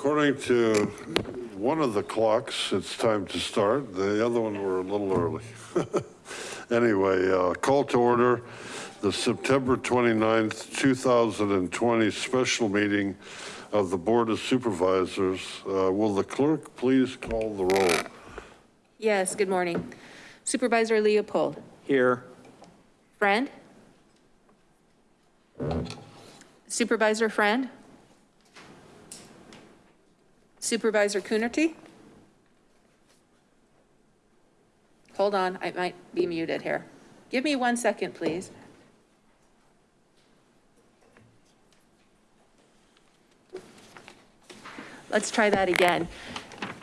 according to one of the clocks, it's time to start. The other one, we're a little early. Anyway, uh, call to order the September 29th, 2020 special meeting of the Board of Supervisors. Uh, Will the clerk please call the roll? Yes, good morning. Supervisor Leopold, Here. Friend? Supervisor Friend? Supervisor Coonerty? Hold on, I might be muted here. Give me one second, please. Let's try that again.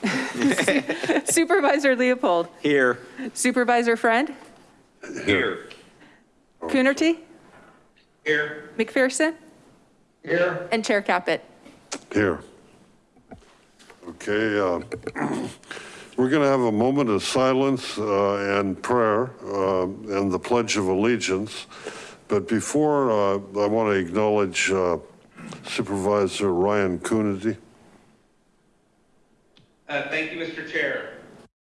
Supervisor Leopold, Here. Supervisor Friend? Here. Coonerty? Here. McPherson? Here. And Chair Caput. Here. Okay, uh, we're going to have a moment of silence uh, and prayer uh, and the Pledge of Allegiance. But before, uh, I want to acknowledge uh, Supervisor Ryan Coonerty. Uh, Thank you, Mr. Chair.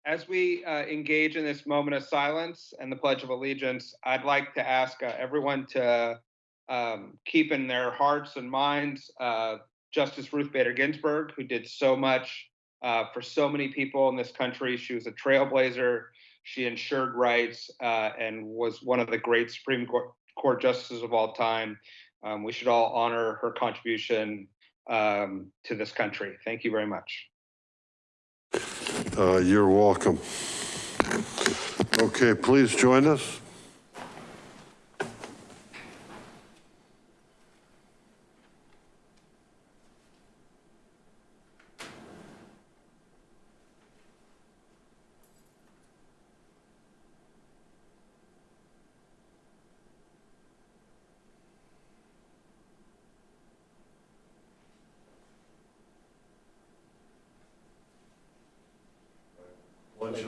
As we engage in this moment of silence and the Pledge of Allegiance, I'd like to ask everyone to um, keep in their hearts and minds uh, Justice Ruth Bader Ginsburg, who did so much uh, for so many people in this country. She was a trailblazer. She ensured rights uh, and was one of the great Supreme Court, Court justices of all time. Um, we should all honor her contribution um, to this country. Thank you very much. Uh, You're welcome. Okay, please join us.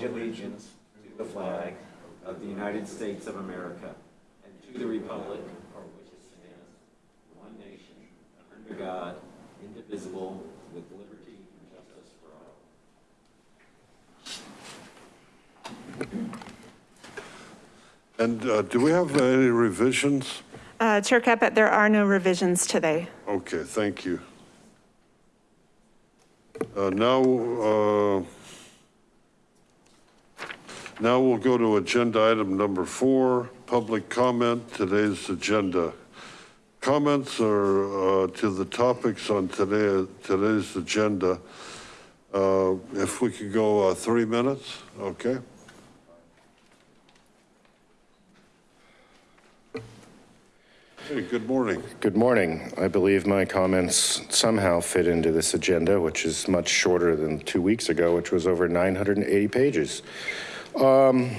pledge allegiance to the flag of the United States of America and to the republic for which it stands, one nation, under God, indivisible, with liberty and justice for all. And uh, do we have any revisions? Uh, Chair Caput, there are no revisions today. Okay, thank you. Uh, Now, uh, now we'll go to agenda item number four, public comment, today's agenda. Comments are uh, to the topics on today, today's agenda. Uh, If we could go uh, three minutes, okay? Hey, good morning. Good morning. I believe my comments somehow fit into this agenda, which is much shorter than two weeks ago, which was over 980 pages. Um,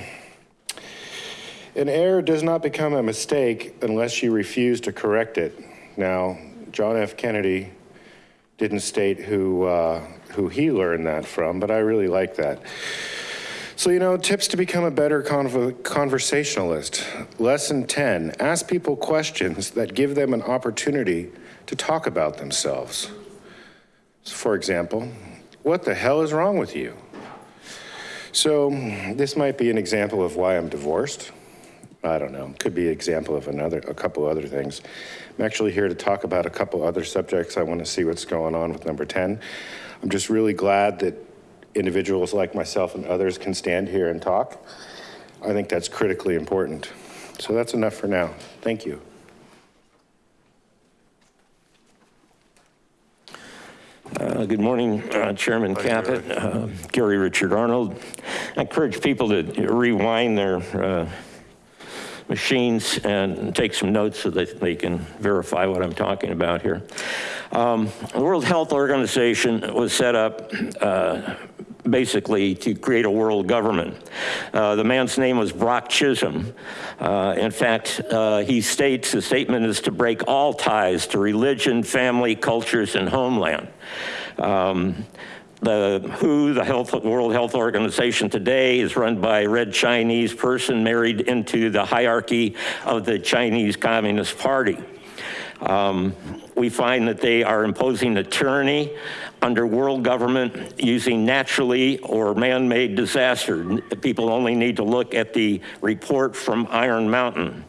An error does not become a mistake unless you refuse to correct it. Now, John F. Kennedy didn't state who, uh, who he learned that from, but I really like that. So, you know, tips to become a better conv- conversationalist. Lesson 10 ask people questions that give them an opportunity to talk about themselves. For example, what the hell is wrong with you? So, this might be an example of why I'm divorced. I don't know. Could be an example of another, a couple other things. I'm actually here to talk about a couple other subjects. I want to see what's going on with number 10. I'm just really glad that individuals like myself and others can stand here and talk. I think that's critically important. So that's enough for now. Thank you. Uh, Good morning, uh, Chairman Caput, uh, Gary Richard Arnold. I encourage people to rewind their uh, machines and take some notes so that they can verify what I'm talking about here. Um, The World Health Organization was set up uh, basically to create a world government. Uh, the man's name was Brock Chisholm. Uh, in fact, uh, he states the statement is to break all ties to religion, family, cultures, and homeland. Um, the WHO, the Health, World Health Organization today is run by a red Chinese person married into the hierarchy of the Chinese Communist Party. Um, We find that they are imposing a tyranny under world government using naturally or man-made disaster. People only need to look at the report from Iron Mountain.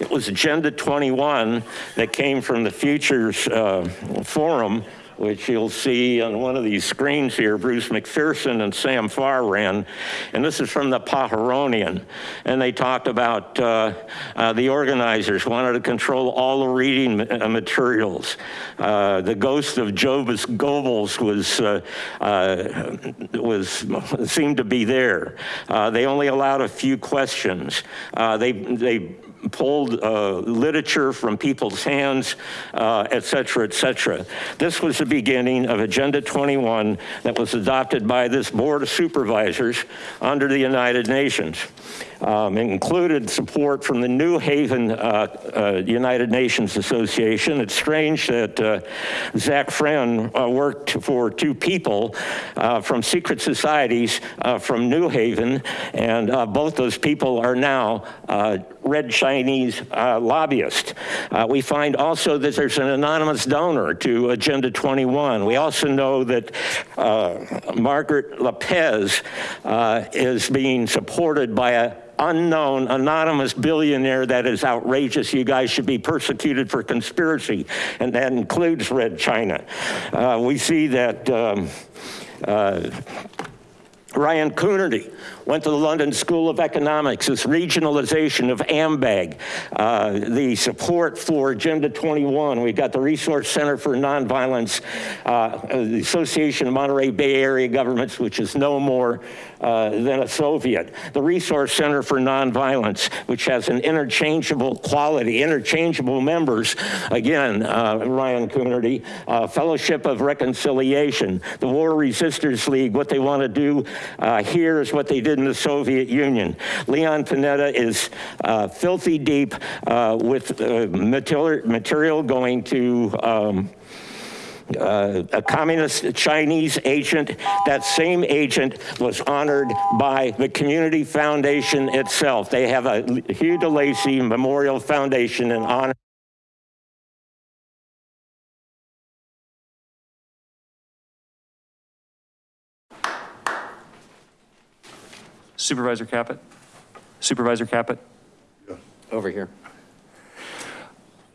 It was Agenda 21 that came from the Futures uh, Forum which you'll see on one of these screens here, Bruce McPherson and Sam Farr ran. And this is from the Pajaronian. And they talked about uh, uh, the organizers wanted to control all the reading uh, materials. Uh, the ghost of Jobus Goebbels was, uh, uh, was, seemed to be there. They only allowed a few questions. They, they pulled uh, literature from people's hands, uh, et cetera, et cetera. This was the beginning of Agenda 21 that was adopted by this Board of Supervisors under the United Nations. Um, included support from the New Haven uh, uh, United Nations Association. It's strange that uh, Zach Friend uh, worked for two people from secret societies from New Haven, and both those people are now red Chinese lobbyists. We find also that there's an anonymous donor to Agenda 21. We also know that Margaret Lopez uh, is being supported by a unknown anonymous billionaire that is outrageous. You guys should be persecuted for conspiracy, and that includes Red China. Uh, we see that um, uh, Ryan Coonerty went to the London School of Economics, this regionalization of AMBAG, uh, the support for Agenda 21. We've got the Resource Center for Nonviolence, uh, the Association of Monterey Bay Area Governments, which is no more uh, than a Soviet. The Resource Center for Nonviolence, which has an interchangeable quality, interchangeable members. Again, uh, Ryan Coonerty, uh, Fellowship of Reconciliation, the War Resisters League, what they want to do uh, here is what they did in the Soviet Union. Leon Panetta is uh, filthy deep uh, with uh, material, material going to um, uh, a communist Chinese agent. That same agent was honored by the Community Foundation itself. They have a Hugh DeLacy Memorial Foundation in honor. Supervisor Caput? Supervisor Caput? Over here.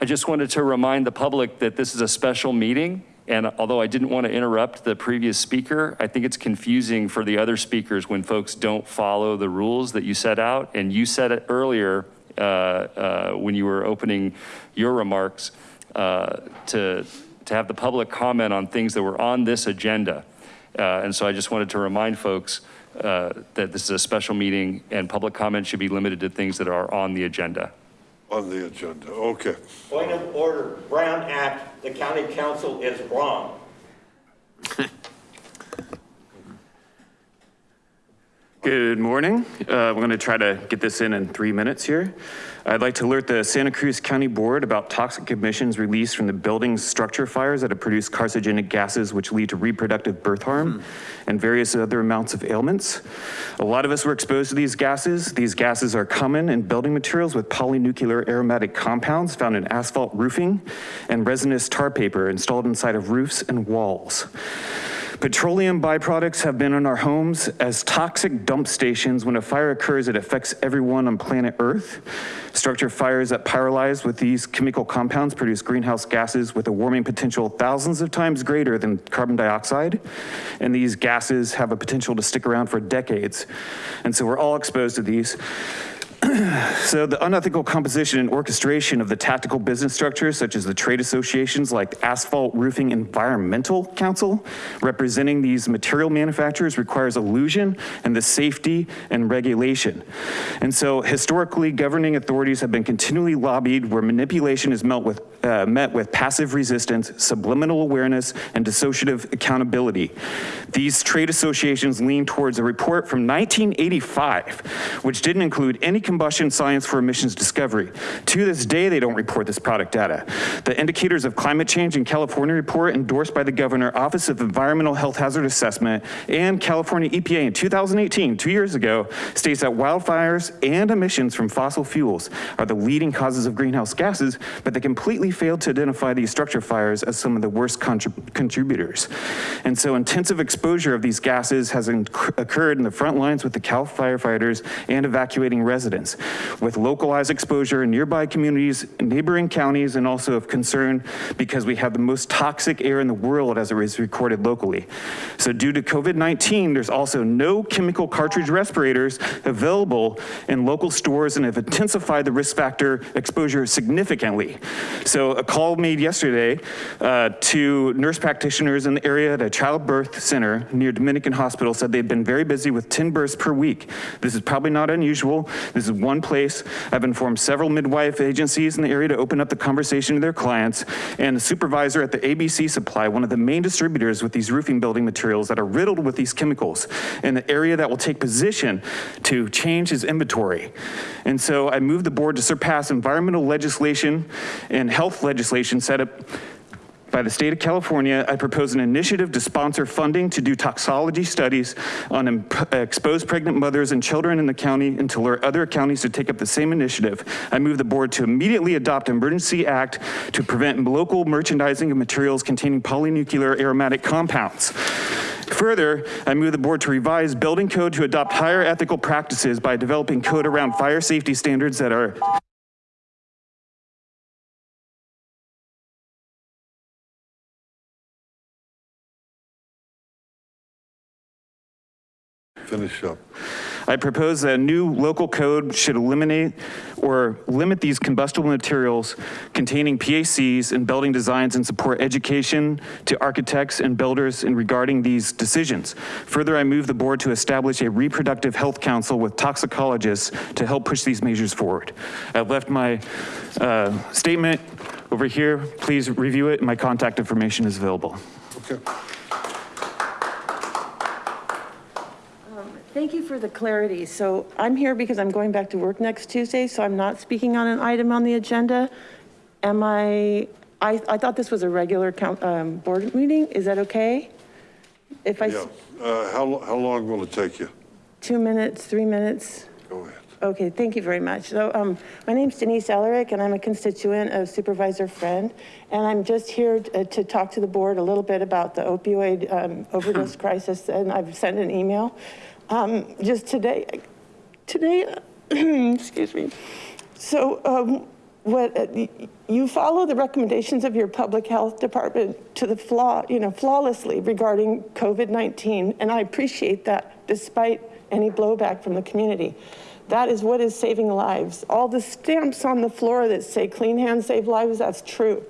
I just wanted to remind the public that this is a special meeting. And although I didn't want to interrupt the previous speaker, I think it's confusing for the other speakers when folks don't follow the rules that you set out. And you said it earlier uh, uh, when you were opening your remarks uh, to, to have the public comment on things that were on this agenda. Uh, And so I just wanted to remind folks uh, that this is a special meeting and public comment should be limited to things that are on the agenda. On the agenda, okay. Point of order, Brown Act, the county counsel is wrong. Good morning. Uh, We're going to try to get this in in three minutes here. I'd like to alert the Santa Cruz County Board about toxic emissions released from the building structure fires that have produced carcinogenic gases which lead to reproductive birth harm and various other amounts of ailments. A lot of us were exposed to these gases. These gases are common in building materials with polynuclear aromatic compounds found in asphalt roofing and resinous tar paper installed inside of roofs and walls. Petroleum byproducts have been in our homes as toxic dump stations. When a fire occurs, it affects everyone on planet Earth. Structure fires that pyrolyze with these chemical compounds produce greenhouse gases with a warming potential thousands of times greater than carbon dioxide. And these gases have a potential to stick around for decades. And so we're all exposed to these. So the unethical composition and orchestration of the tactical business structures, such as the trade associations like Asphalt Roofing Environmental Council, representing these material manufacturers requires illusion and the safety and regulation. And so historically, governing authorities have been continually lobbied where manipulation is met with, uh, met with passive resistance, subliminal awareness, and dissociative accountability. These trade associations lean towards a report from 1985, which didn't include any combustion science for emissions discovery. To this day, they don't report this product data. The indicators of climate change in California report endorsed by the governor, Office of Environmental Health Hazard Assessment, and California EPA in 2018, two years ago, states that wildfires and emissions from fossil fuels are the leading causes of greenhouse gases, but they completely failed to identify these structure fires as some of the worst contrib- contributors. And so intensive exposure of these gases has occurred in the front lines with the Cal firefighters and evacuating residents, with localized exposure in nearby communities, neighboring counties, and also of concern because we have the most toxic air in the world as it is recorded locally. So due to COVID-19, there's also no chemical cartridge respirators available in local stores and have intensified the risk factor exposure significantly. So a call made yesterday uh, to nurse practitioners in the area at a childbirth center near Dominican Hospital said they'd been very busy with 10 births per week. This is probably not unusual. This is one place. I've informed several midwife agencies in the area to open up the conversation to their clients. And the supervisor at the ABC Supply, one of the main distributors with these roofing building materials that are riddled with these chemicals in the area that will take position to change his inventory. And so I moved the board to surpass environmental legislation and health legislation set up by the state of California, I propose an initiative to sponsor funding to do toxology studies on exposed pregnant mothers and children in the county and to alert other counties to take up the same initiative. I move the board to immediately adopt emergency act to prevent local merchandising of materials containing polynuclear aromatic compounds. Further, I move the board to revise building code to adopt higher ethical practices by developing code around fire safety standards that are Finish up. I propose that a new local code should eliminate or limit these combustible materials containing PACs in building designs and support education to architects and builders in regarding these decisions. Further, I move the board to establish a reproductive health council with toxicologists to help push these measures forward. I've left my uh, statement over here. Please review it. My contact information is available. Okay. Thank you for the clarity. So I'm here because I'm going back to work next Tuesday, so I'm not speaking on an item on the agenda. Am I, I, I thought this was a regular count, um, board meeting. Is that okay? If I, Yeah. Uh, How, lo- how long will it take you? two minutes, three minutes? Go ahead. Okay, thank you very much. So um, my name's Denise Ellerick, and I'm a constituent of Supervisor Friend. And I'm just here to, to talk to the board a little bit about the opioid um, overdose crisis, and I've sent an email. Um, just today, today, excuse me. So um, what, uh, you follow the recommendations of your public health department to the flaw, you know, flawlessly regarding COVID-19, and I appreciate that despite any blowback from the community. That is what is saving lives. All the stamps on the floor that say clean hands save lives, that's true.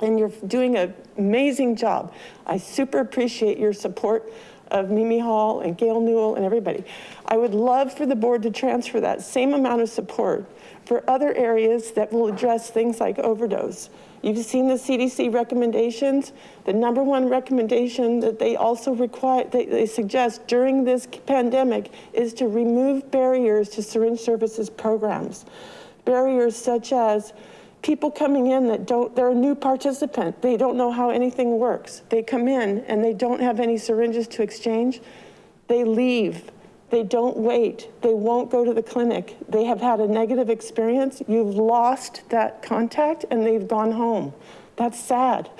And you're doing an amazing job. I super appreciate your support of Mimi Hall and Gail Newell and everybody. I would love for the board to transfer that same amount of support for other areas that will address things like overdose. You've seen the CDC recommendations. The number one recommendation that they also require, they, they suggest during this pandemic is to remove barriers to syringe services programs. Barriers such as people coming in that don't, they're a new participant. They don't know how anything works. They come in and they don't have any syringes to exchange. They leave. They don't wait. They won't go to the clinic. They have had a negative experience. You've lost that contact and they've gone home. That's sad.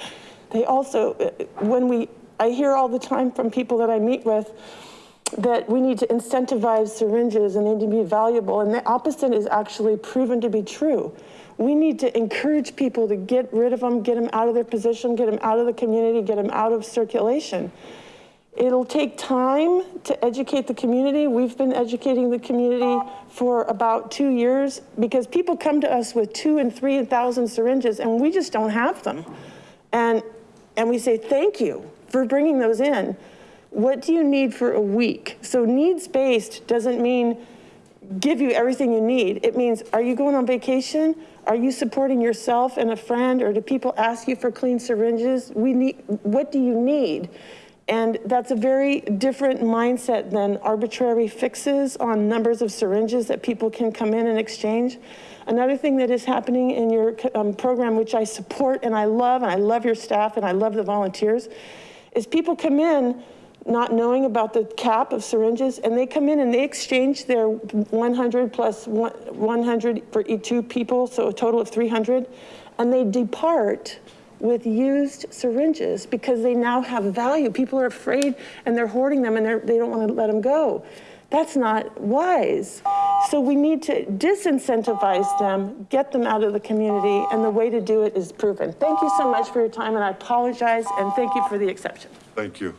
They also, uh, when we, I hear all the time from people that I meet with, that we need to incentivize syringes and they need to be valuable. And the opposite is actually proven to be true. We need to encourage people to get rid of them, get them out of their position, get them out of the community, get them out of circulation. It'll take time to educate the community. We've been educating the community for about two years because people come to us with two and three thousand syringes and we just don't have them. And, and we say, thank you for bringing those in. What do you need for a week? So needs-based doesn't mean give you everything you need. It means, are you going on vacation? Are you supporting yourself and a friend or do people ask you for clean syringes? We need, what do you need? And that's a very different mindset than arbitrary fixes on numbers of syringes that people can come in and exchange. Another thing that is happening in your um, program, which I support and I love, and I love your staff and I love the volunteers, is people come in not knowing about the cap of syringes and they come in and they exchange their 100 plus 100 for each two people, so a total of 300. and they depart with used syringes because they now have value. People are afraid and they're hoarding them and they don't want to let them go. That's not wise. So we need to disincentivize them, get them out of the community, and the way to do it is proven. Thank you so much for your time, and I apologize, and thank you for the exception. Thank you.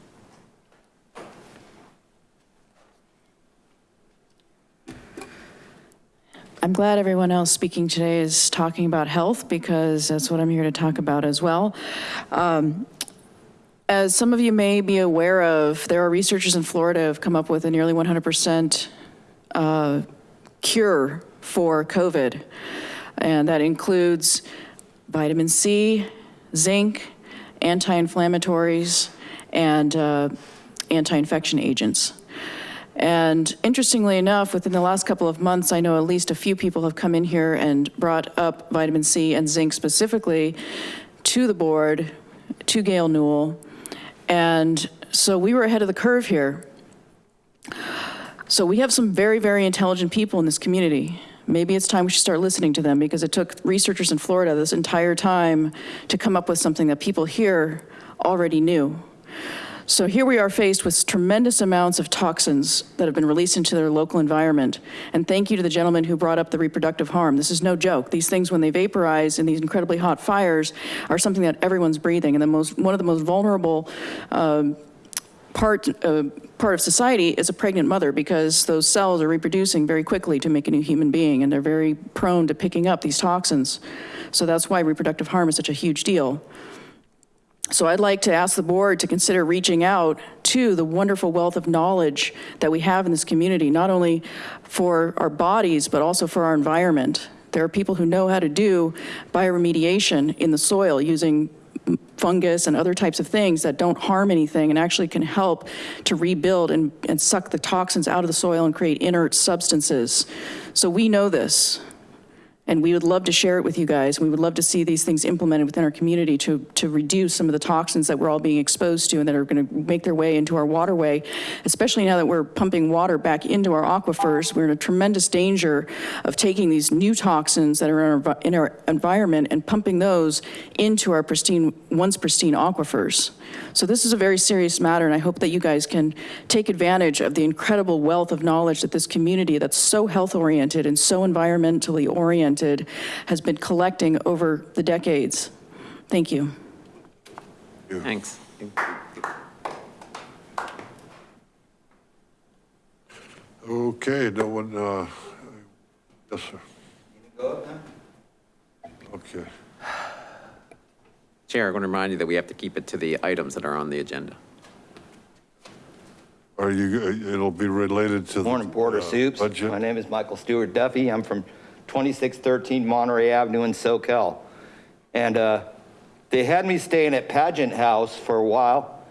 I'm glad everyone else speaking today is talking about health because that's what I'm here to talk about as well. Um, As some of you may be aware of, there are researchers in Florida who have come up with a nearly 100% uh, cure for COVID. And that includes vitamin C, zinc, anti-inflammatories, and uh, anti-infection agents. And interestingly enough, within the last couple of months, I know at least a few people have come in here and brought up vitamin C and zinc specifically to the board, to Gail Newell. And so we were ahead of the curve here. So we have some very, very intelligent people in this community. Maybe it's time we should start listening to them because it took researchers in Florida this entire time to come up with something that people here already knew. So here we are faced with tremendous amounts of toxins that have been released into their local environment. And thank you to the gentleman who brought up the reproductive harm. This is no joke. These things, when they vaporize in these incredibly hot fires, are something that everyone's breathing. And the most, one of the most vulnerable um, part, uh, part of society is a pregnant mother because those cells are reproducing very quickly to make a new human being and they're very prone to picking up these toxins. So that's why reproductive harm is such a huge deal. So I'd like to ask the board to consider reaching out to the wonderful wealth of knowledge that we have in this community, not only for our bodies, but also for our environment. There are people who know how to do bioremediation in the soil using fungus and other types of things that don't harm anything and actually can help to rebuild and, and suck the toxins out of the soil and create inert substances. So we know this. And we would love to share it with you guys. We would love to see these things implemented within our community to, to reduce some of the toxins that we're all being exposed to and that are gonna make their way into our waterway, especially now that we're pumping water back into our aquifers. We're in a tremendous danger of taking these new toxins that are in our, in our environment and pumping those into our pristine, once pristine aquifers. So this is a very serious matter, and I hope that you guys can take advantage of the incredible wealth of knowledge that this community that's so health-oriented and so environmentally oriented has been collecting over the decades. Thank you. Thanks. Okay, no one, uh, yes, sir. Okay. Chair, I want to remind you that we have to keep it to the items that are on the agenda. Are you, it'll be related to the. Morning, Board of uh, Soups. Budget? My name is Michael Stewart Duffy. I'm from 2613 Monterey Avenue in Soquel. And uh, they had me staying at Pageant House for a while.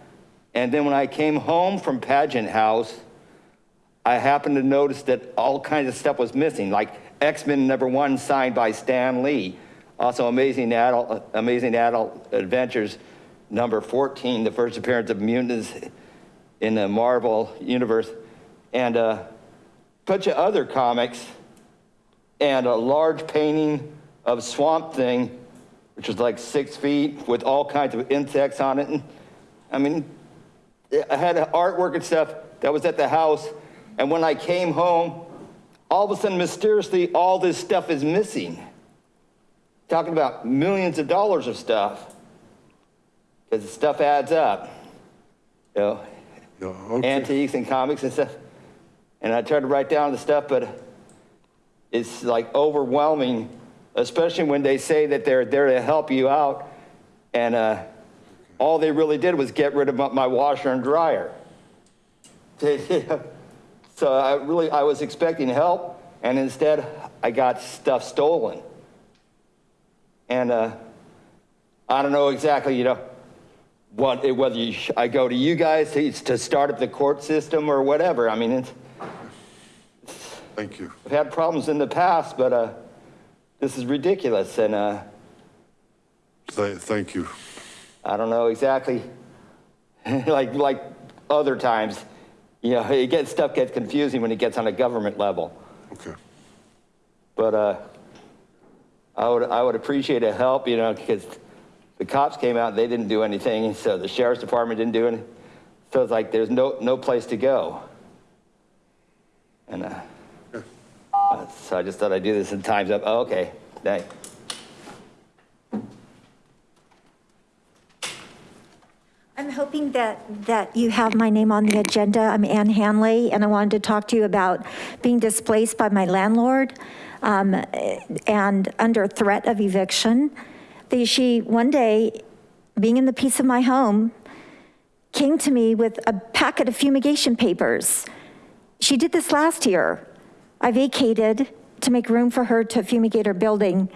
And then when I came home from Pageant House, I happened to notice that all kinds of stuff was missing, like X-Men number one signed by Stan Lee. Also Amazing Adult, Amazing Adult Adventures number 14, the first appearance of mutants in the Marvel universe. And a bunch of other comics and a large painting of Swamp Thing, which was like six feet with all kinds of insects on it. And I mean, I had artwork and stuff that was at the house. And when I came home, all of a sudden, mysteriously, all this stuff is missing. Talking about millions of dollars of stuff. Because the stuff adds up. You know, Yeah, okay. antiques and comics and stuff. And I tried to write down the stuff, but it's like overwhelming, especially when they say that they're there to help you out. And uh, all they really did was get rid of my- washer and dryer. So I really, I was expecting help, and instead I got stuff stolen. And uh, I don't know exactly, you know, what, whether you, I go to you guys to, to start up the court system or whatever. I mean, it's, Thank you. I've had problems in the past, but uh, this is ridiculous, and uh, Th- Thank you. I don't know exactly, like, like other times, you know, it gets, stuff gets confusing when it gets on a government level. Okay. But uh, I would, I would appreciate a help, you know, because the cops came out, they didn't do anything, so the sheriff's department didn't do anything. So it's like, there's no, no place to go. And, uh, so I just thought I'd do this in time's up. Oh, okay, thanks. I'm hoping that, that you have my name on the agenda. I'm Ann Hanley, and I wanted to talk to you about being displaced by my landlord um, and under threat of eviction. The- She, one day, being in the peace of my home, came to me with a packet of fumigation papers. She did this last year. I vacated to make room for her to fumigate her building.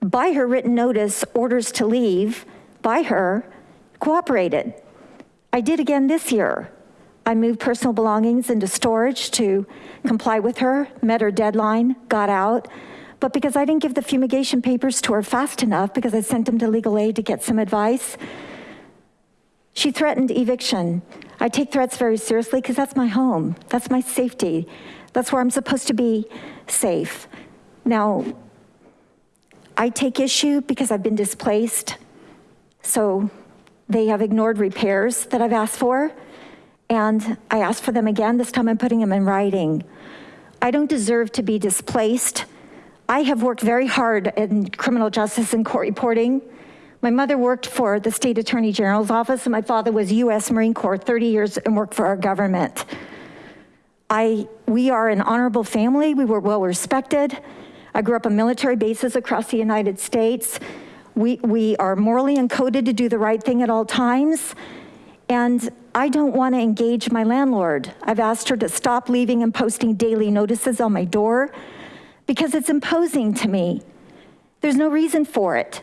By her written notice, orders to leave, by her, cooperated. I did again this year. I moved personal belongings into storage to comply with her, met her deadline, got out. But because I didn't give the fumigation papers to her fast enough, because I sent them to legal aid to get some advice, she threatened eviction. I take threats very seriously because that's my home. That's my safety. That's where I'm supposed to be safe. Now, I take issue because I've been displaced. So they have ignored repairs that I've asked for. And I asked for them again. This time I'm putting them in writing. I don't deserve to be displaced. I have worked very hard in criminal justice and court reporting. My mother worked for the state attorney general's office and my father was US Marine Corps 30 years and worked for our government. I, we are an honorable family. We were well respected. I grew up on military bases across the United States. We, we are morally encoded to do the right thing at all times. And I don't want to engage my landlord. I've asked her to stop leaving and posting daily notices on my door because it's imposing to me. There's no reason for it.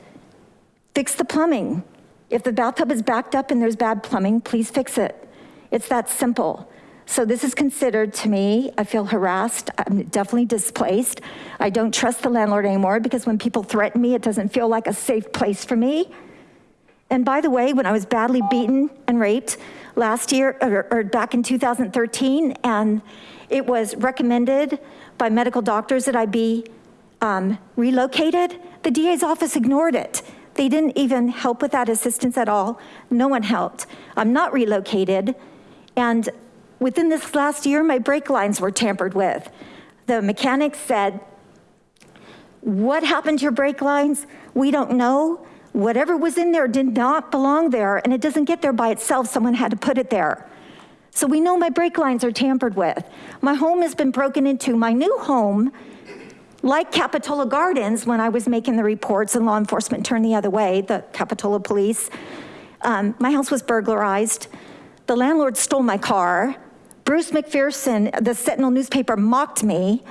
Fix the plumbing. If the bathtub is backed up and there's bad plumbing, please fix it. It's that simple. So this is considered to me, I feel harassed, I'm definitely displaced. I don't trust the landlord anymore because when people threaten me, it doesn't feel like a safe place for me. And by the way, when I was badly beaten and raped last year, or, or back in 2013, and it was recommended by medical doctors that I be um, relocated, the DA's office ignored it. They didn't even help with that assistance at all. No one helped. I'm not relocated. And within this last year, my brake lines were tampered with. The mechanic said, what happened to your brake lines? We don't know. Whatever was in there did not belong there and it doesn't get there by itself. Someone had to put it there. So we know my brake lines are tampered with. My home has been broken into. My new home, like Capitola Gardens, when I was making the reports and law enforcement turned the other way, the Capitola police, um, my house was burglarized. The landlord stole my car. Bruce McPherson, the Sentinel newspaper mocked me.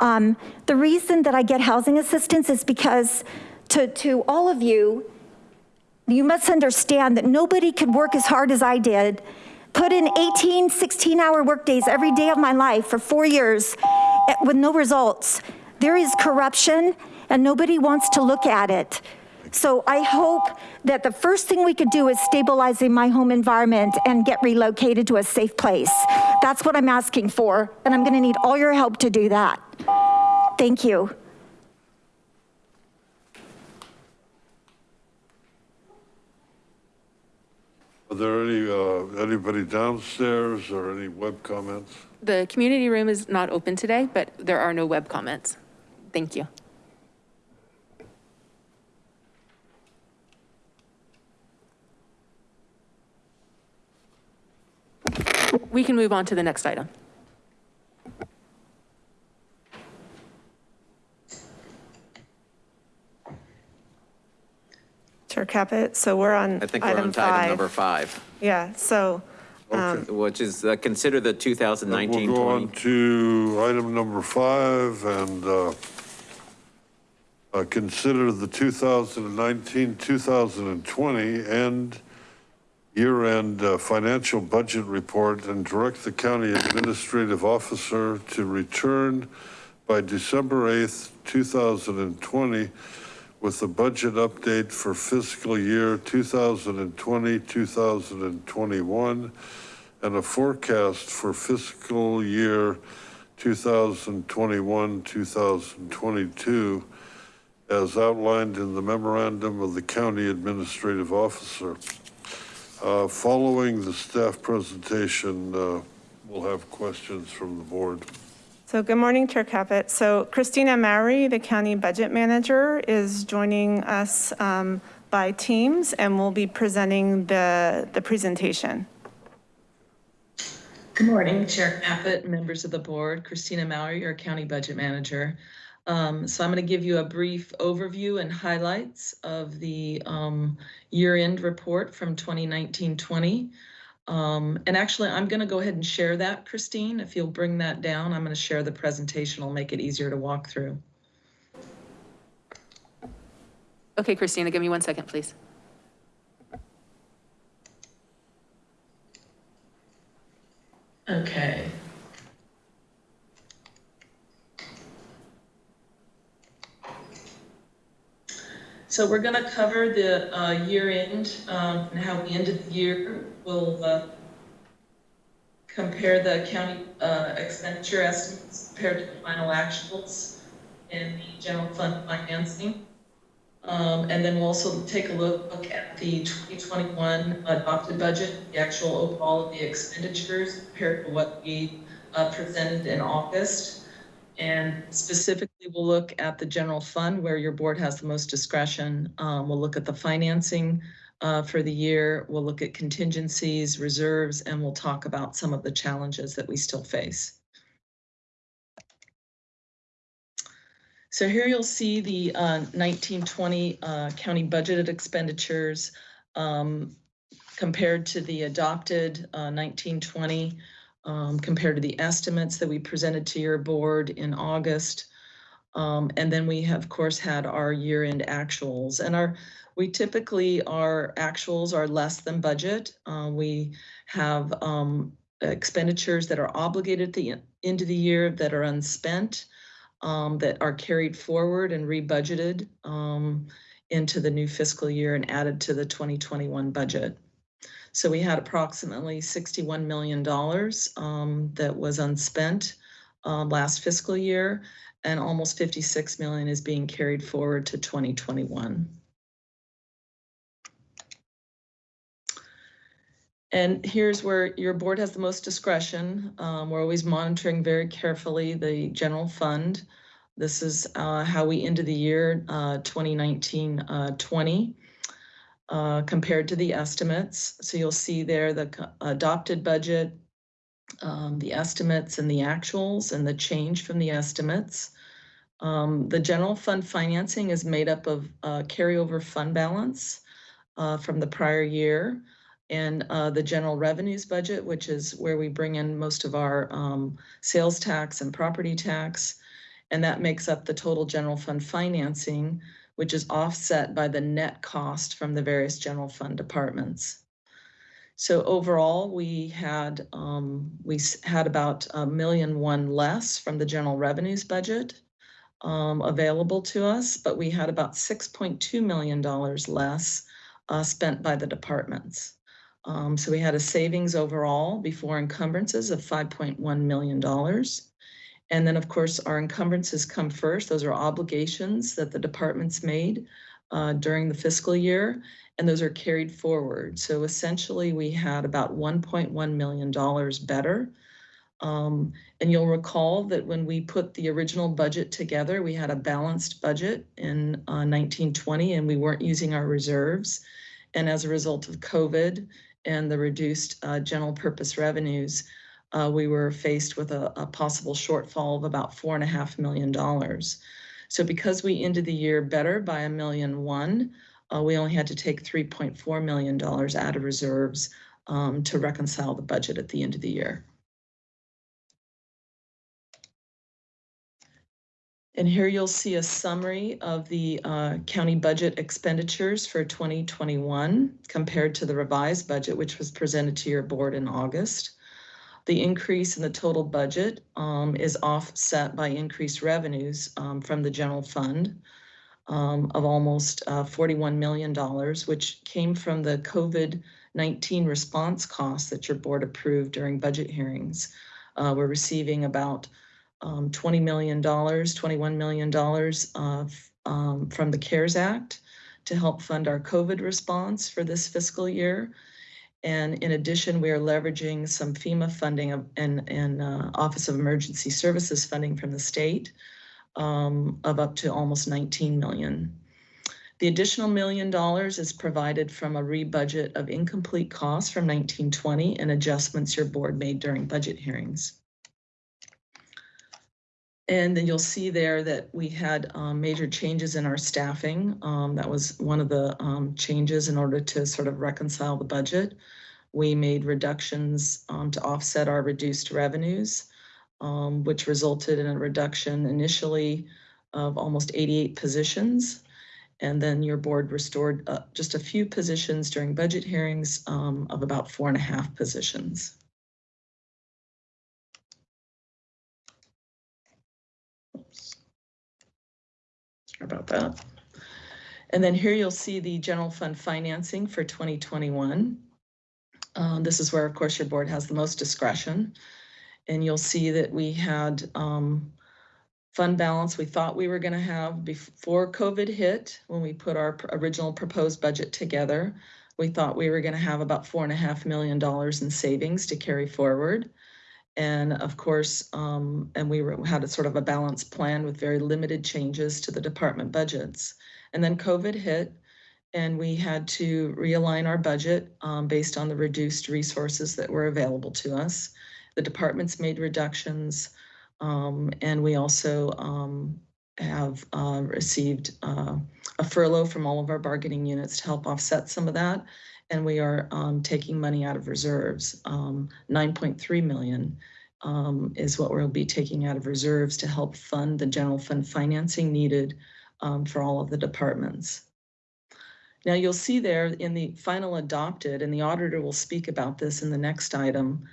Um, the reason that I get housing assistance is because to, to all of you, you must understand that nobody could work as hard as I did, put in 18, 16 hour workdays every day of my life for four years eh, with no results. There is corruption and nobody wants to look at it. So I hope that the first thing we could do is stabilizing my home environment and get relocated to a safe place. That's what I'm asking for, and I'm gonna need all your help to do that. Thank you. Are there any, uh, anybody downstairs or any web comments? The community room is not open today, but there are no web comments. Thank you. We can move on to the next item. Chair Caput, so we're on I think we're item on to item number five. five, Yeah, so, um, which is uh, consider the 2019-20. We'll go on to item number five and uh, uh, consider the 2019, 2020 and year-end uh, financial budget report and direct the county administrative officer to return by December 8th, 2020 with a budget update for fiscal year 2020, 2021, and a forecast for fiscal year 2021, 2022, as outlined in the memorandum of the county administrative officer. Uh, Following the staff presentation, uh, we'll have questions from the board. So good morning, Chair Caput. So Christina Maury, the county budget manager, is joining us um, by Teams and will be presenting the, the presentation. Good morning, Chair Caput, members of the board, Christina Maury, your county budget manager. Um, so I'm going to give you a brief overview and highlights of the um, year-end report from 2019-20. Um, and actually, I'm going to go ahead and share that, Christine. If you'll bring that down, I'm going to share the presentation. It'll make it easier to walk through. Okay, Christina, give me one second, please. Okay. So we're going to cover the uh, year end um, and how we ended the year. We'll uh, compare the county uh, expenditure estimates compared to the final actuals in the general fund financing. Um, and then we'll also take a look, look at the 2021 adopted budget, the actual overall of the expenditures compared to what we uh, presented in August. And specifically, we'll look at the general fund where your board has the most discretion. Um, we'll look at the financing uh, for the year. We'll look at contingencies, reserves, and we'll talk about some of the challenges that we still face. So here you'll see the uh, 1920 uh, county budgeted expenditures um, compared to the adopted uh, 1920, um, compared to the estimates that we presented to your board in August. Um, and then we have, of course, had our year-end actuals. And our we typically, our actuals are less than budget. Uh, we have um, expenditures that are obligated at the end of the year that are unspent um, that are carried forward and rebudgeted um, into the new fiscal year and added to the 2021 budget. So we had approximately $61 million um, that was unspent uh, last fiscal year, and almost 56 million is being carried forward to 2021. And here's where your board has the most discretion. Um, we're always monitoring very carefully the general fund. This is uh, how we ended the year 2019-20 uh, uh, compared to the estimates. So you'll see there the adopted budget, um, the estimates and the actuals and the change from the estimates. Um, the general fund financing is made up of uh, carryover fund balance uh, from the prior year and uh, the general revenues budget, which is where we bring in most of our um, sales tax and property tax. And that makes up the total general fund financing, which is offset by the net cost from the various general fund departments. So overall, we had um, we had about a million one less from the general revenues budget um, available to us, but we had about $6.2 million less uh, spent by the departments. Um, so we had a savings overall before encumbrances of $5.1 million. And then, of course, our encumbrances come first. Those are obligations that the departments made uh, during the fiscal year, and those are carried forward. So essentially, we had about $1.1 million better. Um, and you'll recall that when we put the original budget together, we had a balanced budget in uh, 1920, and we weren't using our reserves. And as a result of COVID and the reduced uh, general purpose revenues, uh, we were faced with a, a, possible shortfall of about four and a half million dollars. So because we ended the year better by a million one, uh, we only had to take $3.4 million out of reserves um, to reconcile the budget at the end of the year. And here you'll see a summary of the uh, county budget expenditures for 2021 compared to the revised budget, which was presented to your board in August. The increase in the total budget um, is offset by increased revenues um, from the general fund um, of almost uh, $41 million, which came from the COVID-19 response costs that your board approved during budget hearings. Uh, we're receiving about um, $20 million, $21 million um, from the CARES Act to help fund our COVID response for this fiscal year. And in addition, we are leveraging some FEMA funding and, and uh, Office of Emergency Services funding from the state um, of up to almost 19 million. The additional million dollars is provided from a rebudget of incomplete costs from 1920 and adjustments your board made during budget hearings. And then you'll see there that we had um, major changes in our staffing. Um, That was one of the um, changes in order to sort of reconcile the budget. We made reductions um, to offset our reduced revenues, um, which resulted in a reduction initially of almost 88 positions. And then your board restored uh, just a few positions during budget hearings um, of about four and a half positions. About that. And then here you'll see the general fund financing for 2021. Um, This is where, of course, your board has the most discretion. And you'll see that we had um, fund balance we thought we were going to have before COVID hit, when we put our original proposed budget together. We thought we were going to have about four and a half million dollars in savings to carry forward. And of course, um, and we were, had a sort of a balanced plan with very limited changes to the department budgets. And then COVID hit and we had to realign our budget um, based on the reduced resources that were available to us. The departments made reductions. Um, and we also um, have uh, received uh, a furlough from all of our bargaining units to help offset some of that. And we are um, taking money out of reserves. Um, 9.3 million um, is what we'll be taking out of reserves to help fund the general fund financing needed um, for all of the departments. Now you'll see there in the final adopted, and the auditor will speak about this in the next item,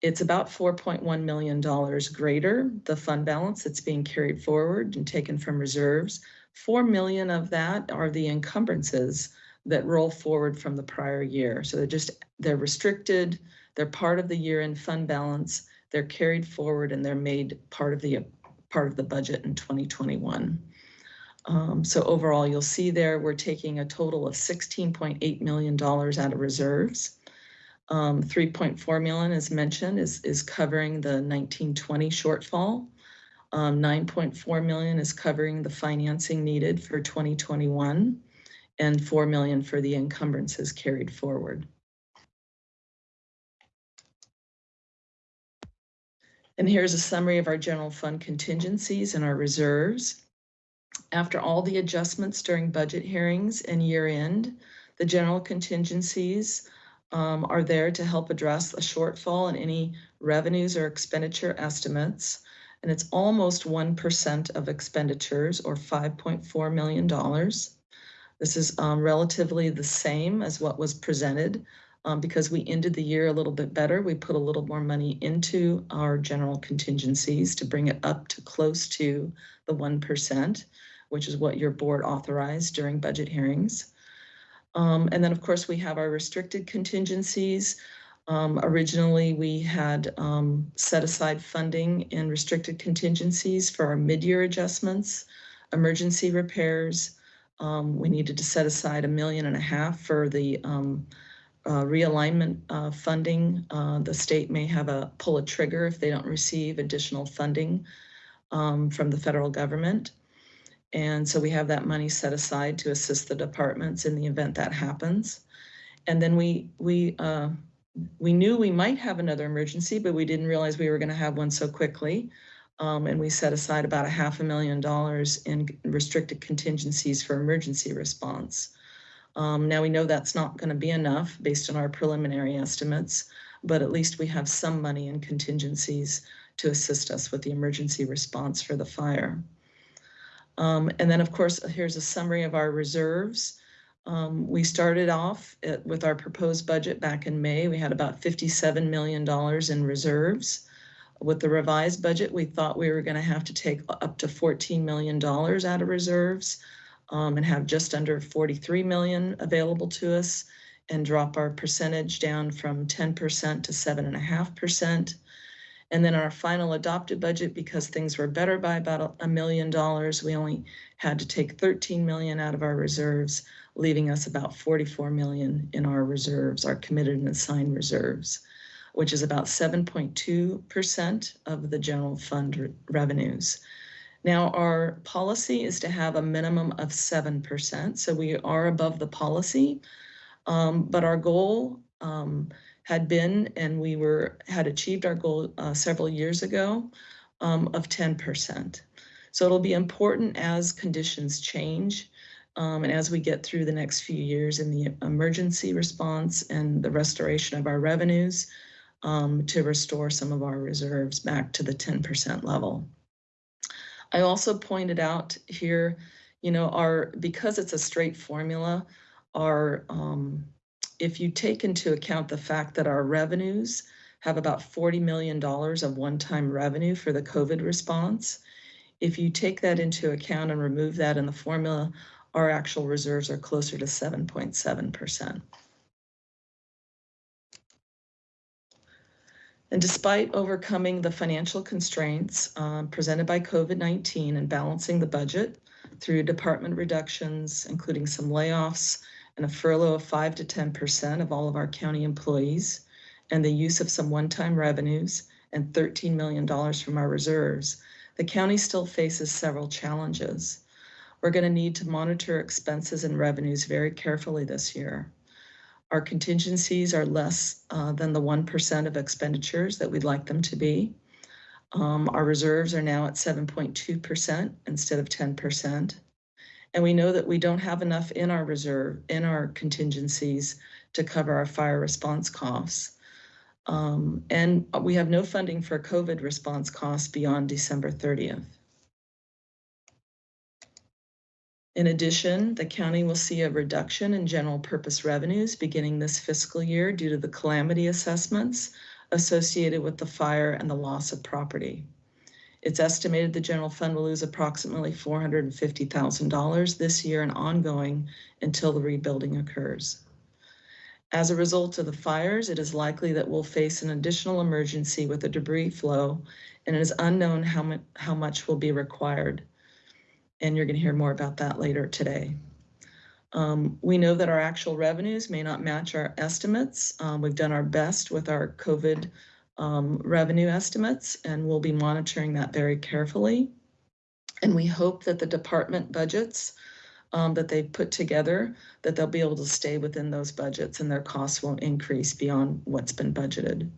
it's about $4.1 million greater, the fund balance that's being carried forward and taken from reserves. 4 million of that are the encumbrances that roll forward from the prior year. So they're just, they're restricted, they're part of the year-end fund balance, they're carried forward and they're made part of the, part of the budget in 2021. Um, so overall, you'll see there, we're taking a total of $16.8 million out of reserves. Um, 3.4 million, as mentioned, is, is covering the 1920 shortfall. Um, 9.4 million is covering the financing needed for 2021 and 4 million for the encumbrances carried forward. And here's a summary of our general fund contingencies and our reserves. After all the adjustments during budget hearings and year end, the general contingencies um, are there to help address a shortfall in any revenues or expenditure estimates. And it's almost 1% of expenditures or $5.4 million. This is um, relatively the same as what was presented um, because we ended the year a little bit better. We put a little more money into our general contingencies to bring it up to close to the 1%, which is what your board authorized during budget hearings. Um, and then, of course, we have our restricted contingencies. Um, originally, we had um, set aside funding in restricted contingencies for our mid-year adjustments, emergency repairs. Um, we needed to set aside a million and a half for the um, uh, realignment uh, funding. Uh, the state may have a pull a trigger if they don't receive additional funding um, from the federal government. And so we have that money set aside to assist the departments in the event that happens. And then we we uh, we knew we might have another emergency, but we didn't realize we were going to have one so quickly. Um, and we set aside about a half a million dollars in restricted contingencies for emergency response. Um, now we know that's not going to be enough based on our preliminary estimates, but at least we have some money in contingencies to assist us with the emergency response for the fire. Um, and then, of course, here's a summary of our reserves. Um, we started off at, with our proposed budget back in May. We had about $57 million in reserves. With the revised budget, we thought we were going to have to take up to $14 million out of reserves um, and have just under 43 million available to us and drop our percentage down from 10% to 7.5%. And then our final adopted budget, because things were better by about a- a million dollars, we only had to take 13 million out of our reserves, leaving us about 44 million in our reserves, our committed and assigned reserves, which is about 7.2% of the general fund re- revenues. Now, our policy is to have a minimum of 7%, so we are above the policy. Um, but our goal, um, had been, and we were, had achieved our goal, uh, several years ago, um, of 10%. So it'll be important as conditions change, um, and as we get through the next few years in the emergency response and the restoration of our revenues, um, to restore some of our reserves back to the 10% level. I also pointed out here, you know, our, because it's a straight formula, our, um, if you take into account the fact that our revenues have about $40 million of one-time revenue for the COVID response, if you take that into account and remove that in the formula, our actual reserves are closer to 7.7%. And despite overcoming the financial constraints um, presented by COVID-19 and balancing the budget through department reductions, including some layoffs and a furlough of 5 to 10% of all of our county employees, and the use of some one-time revenues and $13 million from our reserves, the county still faces several challenges. We're going to need to monitor expenses and revenues very carefully this year. Our contingencies are less uh, than the 1% of expenditures that we'd like them to be. Um, our reserves are now at 7.2% instead of 10%. And we know that we don't have enough in our reserve, in our contingencies to cover our fire response costs. Um, and we have no funding for COVID response costs beyond December 30th. In addition, the county will see a reduction in general purpose revenues beginning this fiscal year due to the calamity assessments associated with the fire and the loss of property. It's estimated the general fund will lose approximately $450,000 this year and ongoing until the rebuilding occurs. As a result of the fires, it is likely that we'll face an additional emergency with a debris flow, and it is unknown how, mu how much will be required and you're going to hear more about that later today. Um, we know that our actual revenues may not match our estimates. Um, we've done our best with our COVID um, revenue estimates, and we'll be monitoring that very carefully. And we hope that the department budgets um, that they've put together, that they'll be able to stay within those budgets and their costs won't increase beyond what's been budgeted.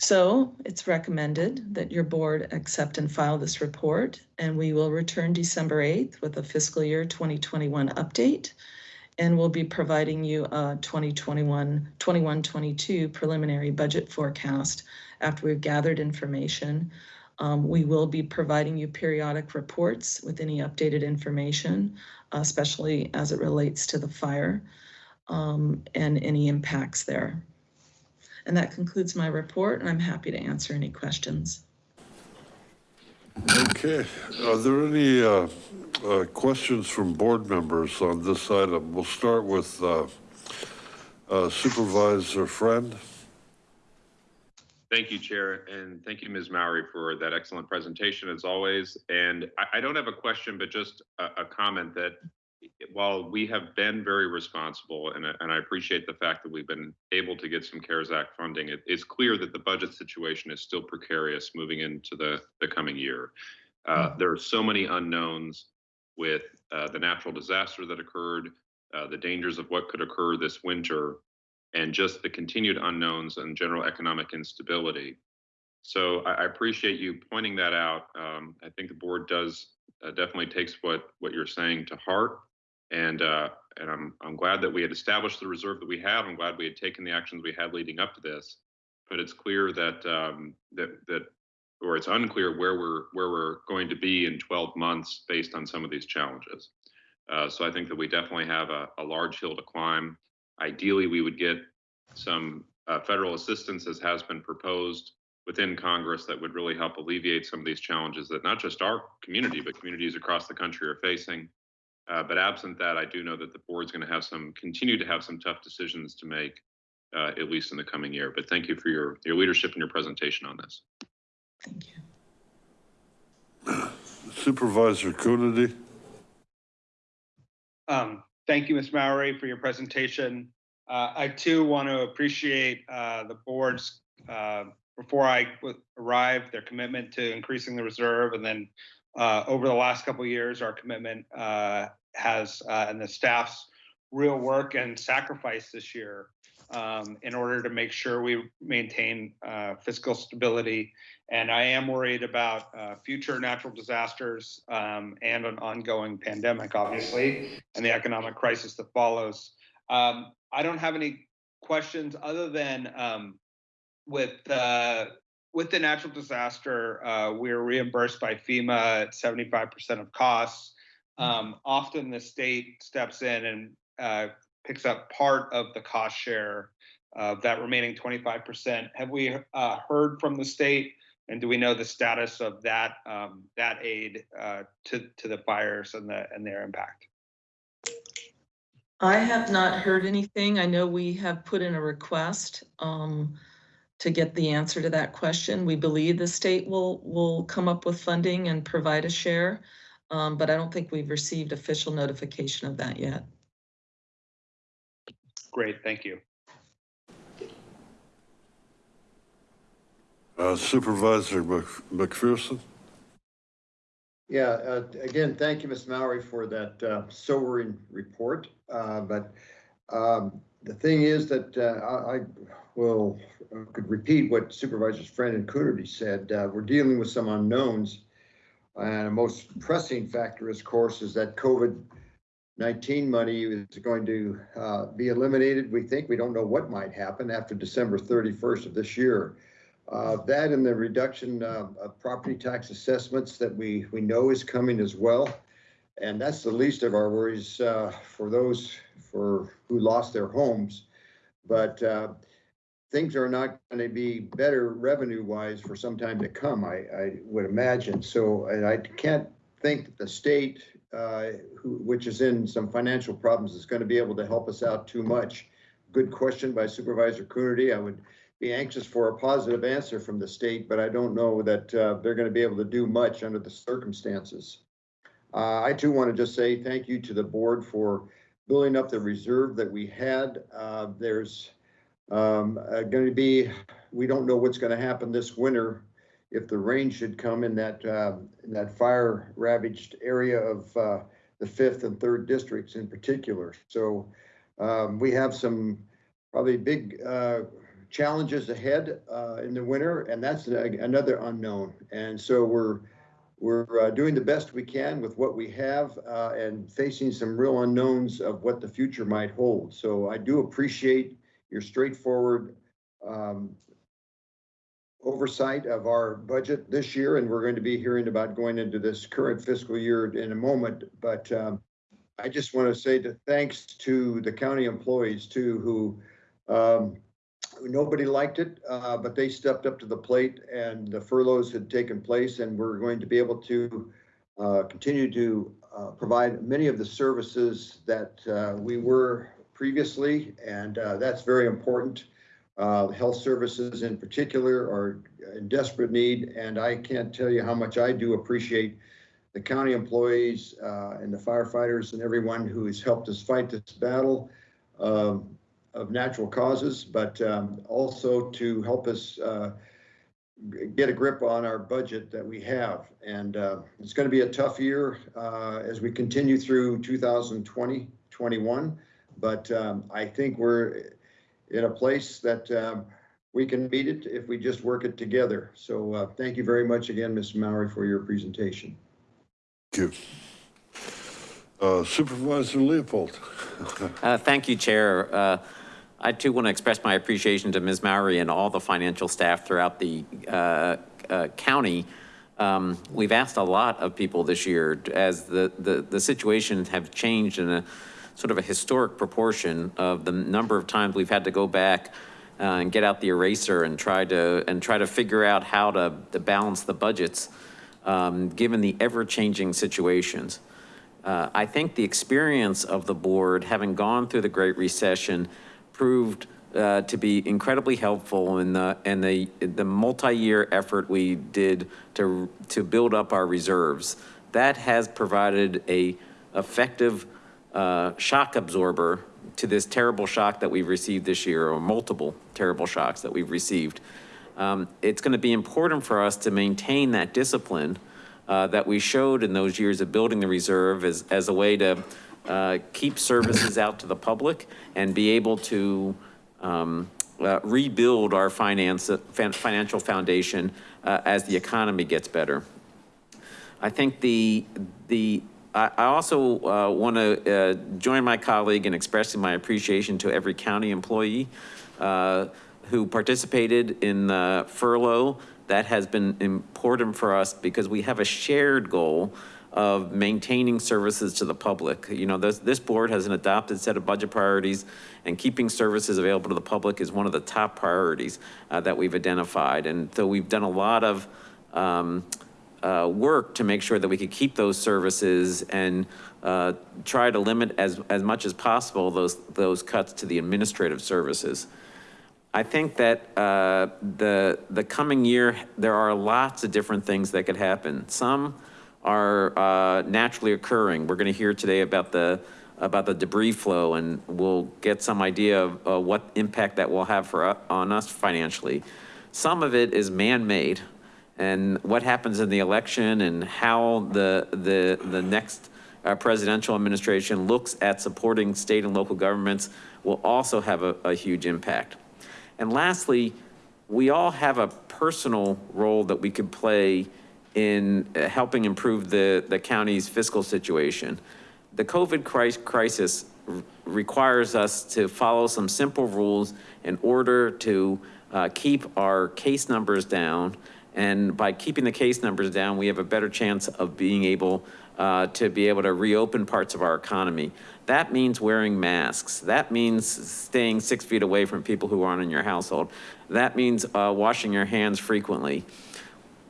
So it's recommended that your board accept and file this report, and we will return December 8th with a fiscal year 2021 update. And we'll be providing you a 2021, 21-22 preliminary budget forecast after we've gathered information. Um, we will be providing you periodic reports with any updated information, especially as it relates to the fire um, and any impacts there. And that concludes my report, and I'm happy to answer any questions. Okay, are there any uh, uh, questions from board members on this item? We'll start with uh, uh, Supervisor Friend. Thank you, Chair, and thank you, Ms. Mowry, for that excellent presentation as always. And I, I don't have a question, but just a, a comment that while we have been very responsible, and, and I appreciate the fact that we've been able to get some CARES Act funding, it, it's clear that the budget situation is still precarious moving into the, the coming year. Uh, there are so many unknowns with uh, the natural disaster that occurred, uh, the dangers of what could occur this winter, and just the continued unknowns and general economic instability. So I, I appreciate you pointing that out. Um, I think the board does uh, definitely takes what what you're saying to heart. And uh, and I'm I'm glad that we had established the reserve that we have. I'm glad we had taken the actions we had leading up to this. But it's clear that um, that that or it's unclear where we're where we're going to be in 12 months based on some of these challenges. Uh, so I think that we definitely have a, a, large hill to climb. Ideally, we would get some uh, federal assistance as has been proposed within Congress that would really help alleviate some of these challenges that not just our community, but communities across the country are facing. Uh, but absent that, I do know that the board's going to have some, continue to have some tough decisions to make uh, at least in the coming year. But thank you for your, your leadership and your presentation on this. Thank you. Supervisor Coonerty? Um, thank you, Ms. Mowry, for your presentation. Uh, I too want to appreciate, uh, the board's, uh, before I arrived, their commitment to increasing the reserve. And then, uh, over the last couple of years, our commitment, uh, has, uh, and the staff's real work and sacrifice this year, um, in order to make sure we maintain, uh, fiscal stability. And I am worried about, uh, future natural disasters, um, and an ongoing pandemic, obviously and the economic crisis that follows. Um, I don't have any questions other than um, with uh, with the natural disaster, uh, we're reimbursed by FEMA at 75% of costs. Um, often the state steps in and uh, picks up part of the cost share of that remaining 25%. Have we uh, heard from the state? And do we know the status of that um, that aid uh, to to the fires and the and their impact? I have not heard anything. I know we have put in a request um, to get the answer to that question. We believe the state will, will come up with funding and provide a share, um, but I don't think we've received official notification of that yet. Great, thank you. Uh, Supervisor Mc- McPherson? Yeah, uh, again, thank you, Ms. Mowry, for that uh, sobering report. Uh, But um, the thing is that uh, I I will, uh, could repeat what Supervisors Friend and Coonerty said. Uh, We're dealing with some unknowns. And a most pressing factor, of course, is that COVID-19 money is going to uh, be eliminated. We think, we don't know what might happen after December 31st of this year. Uh, That and the reduction uh, of property tax assessments that we, we know is coming as well. And that's the least of our worries uh, for those for, who lost their homes. But uh, things are not going to be better revenue-wise for some time to come, I, I would imagine. So, and I can't think that the state, uh, who, which is in some financial problems, is going to be able to help us out too much. Good question by Supervisor Coonerty. I would be anxious for a positive answer from the state, but I don't know that uh, they're going to be able to do much under the circumstances. Uh, I too want to just say thank you to the board for building up the reserve that we had. Uh, There's um, going to be, we don't know what's going to happen this winter if the rain should come in that, uh, in that fire ravaged area of uh, the fifth and third districts in particular. So um, we have some probably big uh, challenges ahead uh, in the winter, and that's another unknown. And so we're, we're uh, doing the best we can with what we have uh, and facing some real unknowns of what the future might hold. So I do appreciate your straightforward um, oversight of our budget this year, and we're going to be hearing about going into this current fiscal year in a moment. But um, I just want to say thanks to the county employees too, who um, nobody liked it, uh, but they stepped up to the plate and the furloughs had taken place and we're going to be able to uh, continue to uh, provide many of the services that uh, we were previously, and uh, that's very important. Uh, Health services in particular are in desperate need, and I can't tell you how much I do appreciate the county employees uh, and the firefighters and everyone who has helped us fight this battle. Um, of natural causes, but um, also to help us uh, get a grip on our budget that we have. And uh, it's going to be a tough year uh, as we continue through 2020, 21. But um, I think we're in a place that um, we can meet it if we just work it together. So uh, thank you very much again, Ms. Maury, for your presentation. Thank you. Uh, Supervisor Leopold? Uh, Thank you, Chair. Uh, I too want to express my appreciation to Ms. Mowry and all the financial staff throughout the uh, uh, county. Um, We've asked a lot of people this year as the, the, the situations have changed in a sort of a historic proportion of the number of times we've had to go back uh, and get out the eraser and try to, and try to figure out how to, to balance the budgets, um, given the ever-changing situations. Uh, I think the experience of the board, having gone through the Great Recession, proved uh, to be incredibly helpful in the, and the, the multi-year effort we did to, to build up our reserves. That has provided a effective uh, shock absorber to this terrible shock that we've received this year, or multiple terrible shocks that we've received. Um, It's going to be important for us to maintain that discipline uh, that we showed in those years of building the reserve as, as a way to uh, keep services out to the public and be able to um, uh, rebuild our finance, fin- financial foundation uh, as the economy gets better. I think the, the, I, also uh, want to uh, join my colleague in expressing my appreciation to every county employee uh, who participated in the furlough. That has been important for us because we have a shared goal of maintaining services to the public. You know, this, this board has an adopted set of budget priorities and keeping services available to the public is one of the top priorities uh, that we've identified. And so we've done a lot of um, uh, work to make sure that we could keep those services and uh, try to limit as, as much as possible those, those cuts to the administrative services. I think that uh, the, the coming year, there are lots of different things that could happen. Some are uh, naturally occurring. We're gonna hear today about the, about the debris flow and we'll get some idea of uh, what impact that will have for, u- on us financially. Some of it is man-made and what happens in the election and how the, the, the next uh, presidential administration looks at supporting state and local governments will also have a, a huge impact. And lastly, we all have a personal role that we could play in uh, helping improve the, the county's fiscal situation. The COVID crisis requires us to follow some simple rules in order to uh, keep our case numbers down. And by keeping the case numbers down, we have a better chance of being able uh, to be able to reopen parts of our economy. That means wearing masks. That means staying six feet away from people who aren't in your household. That means uh, washing your hands frequently.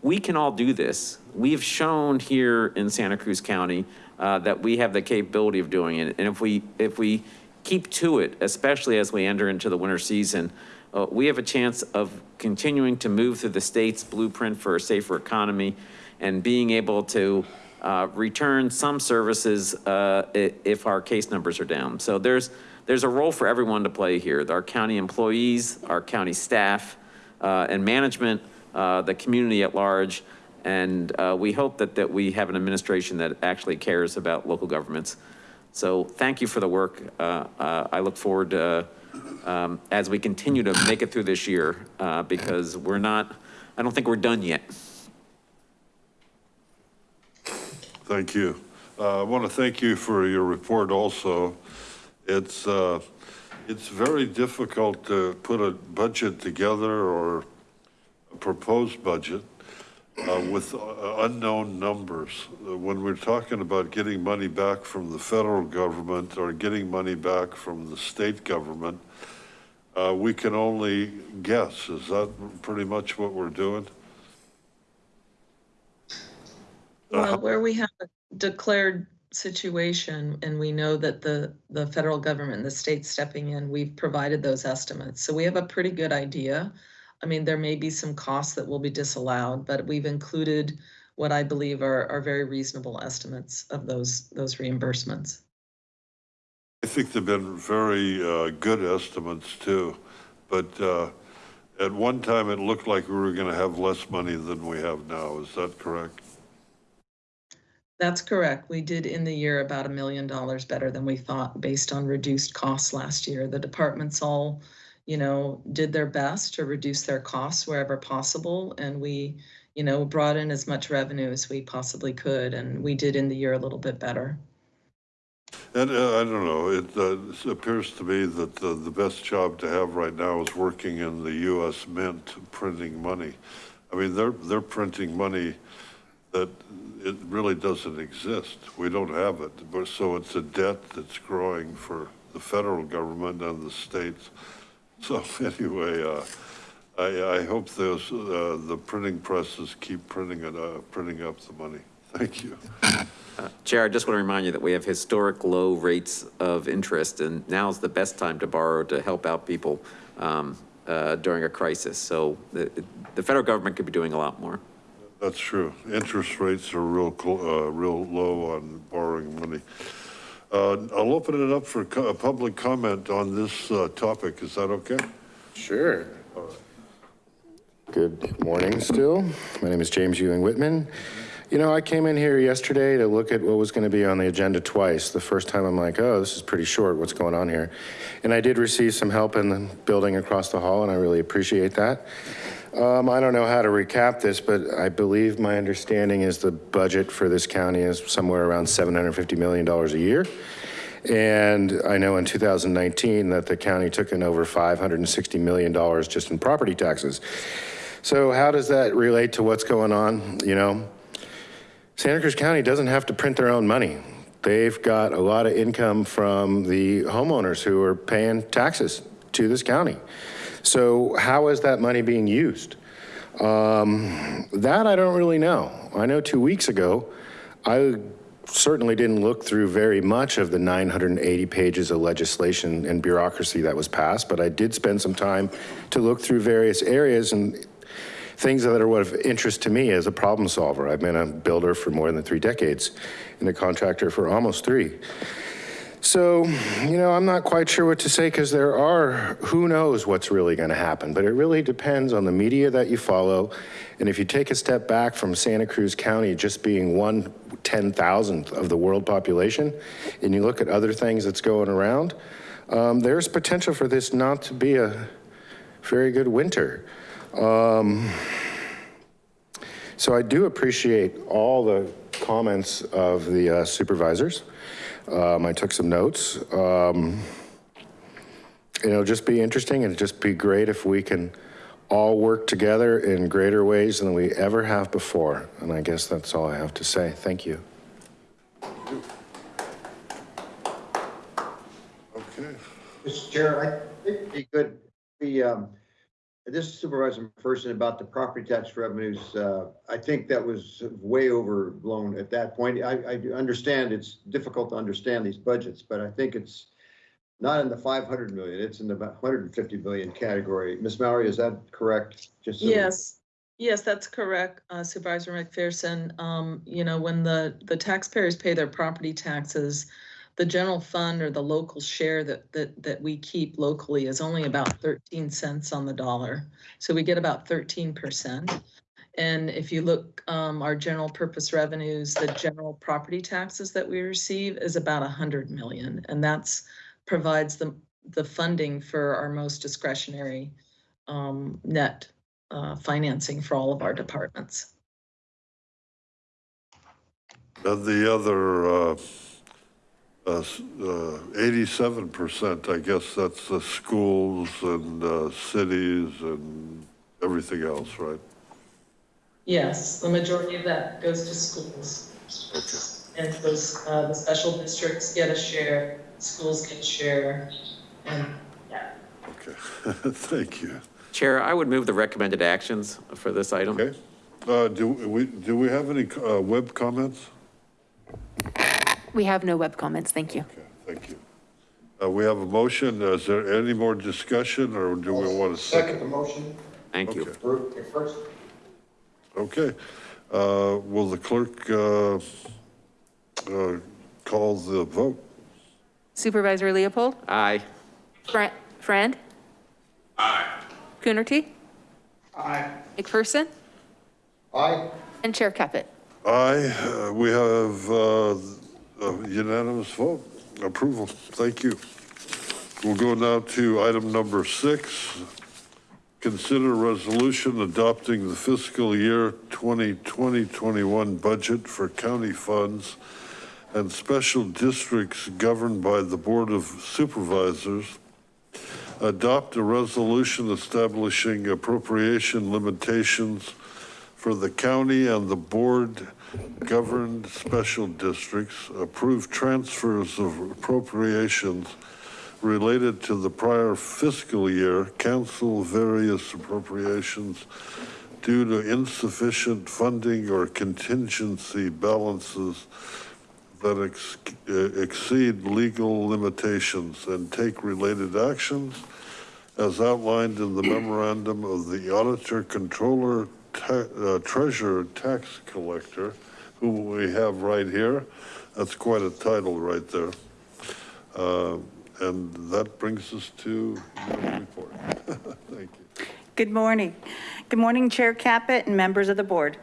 We can all do this. We've shown here in Santa Cruz County uh, that we have the capability of doing it. And if we, if we keep to it, especially as we enter into the winter season, uh, we have a chance of continuing to move through the state's blueprint for a safer economy and being able to uh, return some services uh, if our case numbers are down. So there's, there's a role for everyone to play here. Our county employees, our county staff, uh, and management, uh, the community at large. And uh, we hope that, that we have an administration that actually cares about local governments. So thank you for the work. I look forward to, um, as we continue to make it through this year, uh, because we're not, I don't think we're done yet. Thank you. Uh, I want to thank you for your report also. It's, uh, it's very difficult to put a budget together or a proposed budget uh, with uh, unknown numbers. Uh, When we're talking about getting money back from the federal government or getting money back from the state government, uh, we can only guess. Is that pretty much what we're doing? Well, where we have a declared situation and we know that the, the federal government and the state stepping in, we've provided those estimates. So we have a pretty good idea. I mean, there may be some costs that will be disallowed, but we've included what I believe are, are very reasonable estimates of those, those reimbursements. I think they've been very uh, good estimates too, but uh, at one time it looked like we were going to have less money than we have now. Is that correct? That's correct. We did in the year about a million dollars better than we thought based on reduced costs last year. The departments all, you know, did their best to reduce their costs wherever possible. And we, you know, brought in as much revenue as we possibly could. And we did in the year a little bit better. And uh, I don't know, it uh, appears to me that the, the best job to have right now is working in the US Mint printing money. I mean, they're, they're printing money that it really doesn't exist. We don't have it. But so it's a debt that's growing for the federal government and the states. So anyway, uh, I, I hope those, uh, the printing presses keep printing it, uh, printing up the money. Thank you. Chair, I just want to remind you that we have historic low rates of interest, and now's the best time to borrow to help out people um, uh, during a crisis. So the, the federal government could be doing a lot more. That's true. Interest rates are real, uh, real low on borrowing money. Uh, I'll open it up for co- public comment on this uh, topic. Is that okay? Sure. Good morning still. My name is James Ewing Whitman. You know, I came in here yesterday to look at what was going to be on the agenda twice. The first time I'm like, oh, this is pretty short. What's going on here? And I did receive some help in the building across the hall, and I really appreciate that. Um, I don't know how to recap this, but I believe my understanding is the budget for this county is somewhere around $750 million a year. And I know in 2019 that the county took in over $560 million just in property taxes. So how does that relate to what's going on? You know, Santa Cruz County doesn't have to print their own money. They've got a lot of income from the homeowners who are paying taxes to this county. So how is that money being used? Um, that I don't really know. I know two weeks ago, I certainly didn't look through very much of the 980 pages of legislation and bureaucracy that was passed, but I did spend some time to look through various areas and things that are of interest to me as a problem solver. I've been a builder for more than three decades and a contractor for almost three. So, you know, I'm not quite sure what to say because there are, who knows what's really going to happen, but it really depends on the media that you follow. And if you take a step back from Santa Cruz County just being one one ten thousandth of the world population, and you look at other things that's going around, um, there's potential for this not to be a very good winter. Um, so I do appreciate all the comments of the uh, supervisors. Um, I took some notes. Um, it'll just be interesting and just be great if we can all work together in greater ways than we ever have before. And I guess that's all I have to say. Thank you. Okay. Mr. Chair, I think it'd be good, the, um, this is Supervisor McPherson about the property tax revenues, uh, I think that was way overblown at that point. I, I understand it's difficult to understand these budgets, but I think it's not in the five hundred million, it's in the about hundred and fifty billion category. Ms. Mallory, is that correct? Just so- Yes, yes, that's correct, uh, Supervisor McPherson. Um, you know, when the, the taxpayers pay their property taxes, the general fund or the local share that, that, that we keep locally is only about thirteen cents on the dollar. So we get about thirteen percent. And if you look, um, our general purpose revenues, the general property taxes that we receive is about a hundred million. And that's provides the, the funding for our most discretionary, um, net, uh, financing for all of our departments. And the other, uh, uh, s- uh, 87%, I guess that's the schools and uh, cities and everything else, right? Yes, the majority of that goes to schools. And those, uh, the special districts get a share, schools get a share, and, yeah. Okay, thank you. Chair, I would move the recommended actions for this item. Okay. Uh, Do we, do we have any uh, web comments? We have no web comments, thank you. Okay, thank you. Uh, We have a motion. Is there any more discussion or do we want to? Second the motion. Thank you. Okay. Approve first. Okay. Uh, Will the clerk uh, uh, call the vote? Supervisor Leopold? Aye. Fran- Friend? Aye. Coonerty? Aye. McPherson? Aye. And Chair Caput. Aye, uh, we have unanimous vote, approval. Thank you. We'll go now to item number six. Consider resolution adopting the fiscal year 2020-21 budget for county funds and special districts governed by the Board of Supervisors. Adopt a resolution establishing appropriation limitations for the county and the board governed special districts. Approve transfers of appropriations related to the prior fiscal year, cancel various appropriations due to insufficient funding or contingency balances that ex- exceed legal limitations and take related actions as outlined in the memorandum of the auditor, controller, uh, treasurer, tax collector, who we have right here. That's quite a title right there. Uh, And that brings us to your report. Thank you. Good morning. Good morning, Chair Caput and members of the board.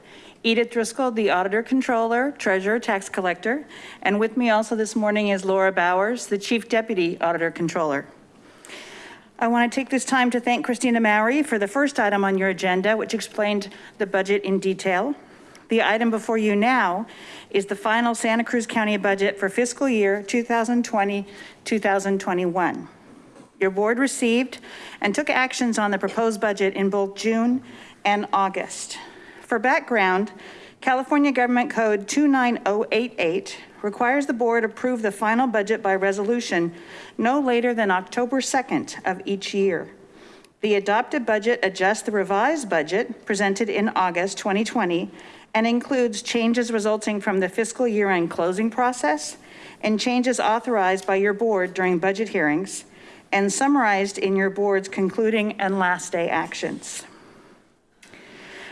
Edith Driscoll, the Auditor Controller, Treasurer, Tax Collector. And with me also this morning is Laura Bowers, the Chief Deputy Auditor Controller. I want to take this time to thank Christina Maury for the first item on your agenda, which explained the budget in detail. The item before you now is the final Santa Cruz County budget for fiscal year 2020, 2021. Your board received and took actions on the proposed budget in both June and August. For background, California Government Code 29088 requires the board approve the final budget by resolution no later than October 2nd of each year. The adopted budget adjusts the revised budget presented in August 2020 and includes changes resulting from the fiscal year-end closing process and changes authorized by your board during budget hearings and summarized in your board's concluding and last day actions.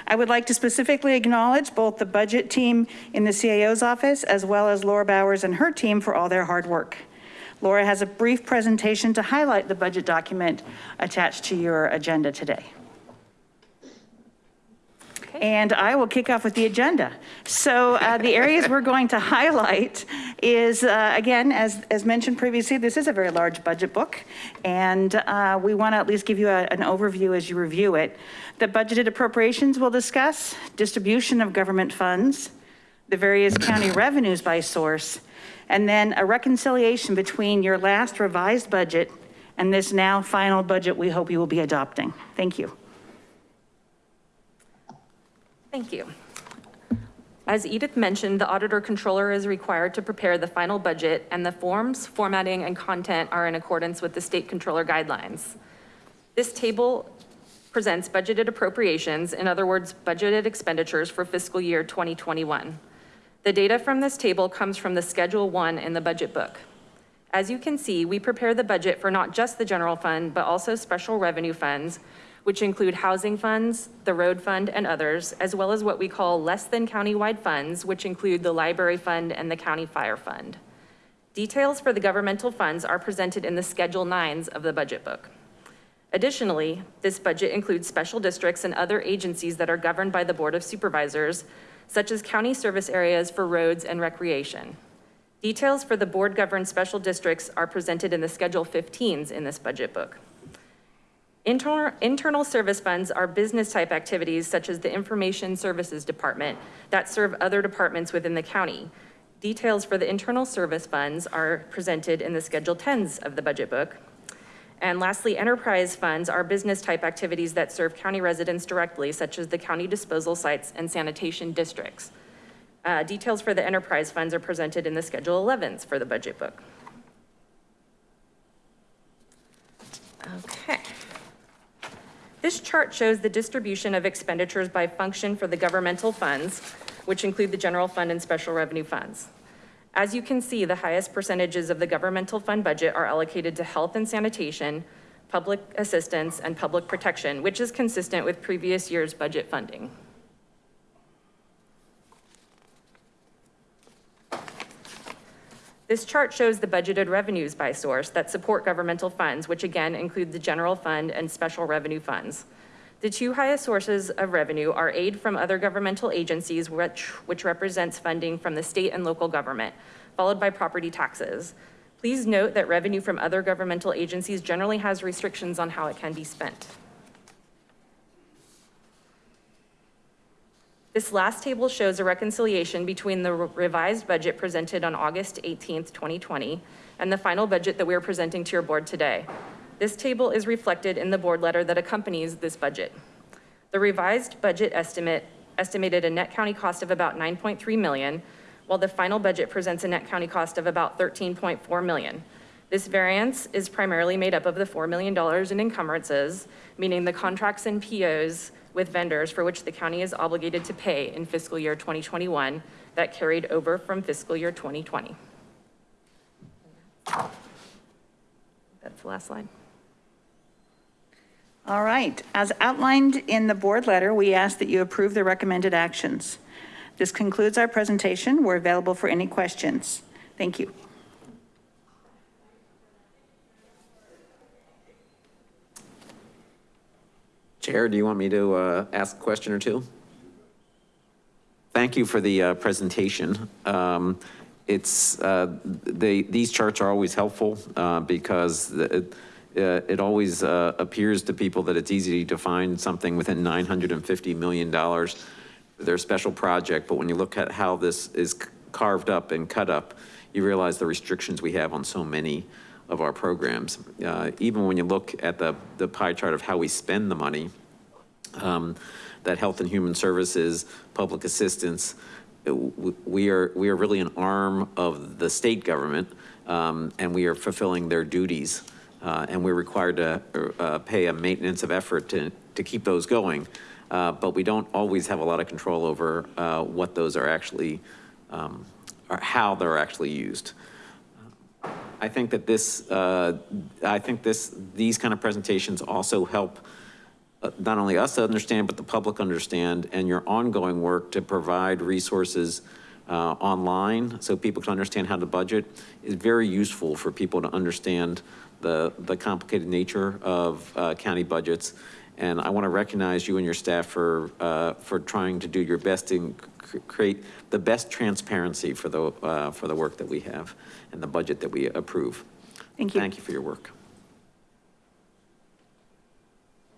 I would like to specifically acknowledge both the budget team in the CAO's office as well as Laura Bowers and her team for all their hard work. Laura has a brief presentation to highlight the budget document attached to your agenda today. And I will kick off with the agenda. So uh, the areas we're going to highlight is, uh, again, as, as mentioned previously, this is a very large budget book. And uh, we want to at least give you a- an overview as you review it. The budgeted appropriations we'll discuss, distribution of government funds, the various county revenues by source, and then a reconciliation between your last revised budget and this now final budget we hope you will be adopting. Thank you. Thank you. As Edith mentioned, the auditor controller is required to prepare the final budget and the forms, formatting, and content are in accordance with the state controller guidelines. This table presents budgeted appropriations, in other words, budgeted expenditures for fiscal year 2021. The data from this table comes from the Schedule 1 in the budget book. As you can see, we prepare the budget for not just the general fund, but also special revenue funds, which include housing funds, the road fund, and others, as well as what we call less than countywide funds, which include the library fund and the county fire fund. Details for the governmental funds are presented in the Schedule 9s of the budget book. Additionally, this budget includes special districts and other agencies that are governed by the Board of Supervisors, such as county service areas for roads and recreation. Details for the board governed special districts are presented in the Schedule 15s in this budget book. Internal, internal service funds are business type activities such as the Information Services Department that serve other departments within the county. Details for the internal service funds are presented in the Schedule 10s of the budget book. And lastly, enterprise funds are business type activities that serve county residents directly, such as the county disposal sites and sanitation districts. Uh, details for the enterprise funds are presented in the Schedule 11s for the budget book. Okay. This chart shows the distribution of expenditures by function for the governmental funds, which include the general fund and special revenue funds. As you can see, the highest percentages of the governmental fund budget are allocated to health and sanitation, public assistance, and public protection, which is consistent with previous year's budget funding. This chart shows the budgeted revenues by source that support governmental funds, which again include the general fund and special revenue funds. The two highest sources of revenue are aid from other governmental agencies, which, which represents funding from the state and local government, followed by property taxes. Please note that revenue from other governmental agencies generally has restrictions on how it can be spent. This last table shows a reconciliation between the revised budget presented on August 18th, 2020, and the final budget that we are presenting to your board today. This table is reflected in the board letter that accompanies this budget. The revised budget estimate estimated a net county cost of about 9.3 million, while the final budget presents a net county cost of about 13.4 million. This variance is primarily made up of the $4 million in encumbrances, meaning the contracts and POs with vendors for which the county is obligated to pay in fiscal year 2021 that carried over from fiscal year 2020. That's the last slide. All right, as outlined in the board letter, we ask that you approve the recommended actions. This concludes our presentation. We're available for any questions. Thank you. Chair, do you want me to uh, ask a question or two? Thank you for the uh, presentation. Um, It's, uh, they, these charts are always helpful uh, because it, uh, it always uh, appears to people that it's easy to find something within $950 million for their special project. But when you look at how this is carved up and cut up, you realize the restrictions we have on so many of our programs. Uh, Even when you look at the, the pie chart of how we spend the money, um, that Health and Human Services, Public Assistance, we are, we are really an arm of the state government, um, and we are fulfilling their duties. Uh, and we're required to, uh, pay a maintenance of effort to, to keep those going. Uh, but we don't always have a lot of control over, uh, what those are actually, um, or how they're actually used. I think that this, uh, I think this, these kind of presentations also help uh, not only us to understand, but the public understand, and your ongoing work to provide resources uh, online so people can understand how to budget is very useful for people to understand the, the complicated nature of uh, county budgets. And I want to recognize you and your staff for, uh, for trying to do your best to create the best transparency for the, uh, for the work that we have and the budget that we approve. Thank you. Thank you for your work.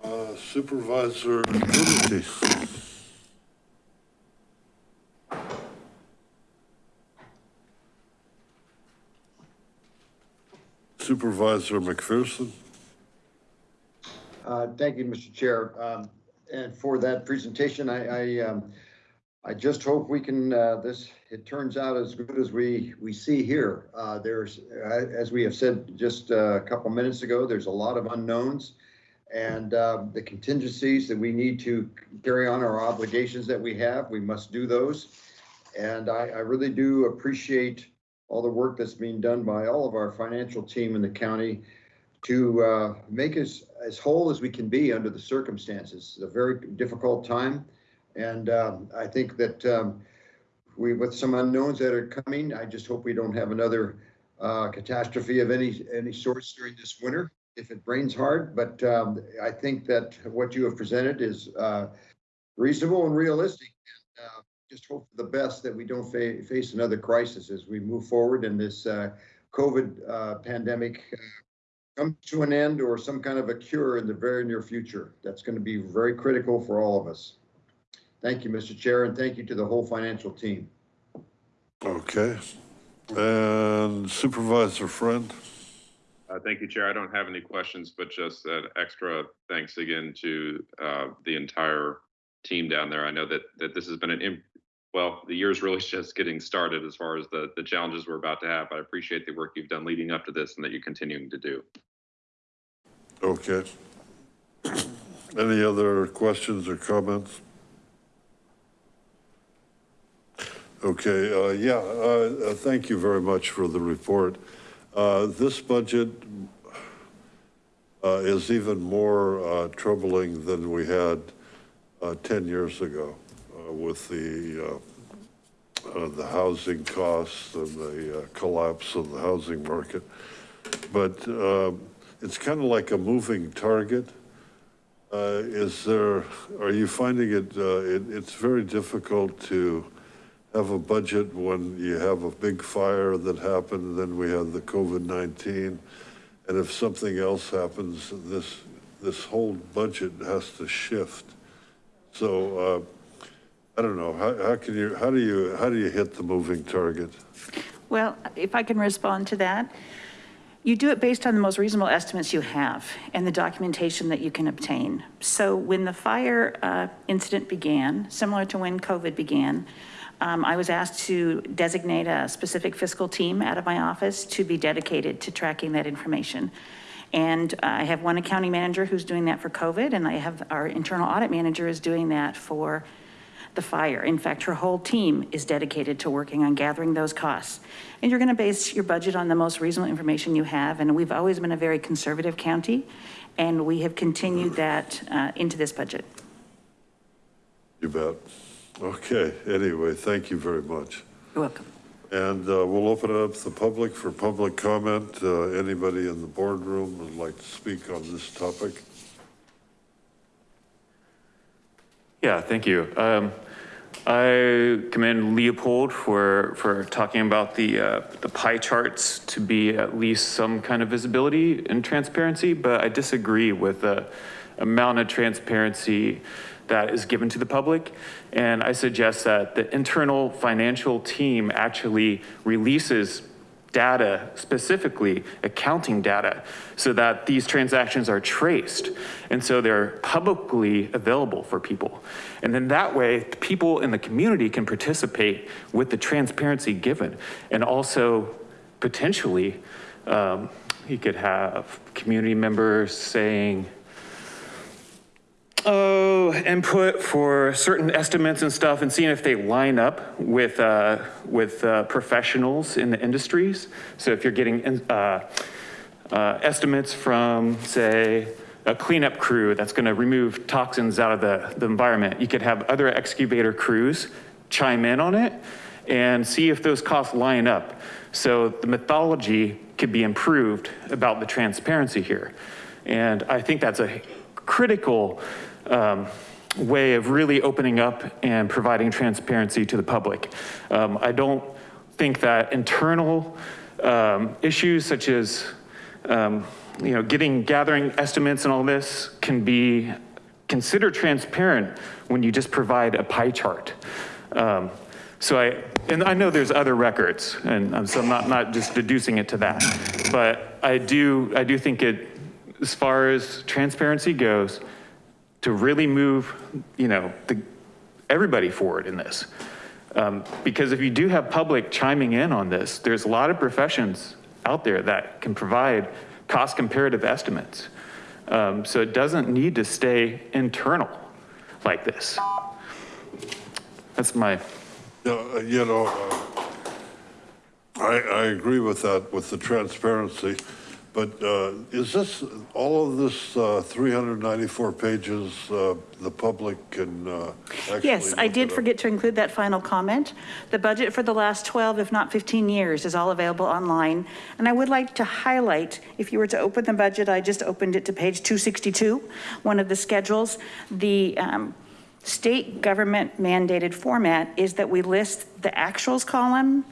Uh, Supervisor Coonerty. Supervisor McPherson. Uh, Thank you, Mr. Chair. Um, And for that presentation, I, I, um, I just hope we can, uh, this, it turns out as good as we, we see here. Uh, There's, uh, as we have said just a couple minutes ago, there's a lot of unknowns. And um, the contingencies that we need to carry on our obligations that we have, we must do those. And I, I really do appreciate all the work that's being done by all of our financial team in the county to uh, make us as whole as we can be under the circumstances. It's a very difficult time. And um, I think that um, we, with some unknowns that are coming, I just hope we don't have another uh, catastrophe of any, any sorts during this winter if it rains hard. But um, I think that what you have presented is uh, reasonable and realistic. And, uh, Just hope for the best that we don't fa- face another crisis as we move forward and this uh, COVID uh, pandemic uh, comes to an end or some kind of a cure in the very near future. That's going to be very critical for all of us. Thank you, Mr. Chair, and thank you to the whole financial team. Okay. And Supervisor Friend. Uh, Thank you, Chair. I don't have any questions, but just an extra thanks again to uh, the entire team down there. I know that, that this has been an, im- well, the year's really just getting started as far as the, the challenges we're about to have. But I appreciate the work you've done leading up to this and that you're continuing to do. Okay. Any other questions or comments? Okay, uh, yeah, uh, uh, thank you very much for the report. Uh, This budget uh, is even more uh, troubling than we had uh, 10 years ago with the, the housing costs and the collapse of the housing market. But it's kind of like a moving target. Is there, are you finding it, it- it's very difficult to have a budget when you have a big fire that happened, then we have the COVID-19. And if something else happens, this, this whole budget has to shift. So, uh, I don't know, how, how can you, how do you, how do you hit the moving target? Well, if I can respond to that, you do it based on the most reasonable estimates you have and the documentation that you can obtain. So when the fire uh, incident began, similar to when COVID began, um, I was asked to designate a specific fiscal team out of my office to be dedicated to tracking that information. And I have one accounting manager who's doing that for COVID, and I have our internal audit manager is doing that for the fire. In fact, her whole team is dedicated to working on gathering those costs. And you're gonna base your budget on the most reasonable information you have, and we've always been a very conservative county, and we have continued that uh, into this budget. You bet. Okay, anyway, thank you very much. You're welcome. And uh, we'll open it up to the public for public comment. Uh, Anybody in the boardroom would like to speak on this topic? Yeah, thank you. Um, I commend Leopold for, for talking about the, uh, the pie charts to be at least some kind of visibility and transparency, but I disagree with the amount of transparency that is given to the public. And I suggest that the internal financial team actually releases data, specifically accounting data, so that these transactions are traced. And so they're publicly available for people. And then that way, people in the community can participate with the transparency given. And also potentially, um, you could have community members saying, oh, input for certain estimates and stuff and seeing if they line up with, uh, with uh, professionals in the industries. So if you're getting uh, uh, estimates from, say, a cleanup crew that's gonna remove toxins out of the, the environment, you could have other excavator crews chime in on it and see if those costs line up. So the mythology could be improved about the transparency here. And I think that's a critical um, way of really opening up and providing transparency to the public. Um, I don't think that internal um, issues such as, um, you know, getting, gathering estimates and all this can be considered transparent when you just provide a pie chart. Um, so I, and I know there's other records and so I'm not, not just deducing it to that, but I do, I do think it, as far as transparency goes, to really move, you know, the, everybody forward in this. Um, because if you do have public chiming in on this, there's a lot of professions out there that can provide cost comparative estimates. Um, so it doesn't need to stay internal like this. That's my. Yeah, you know, uh, I, I agree with that, with the transparency. But uh, is this, all of this uh, 394 pages, uh, the public can uh? Yes, I did forget to include that final comment. The budget for the last 12, if not 15 years is all available online. And I would like to highlight, if you were to open the budget, I just opened it to page 262, one of the schedules. The um, state government mandated format is that we list the actuals column,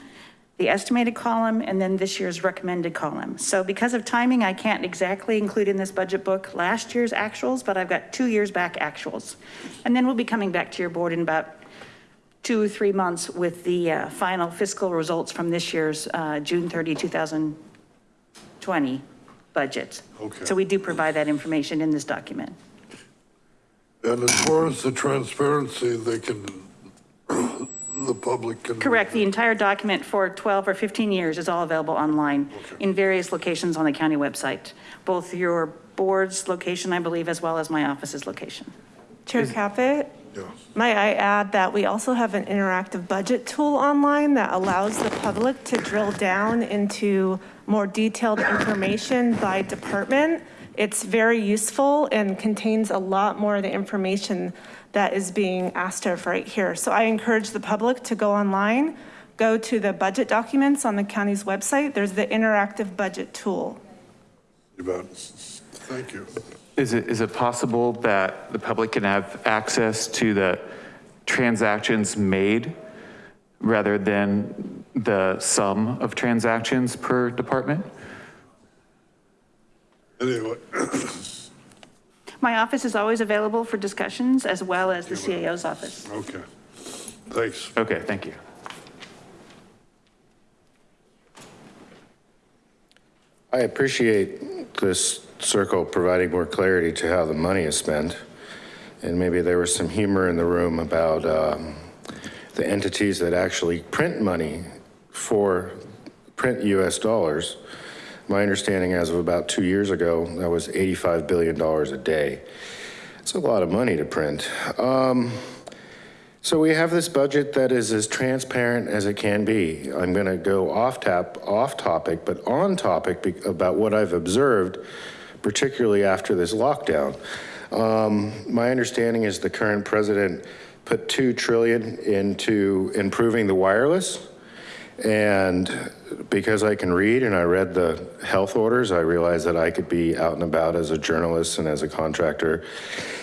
the estimated column, and then this year's recommended column. So because of timing, I can't exactly include in this budget book last year's actuals, but I've got two years back actuals. And then we'll be coming back to your board in about two or three months with the uh, final fiscal results from this year's uh, June 30, 2020 budget. Okay. So we do provide that information in this document. And as far as the transparency, they can, the public can. Correct, the entire document for 12 or 15 years is all available online in various locations on the county website. Both your board's location, I believe, as well as my office's location. Chair Caput? Might I add that we also have an interactive budget tool online that allows the public to drill down into more detailed information by department. It's very useful and contains a lot more of the information that is being asked of right here. So I encourage the public to go online, go to the budget documents on the county's website. There's the interactive budget tool. You. Thank you. Is it, is it possible that the public can have access to the transactions made rather than the sum of transactions per department? Anyway, My office is always available for discussions as well as the CAO's office. okay. Thanks. Okay, thank you. I appreciate this circle providing more clarity to how the money is spent. And maybe there was some humor in the room about um, the entities that actually print money for, print US dollars. My understanding as of about two years ago, that was $85 billion a day. It's a lot of money to print. Um, so we have this budget that is as transparent as it can be. I'm going to go off tap, off topic, but on topic about what I've observed, particularly after this lockdown. Um, my understanding is the current president put two trillion into improving the wireless. And because I can read and I read the health orders, I realized that I could be out and about as a journalist and as a contractor,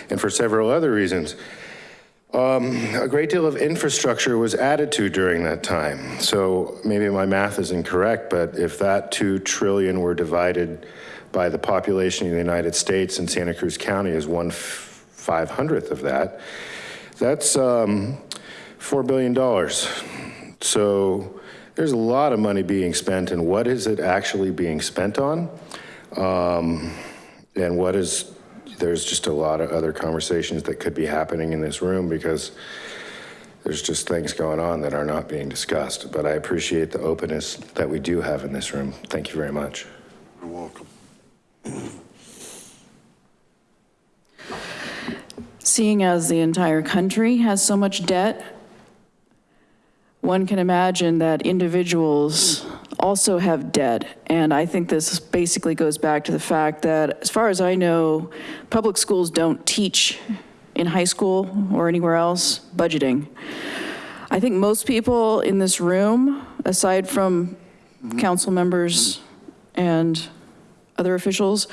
and for several other reasons. Um, a great deal of infrastructure was added to during that time. So maybe my math is incorrect, but if that 2 trillion were divided by the population of the United States and Santa Cruz County is one five hundredth of that, that's um, $4 billion. So there's a lot of money being spent and what is it actually being spent on? Um, and what is there's just a lot of other conversations that could be happening in this room because there's just things going on that are not being discussed. But I appreciate the openness that we do have in this room. Thank you very much. You're welcome. Seeing as the entire country has so much debt, one can imagine that individuals also have debt. And I think this basically goes back to the fact that, as far as I know, public schools don't teach in high school or anywhere else budgeting. I think most people in this room, aside from council members and other officials,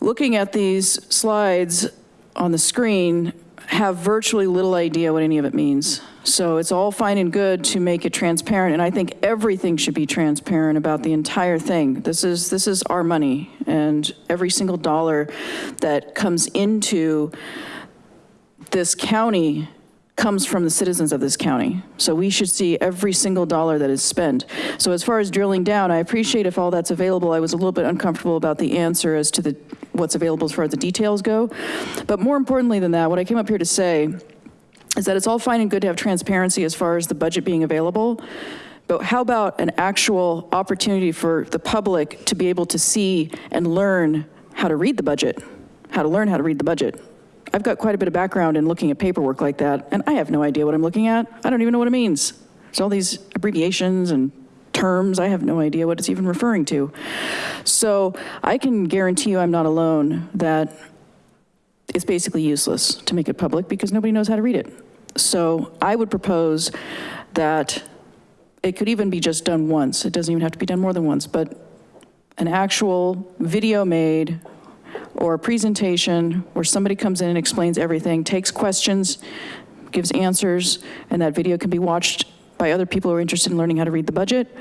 looking at these slides on the screen, have virtually little idea what any of it means. So it's all fine and good to make it transparent, and I think everything should be transparent about the entire thing. This is, this is our money, and every single dollar that comes into this county comes from the citizens of this county. So we should see every single dollar that is spent. So as far as drilling down, I appreciate if all that's available. I was a little bit uncomfortable about the answer as to the what's available as far as the details go. But more importantly than that, what I came up here to say is that it's all fine and good to have transparency as far as the budget being available. But how about an actual opportunity for the public to be able to see and learn how to read the budget, how to learn how to read the budget? I've got quite a bit of background in looking at paperwork like that, and I have no idea what I'm looking at. I don't even know what it means. There's all these abbreviations and terms. I have no idea what it's even referring to. So I can guarantee you I'm not alone that it's basically useless to make it public because nobody knows how to read it. So I would propose that it could even be just done once. It doesn't even have to be done more than once, but an actual video made or a presentation where somebody comes in and explains everything, takes questions, gives answers, and that video can be watched by other people who are interested in learning how to read the budget.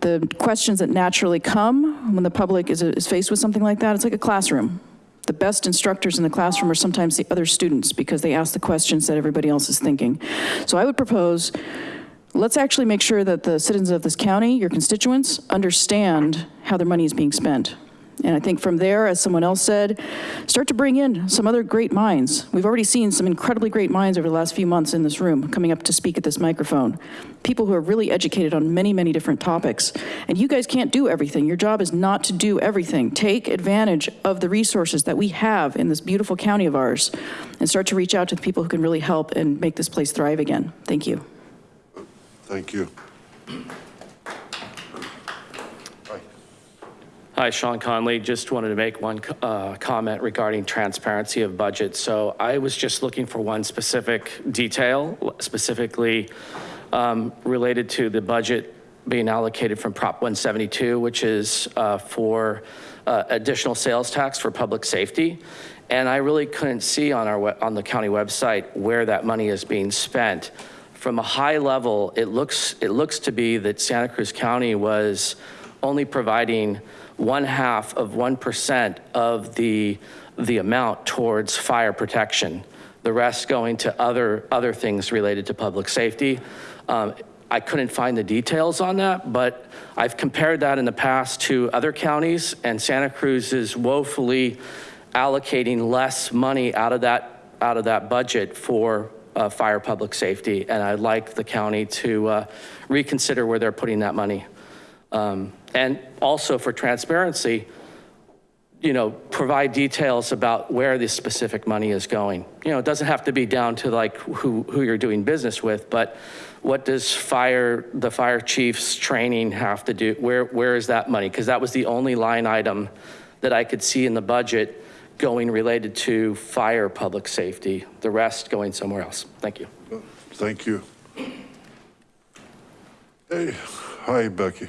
The questions that naturally come when the public is, is faced with something like that, it's like a classroom. The best instructors in the classroom are sometimes the other students because they ask the questions that everybody else is thinking. So I would propose, let's actually make sure that the citizens of this county, your constituents, understand how their money is being spent. And I think from there, as someone else said, start to bring in some other great minds. We've already seen some incredibly great minds over the last few months in this room coming up to speak at this microphone. People who are really educated on many, many different topics. And you guys can't do everything. Your job is not to do everything. Take advantage of the resources that we have in this beautiful county of ours and start to reach out to the people who can really help and make this place thrive again. Thank you. Thank you. Hi, Sean Conley. Just wanted to make one uh, comment regarding transparency of budget. So I was just looking for one specific detail, specifically um, related to the budget being allocated from Prop 172, which is uh, for uh, additional sales tax for public safety. And I really couldn't see on our on the county website where that money is being spent. From a high level, it looks it looks to be that Santa Cruz County was only providing one half of 1% of the, the amount towards fire protection. The rest going to other, other things related to public safety. Um, I couldn't find the details on that, but I've compared that in the past to other counties and Santa Cruz is woefully allocating less money out of that, out of that budget for uh, fire public safety. And I'd like the county to uh, reconsider where they're putting that money. Um, And also for transparency, you know, provide details about where this specific money is going. You know, it doesn't have to be down to like who, who you're doing business with, but what does fire, the fire chief's training have to do? Where, where is that money? Because that was the only line item that I could see in the budget going related to fire public safety, the rest going somewhere else. Thank you. Thank you. Hey, hi Becky.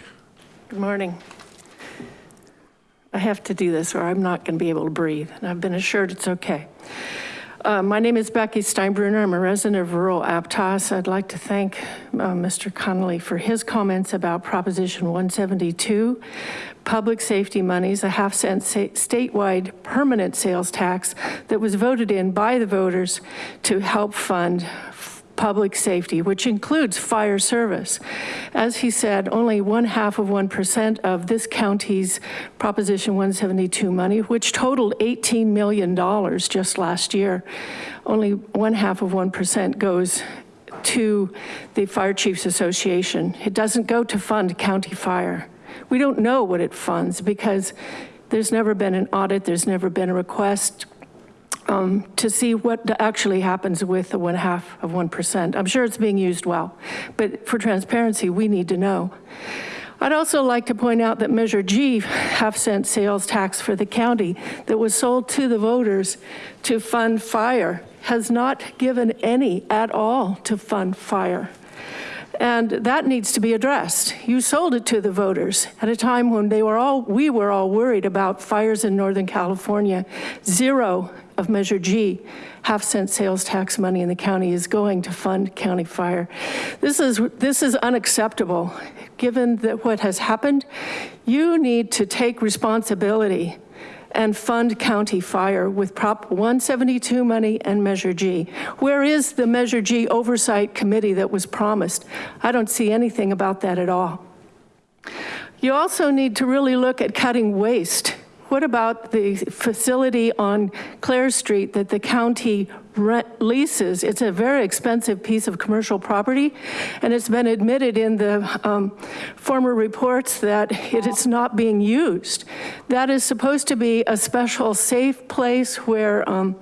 Good morning. I have to do this or I'm not going to be able to breathe, and I've been assured it's okay. Uh, My name is Becky Steinbruner. I'm a resident of rural Aptos. I'd like to thank uh, Mr. Connolly for his comments about Proposition 172, public safety monies, a half cent statewide permanent sales tax that was voted in by the voters to help fund public safety, which includes fire service. As he said, only one half of 1% of this county's Proposition 172 money, which totaled $18 million just last year, only one half of 1% goes to the Fire Chiefs Association. It doesn't go to fund county fire. We don't know what it funds because there's never been an audit, there's never been a request um, to see what actually happens with the one half of 1%. I'm sure it's being used well, but for transparency, we need to know. I'd also like to point out that Measure G, half cent sales tax for the county that was sold to the voters to fund fire has not given any at all to fund fire. And that needs to be addressed. You sold it to the voters at a time when they were all, we were all worried about fires in Northern California. Zero of Measure G, half cent sales tax money in the county is going to fund county fire. This is, this is unacceptable. Given that what has happened, you need to take responsibility and fund county fire with Prop 172 money and Measure G. Where is the Measure G oversight committee that was promised? I don't see anything about that at all. You also need to really look at cutting waste. What about the facility on Clare Street that the county rent leases? It's a very expensive piece of commercial property, and it's been admitted in the um, former reports that it is not being used. That is supposed to be a special safe place where um,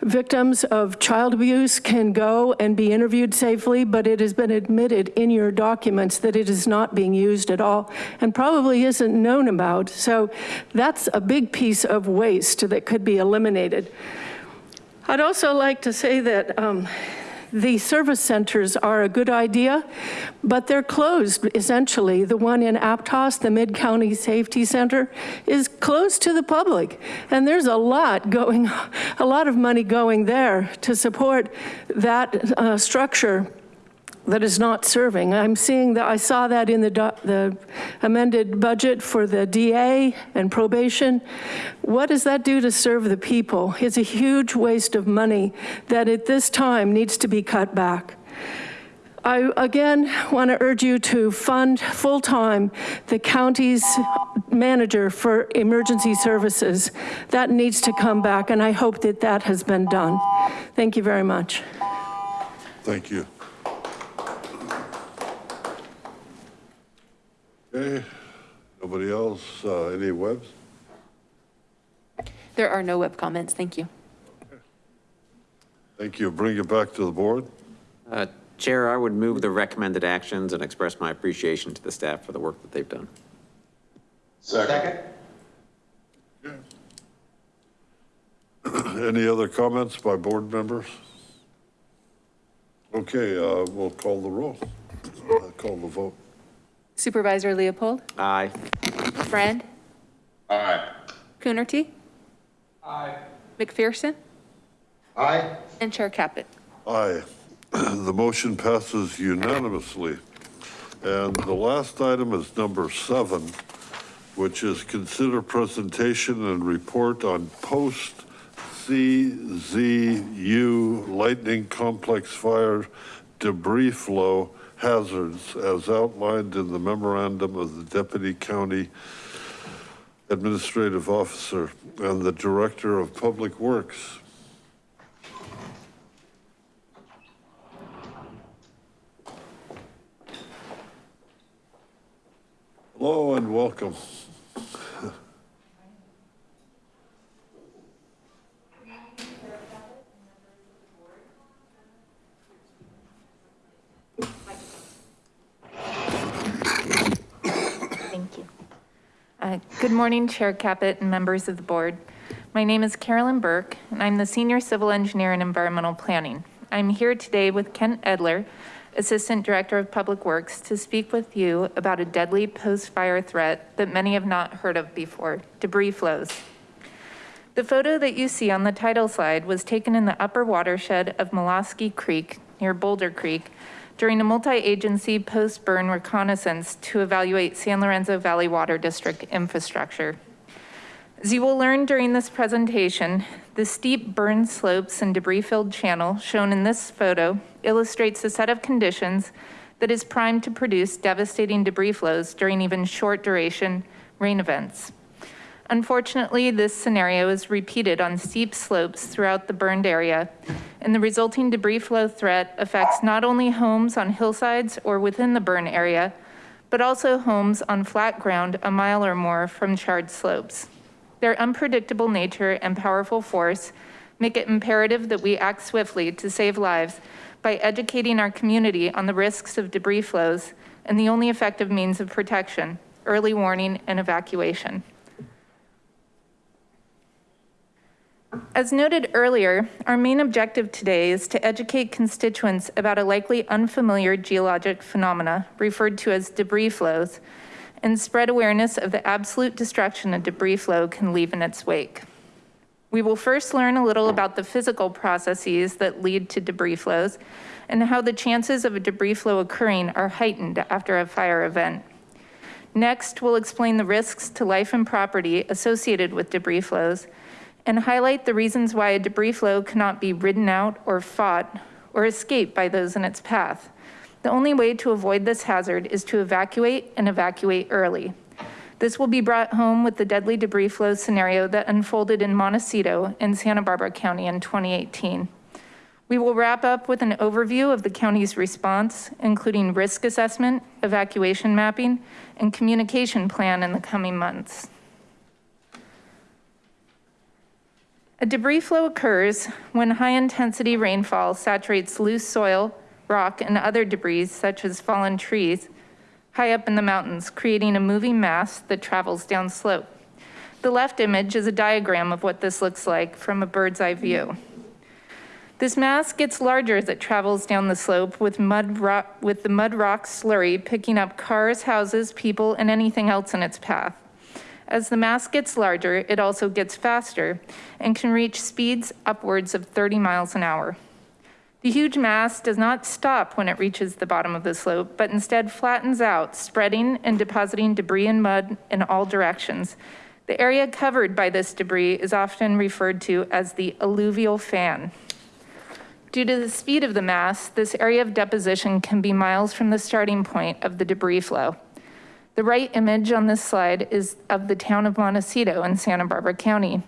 victims of child abuse can go and be interviewed safely, but it has been admitted in your documents that it is not being used at all and probably isn't known about. So that's a big piece of waste that could be eliminated. I'd also like to say that um, the service centers are a good idea, but they're closed essentially. The one in Aptos, the Mid-County Safety Center, is closed to the public. And there's a lot going, a lot of money going there to support that uh, structure that is not serving. I'm seeing that, I saw that in the, the amended budget for the DA and probation. What does that do to serve the people? It's a huge waste of money that at this time needs to be cut back. I again want to urge you to fund full-time the county's manager for emergency services. That needs to come back and I hope that that has been done. Thank you very much. Thank you. Okay, nobody else, uh, any webs? There are no web comments, thank you. Thank you, bring it back to the board. Uh, Chair, I would move the recommended actions and express my appreciation to the staff for the work that they've done. Second. Any other comments by board members? Okay, uh, we'll call the roll, Uh, call the vote. Supervisor Leopold, Aye. Friend, Aye. Coonerty, Aye. McPherson, Aye. and Chair Caput. Aye. The motion passes unanimously. And the last item is number seven, which is consider presentation and report on post CZU lightning complex fire debris flow hazards as outlined in the memorandum of the Deputy County Administrative Officer and the Director of Public Works. Hello and welcome. Uh, good morning, Chair Caput and members of the board. My name is Carolyn Burke, and I'm the Senior Civil Engineer in Environmental Planning. I'm here today with Kent Edler, Assistant Director of Public Works, to speak with you about a deadly post-fire threat that many have not heard of before, debris flows. The photo that you see on the title slide was taken in the upper watershed of Malosky Creek near Boulder Creek during a multi-agency post-burn reconnaissance to evaluate San Lorenzo Valley Water District infrastructure. As you will learn during this presentation, the steep burn slopes and debris-filled channel shown in this photo illustrates a set of conditions that is primed to produce devastating debris flows during even short duration rain events. Unfortunately, this scenario is repeated on steep slopes throughout the burned area, and the resulting debris flow threat affects not only homes on hillsides or within the burn area, but also homes on flat ground a mile or more from charred slopes. Their unpredictable nature and powerful force make it imperative that we act swiftly to save lives by educating our community on the risks of debris flows and the only effective means of protection, early warning and evacuation. As noted earlier, our main objective today is to educate constituents about a likely unfamiliar geologic phenomena referred to as debris flows and spread awareness of the absolute destruction a debris flow can leave in its wake. We will first learn a little about the physical processes that lead to debris flows and how the chances of a debris flow occurring are heightened after a fire event. Next, we'll explain the risks to life and property associated with debris flows and highlight the reasons why a debris flow cannot be ridden out or fought or escaped by those in its path. The only way to avoid this hazard is to evacuate and evacuate early. This will be brought home with the deadly debris flow scenario that unfolded in Montecito in Santa Barbara County in 2018. We will wrap up with an overview of the county's response, including risk assessment, evacuation mapping, and communication plan in the coming months. A debris flow occurs when high intensity rainfall saturates loose soil, rock, and other debris such as fallen trees high up in the mountains, creating a moving mass that travels down slope. The left image is a diagram of what this looks like from a bird's eye view. This mass gets larger as it travels down the slope with mud rock, with the mud rock slurry picking up cars, houses, people, and anything else in its path. As the mass gets larger, it also gets faster and can reach speeds upwards of 30 miles an hour. The huge mass does not stop when it reaches the bottom of the slope, but instead flattens out, spreading and depositing debris and mud in all directions. The area covered by this debris is often referred to as the alluvial fan. Due to the speed of the mass, this area of deposition can be miles from the starting point of the debris flow. The right image on this slide is of the town of Montecito in Santa Barbara County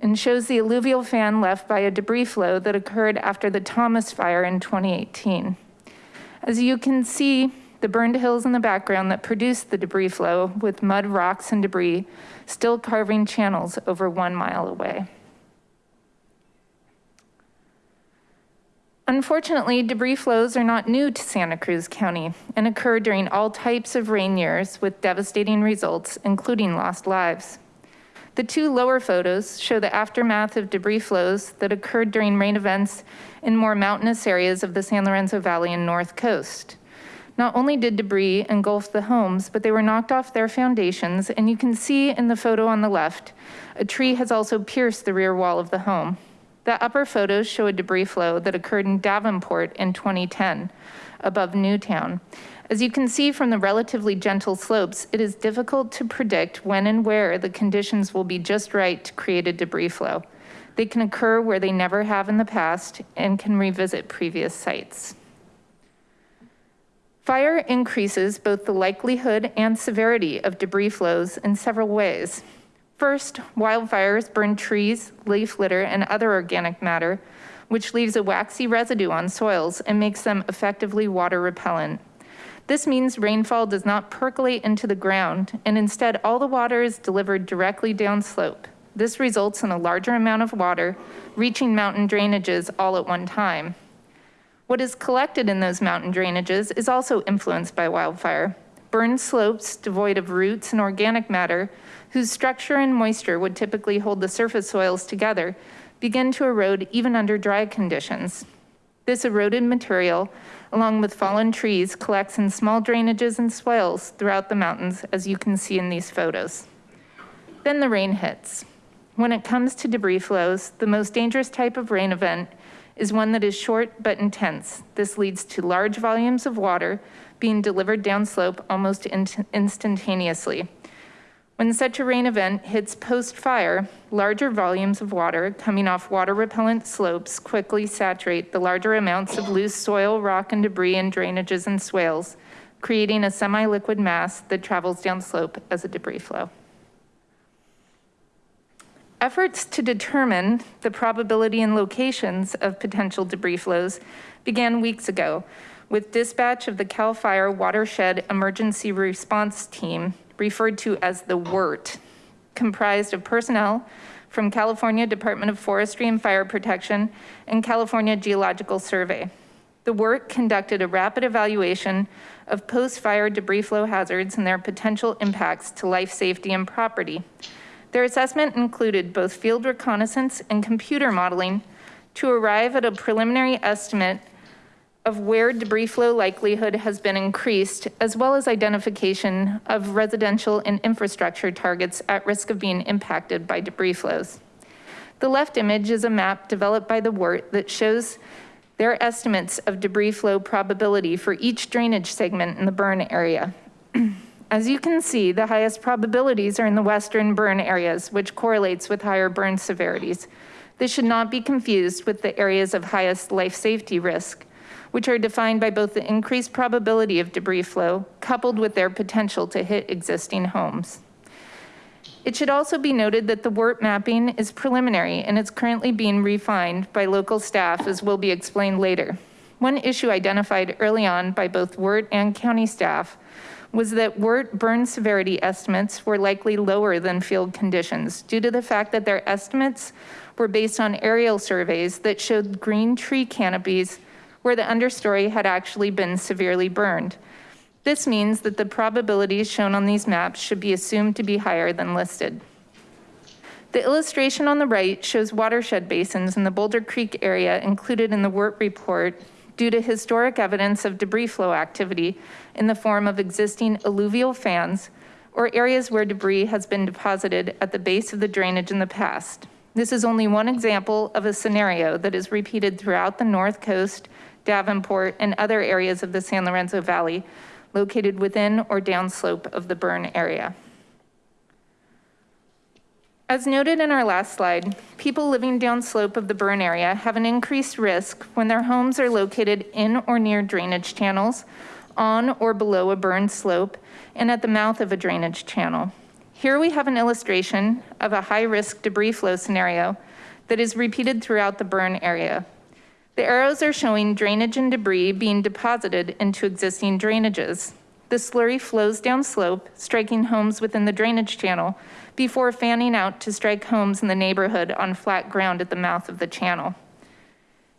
and shows the alluvial fan left by a debris flow that occurred after the Thomas fire in 2018. As you can see, the burned hills in the background that produced the debris flow with mud, rocks, and debris still carving channels over one mile away. Unfortunately, debris flows are not new to Santa Cruz County and occur during all types of rain years with devastating results, including lost lives. The two lower photos show the aftermath of debris flows that occurred during rain events in more mountainous areas of the San Lorenzo Valley and North Coast. Not only did debris engulf the homes, but they were knocked off their foundations. And you can see in the photo on the left, a tree has also pierced the rear wall of the home. The upper photos show a debris flow that occurred in Davenport in 2010 above Newtown. As you can see from the relatively gentle slopes, it is difficult to predict when and where the conditions will be just right to create a debris flow. They can occur where they never have in the past and can revisit previous sites. Fire increases both the likelihood and severity of debris flows in several ways. First, wildfires burn trees, leaf litter, and other organic matter, which leaves a waxy residue on soils and makes them effectively water repellent. This means rainfall does not percolate into the ground, and instead all the water is delivered directly downslope. This results in a larger amount of water reaching mountain drainages all at one time. What is collected in those mountain drainages is also influenced by wildfire. Burned slopes devoid of roots and organic matter, whose structure and moisture would typically hold the surface soils together, begin to erode even under dry conditions. This eroded material, along with fallen trees, collects in small drainages and swales throughout the mountains, as you can see in these photos. Then the rain hits. When it comes to debris flows, the most dangerous type of rain event is one that is short but intense. This leads to large volumes of water being delivered downslope almost instantaneously. When such a rain event hits post-fire, larger volumes of water coming off water repellent slopes quickly saturate the larger amounts of loose soil, rock, and debris in drainages and swales, creating a semi-liquid mass that travels downslope as a debris flow. Efforts to determine the probability and locations of potential debris flows began weeks ago with dispatch of the CAL FIRE Watershed Emergency Response Team, referred to as the WERT, comprised of personnel from California Department of Forestry and Fire Protection and California Geological Survey. The WERT conducted a rapid evaluation of post-fire debris flow hazards and their potential impacts to life safety and property. Their assessment included both field reconnaissance and computer modeling to arrive at a preliminary estimate of where debris flow likelihood has been increased, as well as identification of residential and infrastructure targets at risk of being impacted by debris flows. The left image is a map developed by the WERT that shows their estimates of debris flow probability for each drainage segment in the burn area. As you can see, the highest probabilities are in the western burn areas, which correlates with higher burn severities. This should not be confused with the areas of highest life safety risk, which are defined by both the increased probability of debris flow coupled with their potential to hit existing homes. It should also be noted that the WERT mapping is preliminary and it's currently being refined by local staff as will be explained later. One issue identified early on by both WERT and county staff was that WERT burn severity estimates were likely lower than field conditions due to the fact that their estimates were based on aerial surveys that showed green tree canopies where the understory had actually been severely burned. This means that the probabilities shown on these maps should be assumed to be higher than listed. The illustration on the right shows watershed basins in the Boulder Creek area included in the WERT report due to historic evidence of debris flow activity in the form of existing alluvial fans or areas where debris has been deposited at the base of the drainage in the past. This is only one example of a scenario that is repeated throughout the North Coast, Davenport, and other areas of the San Lorenzo Valley located within or downslope of the burn area. As noted in our last slide, people living downslope of the burn area have an increased risk when their homes are located in or near drainage channels, on or below a burn slope, and at the mouth of a drainage channel. Here we have an illustration of a high risk debris flow scenario that is repeated throughout the burn area. The arrows are showing drainage and debris being deposited into existing drainages. The slurry flows down slope, striking homes within the drainage channel before fanning out to strike homes in the neighborhood on flat ground at the mouth of the channel.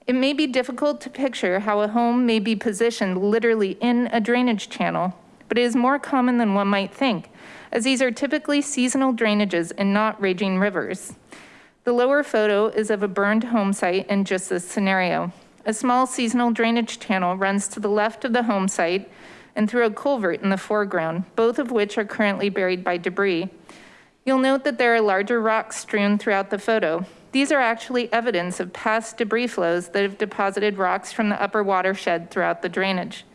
It may be difficult to picture how a home may be positioned literally in a drainage channel, but it is more common than one might think, as these are typically seasonal drainages and not raging rivers. The lower photo is of a burned home site in just this scenario. A small seasonal drainage channel runs to the left of the home site and through a culvert in the foreground, both of which are currently buried by debris. You'll note that there are larger rocks strewn throughout the photo. These are actually evidence of past debris flows that have deposited rocks from the upper watershed throughout the drainage.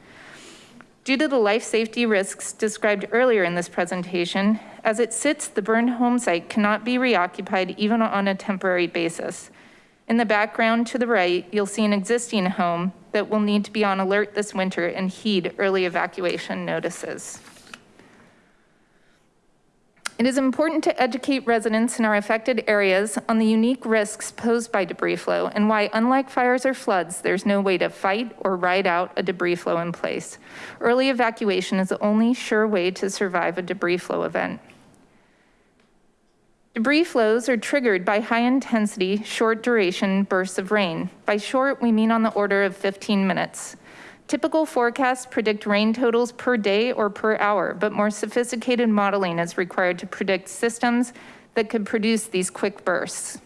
Due to the life safety risks described earlier in this presentation, as it sits, the burned home site cannot be reoccupied even on a temporary basis. In the background to the right, you'll see an existing home that will need to be on alert this winter and heed early evacuation notices. It is important to educate residents in our affected areas on the unique risks posed by debris flow and why, unlike fires or floods, there's no way to fight or ride out a debris flow in place. Early evacuation is the only sure way to survive a debris flow event. Debris flows are triggered by high intensity, short duration bursts of rain. By short, we mean on the order of 15 minutes. Typical forecasts predict rain totals per day or per hour, but more sophisticated modeling is required to predict systems that could produce these quick bursts.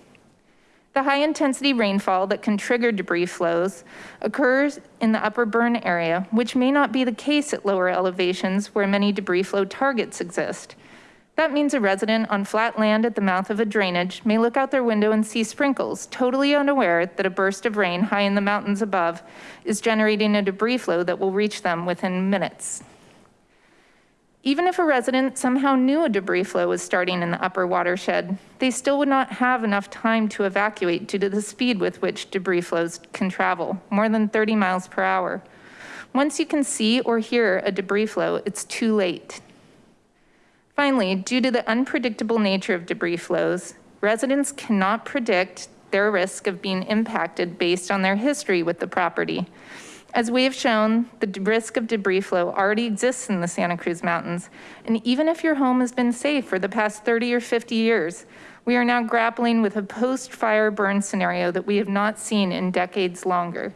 The high intensity rainfall that can trigger debris flows occurs in the upper burn area, which may not be the case at lower elevations where many debris flow targets exist. That means a resident on flat land at the mouth of a drainage may look out their window and see sprinkles, totally unaware that a burst of rain high in the mountains above is generating a debris flow that will reach them within minutes. Even if a resident somehow knew a debris flow was starting in the upper watershed, they still would not have enough time to evacuate due to the speed with which debris flows can travel, more than 30 miles per hour. Once you can see or hear a debris flow, it's too late. Finally, due to the unpredictable nature of debris flows, residents cannot predict their risk of being impacted based on their history with the property. As we have shown, the risk of debris flow already exists in the Santa Cruz Mountains. And even if your home has been safe for the past 30 or 50 years, we are now grappling with a post-fire burn scenario that we have not seen in decades longer.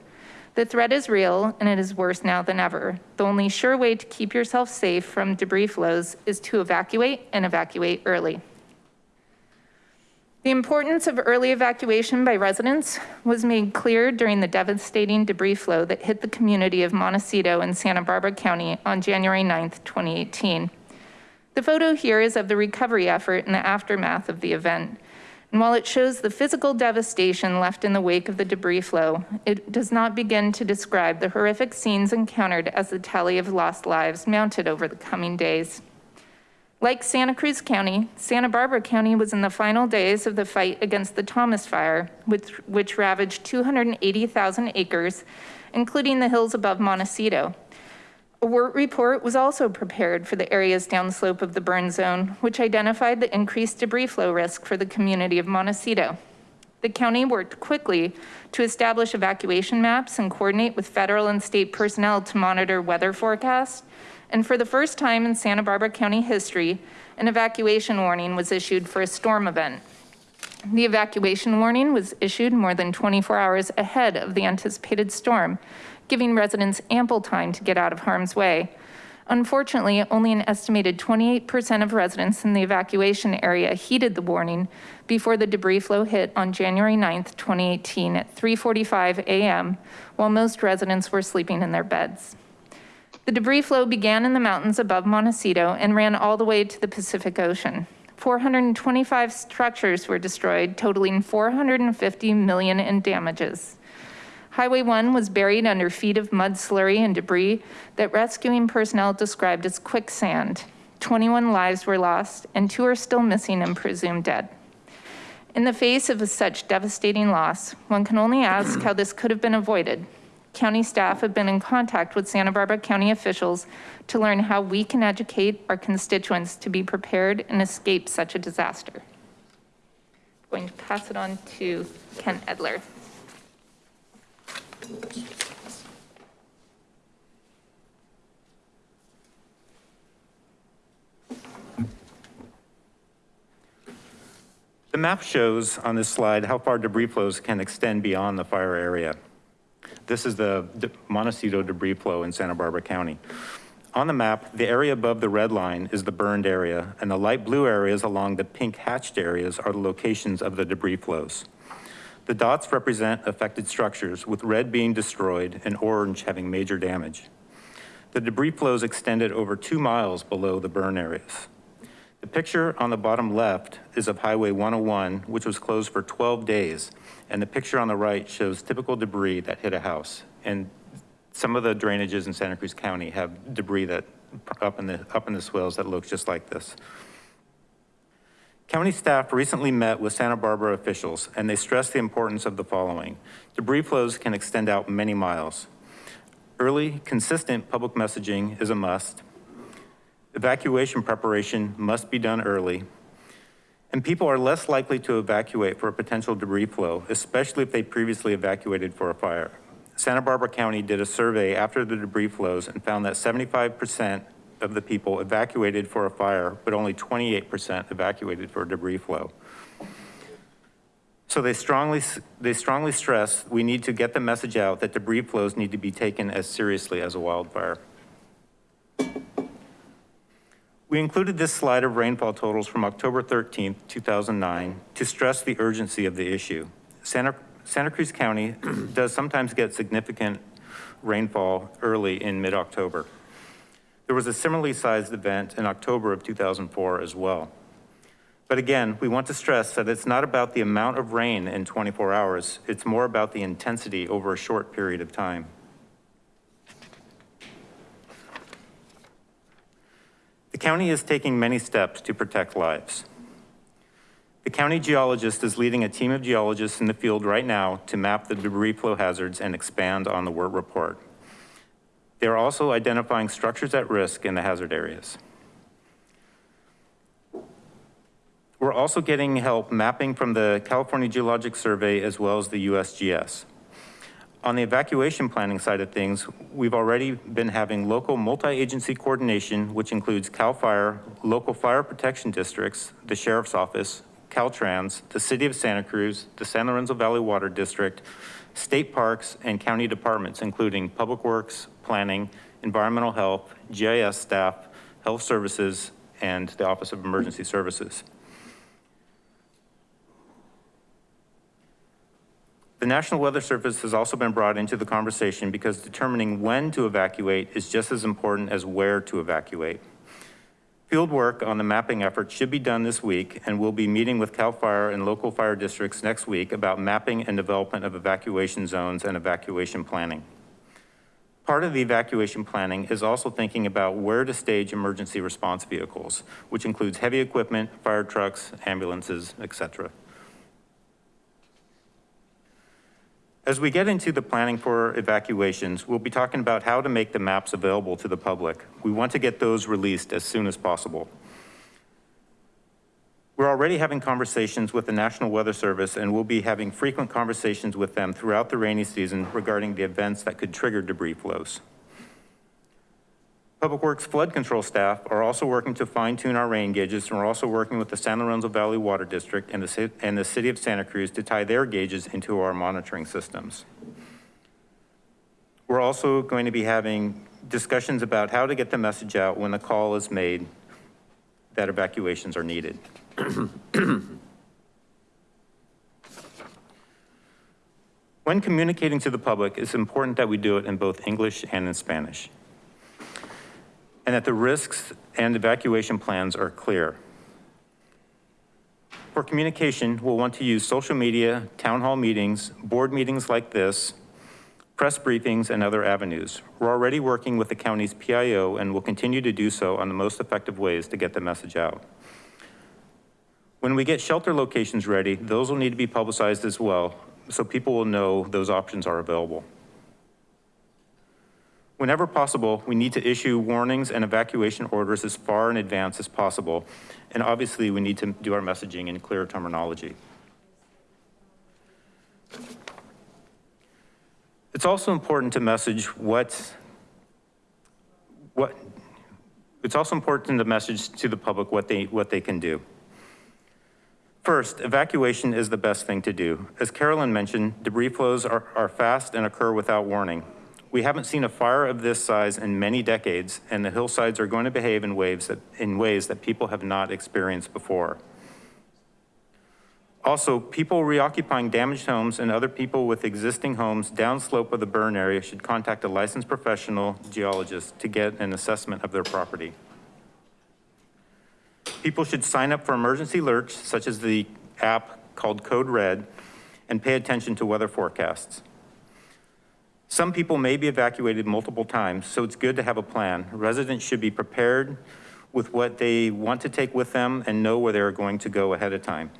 The threat is real and it is worse now than ever. The only sure way to keep yourself safe from debris flows is to evacuate and evacuate early. The importance of early evacuation by residents was made clear during the devastating debris flow that hit the community of Montecito in Santa Barbara County on January 9th, 2018. The photo here is of the recovery effort in the aftermath of the event. And while it shows the physical devastation left in the wake of the debris flow, it does not begin to describe the horrific scenes encountered as the tally of lost lives mounted over the coming days. Like Santa Cruz County, Santa Barbara County was in the final days of the fight against the Thomas Fire, which, which ravaged 280,000 acres, including the hills above Montecito. A report was also prepared for the areas downslope of the burn zone, which identified the increased debris flow risk for the community of Montecito. The county worked quickly to establish evacuation maps and coordinate with federal and state personnel to monitor weather forecasts and for the first time in Santa Barbara County history, an evacuation warning was issued for a storm event. The evacuation warning was issued more than 24 hours ahead of the anticipated storm, giving residents ample time to get out of harm's way. Unfortunately, only an estimated 28% of residents in the evacuation area heeded the warning before the debris flow hit on January 9th, 2018 at 3.45 a.m., while most residents were sleeping in their beds. The debris flow began in the mountains above Montecito and ran all the way to the Pacific Ocean. 425 structures were destroyed, totaling 450 million in damages. Highway 1 was buried under feet of mud slurry and debris that rescuing personnel described as quicksand. 21 lives were lost and two are still missing and presumed dead. In the face of such devastating loss, one can only ask how this could have been avoided county staff have been in contact with Santa Barbara County officials to learn how we can educate our constituents to be prepared and escape such a disaster. I'm going to pass it on to Ken Edler. The map shows on this slide how far debris flows can extend beyond the fire area. This is the Montecito debris flow in Santa Barbara County. On the map, the area above the red line is the burned area, and the light blue areas along the pink hatched areas are the locations of the debris flows. The dots represent affected structures, with red being destroyed and orange having major damage. The debris flows extended over two miles below the burn areas. The picture on the bottom left is of Highway 101, which was closed for 12 days and the picture on the right shows typical debris that hit a house. And some of the drainages in Santa Cruz County have debris that up in the, up in the swales that looks just like this. County staff recently met with Santa Barbara officials and they stressed the importance of the following. Debris flows can extend out many miles. Early, consistent public messaging is a must. Evacuation preparation must be done early. And people are less likely to evacuate for a potential debris flow, especially if they previously evacuated for a fire. Santa Barbara County did a survey after the debris flows and found that 75% of the people evacuated for a fire, but only 28% evacuated for debris flow. So they strongly, they strongly stress we need to get the message out that debris flows need to be taken as seriously as a wildfire. We included this slide of rainfall totals from October 13th, 2009 to stress the urgency of the issue. Santa, Santa Cruz County does sometimes get significant rainfall early in mid-October. There was a similarly sized event in October of 2004 as well. But again, we want to stress that it's not about the amount of rain in 24 hours, it's more about the intensity over a short period of time. The county is taking many steps to protect lives. The county geologist is leading a team of geologists in the field right now to map the debris flow hazards and expand on the WERT report. They're also identifying structures at risk in the hazard areas. We're also getting help mapping from the California Geologic Survey as well as the USGS. On the evacuation planning side of things, we've already been having local multi-agency coordination, which includes CAL FIRE, local fire protection districts, the Sheriff's Office, Caltrans, the City of Santa Cruz, the San Lorenzo Valley Water District, state parks, and county departments, including Public Works, Planning, Environmental Health, GIS staff, Health Services, and the Office of Emergency Services. The National Weather Service has also been brought into the conversation because determining when to evacuate is just as important as where to evacuate. Field work on the mapping effort should be done this week, and we'll be meeting with CAL FIRE and local fire districts next week about mapping and development of evacuation zones and evacuation planning. Part of the evacuation planning is also thinking about where to stage emergency response vehicles, which includes heavy equipment, fire trucks, ambulances, et cetera. As we get into the planning for evacuations, we'll be talking about how to make the maps available to the public. We want to get those released as soon as possible. We're already having conversations with the National Weather Service and we'll be having frequent conversations with them throughout the rainy season regarding the events that could trigger debris flows. Public Works flood control staff are also working to fine tune our rain gauges and we're also working with the San Lorenzo Valley Water District and the, and the City of Santa Cruz to tie their gauges into our monitoring systems. We're also going to be having discussions about how to get the message out when the call is made that evacuations are needed. when communicating to the public, it's important that we do it in both English and in Spanish and that the risks and evacuation plans are clear. For communication, we'll want to use social media, town hall meetings, board meetings like this, press briefings, and other avenues. We're already working with the county's PIO and will continue to do so on the most effective ways to get the message out. When we get shelter locations ready, those will need to be publicized as well, so people will know those options are available. Whenever possible, we need to issue warnings and evacuation orders as far in advance as possible. And obviously we need to do our messaging in clear terminology. It's also important to message what, what, it's also important to message to the public what they, what they can do. First, evacuation is the best thing to do. As Carolyn mentioned, debris flows are, are fast and occur without warning. We haven't seen a fire of this size in many decades, and the hillsides are going to behave in, waves that, in ways that people have not experienced before. Also, people reoccupying damaged homes and other people with existing homes downslope of the burn area should contact a licensed professional geologist to get an assessment of their property. People should sign up for emergency alerts, such as the app called Code Red, and pay attention to weather forecasts. Some people may be evacuated multiple times, so it's good to have a plan. Residents should be prepared with what they want to take with them and know where they're going to go ahead of time.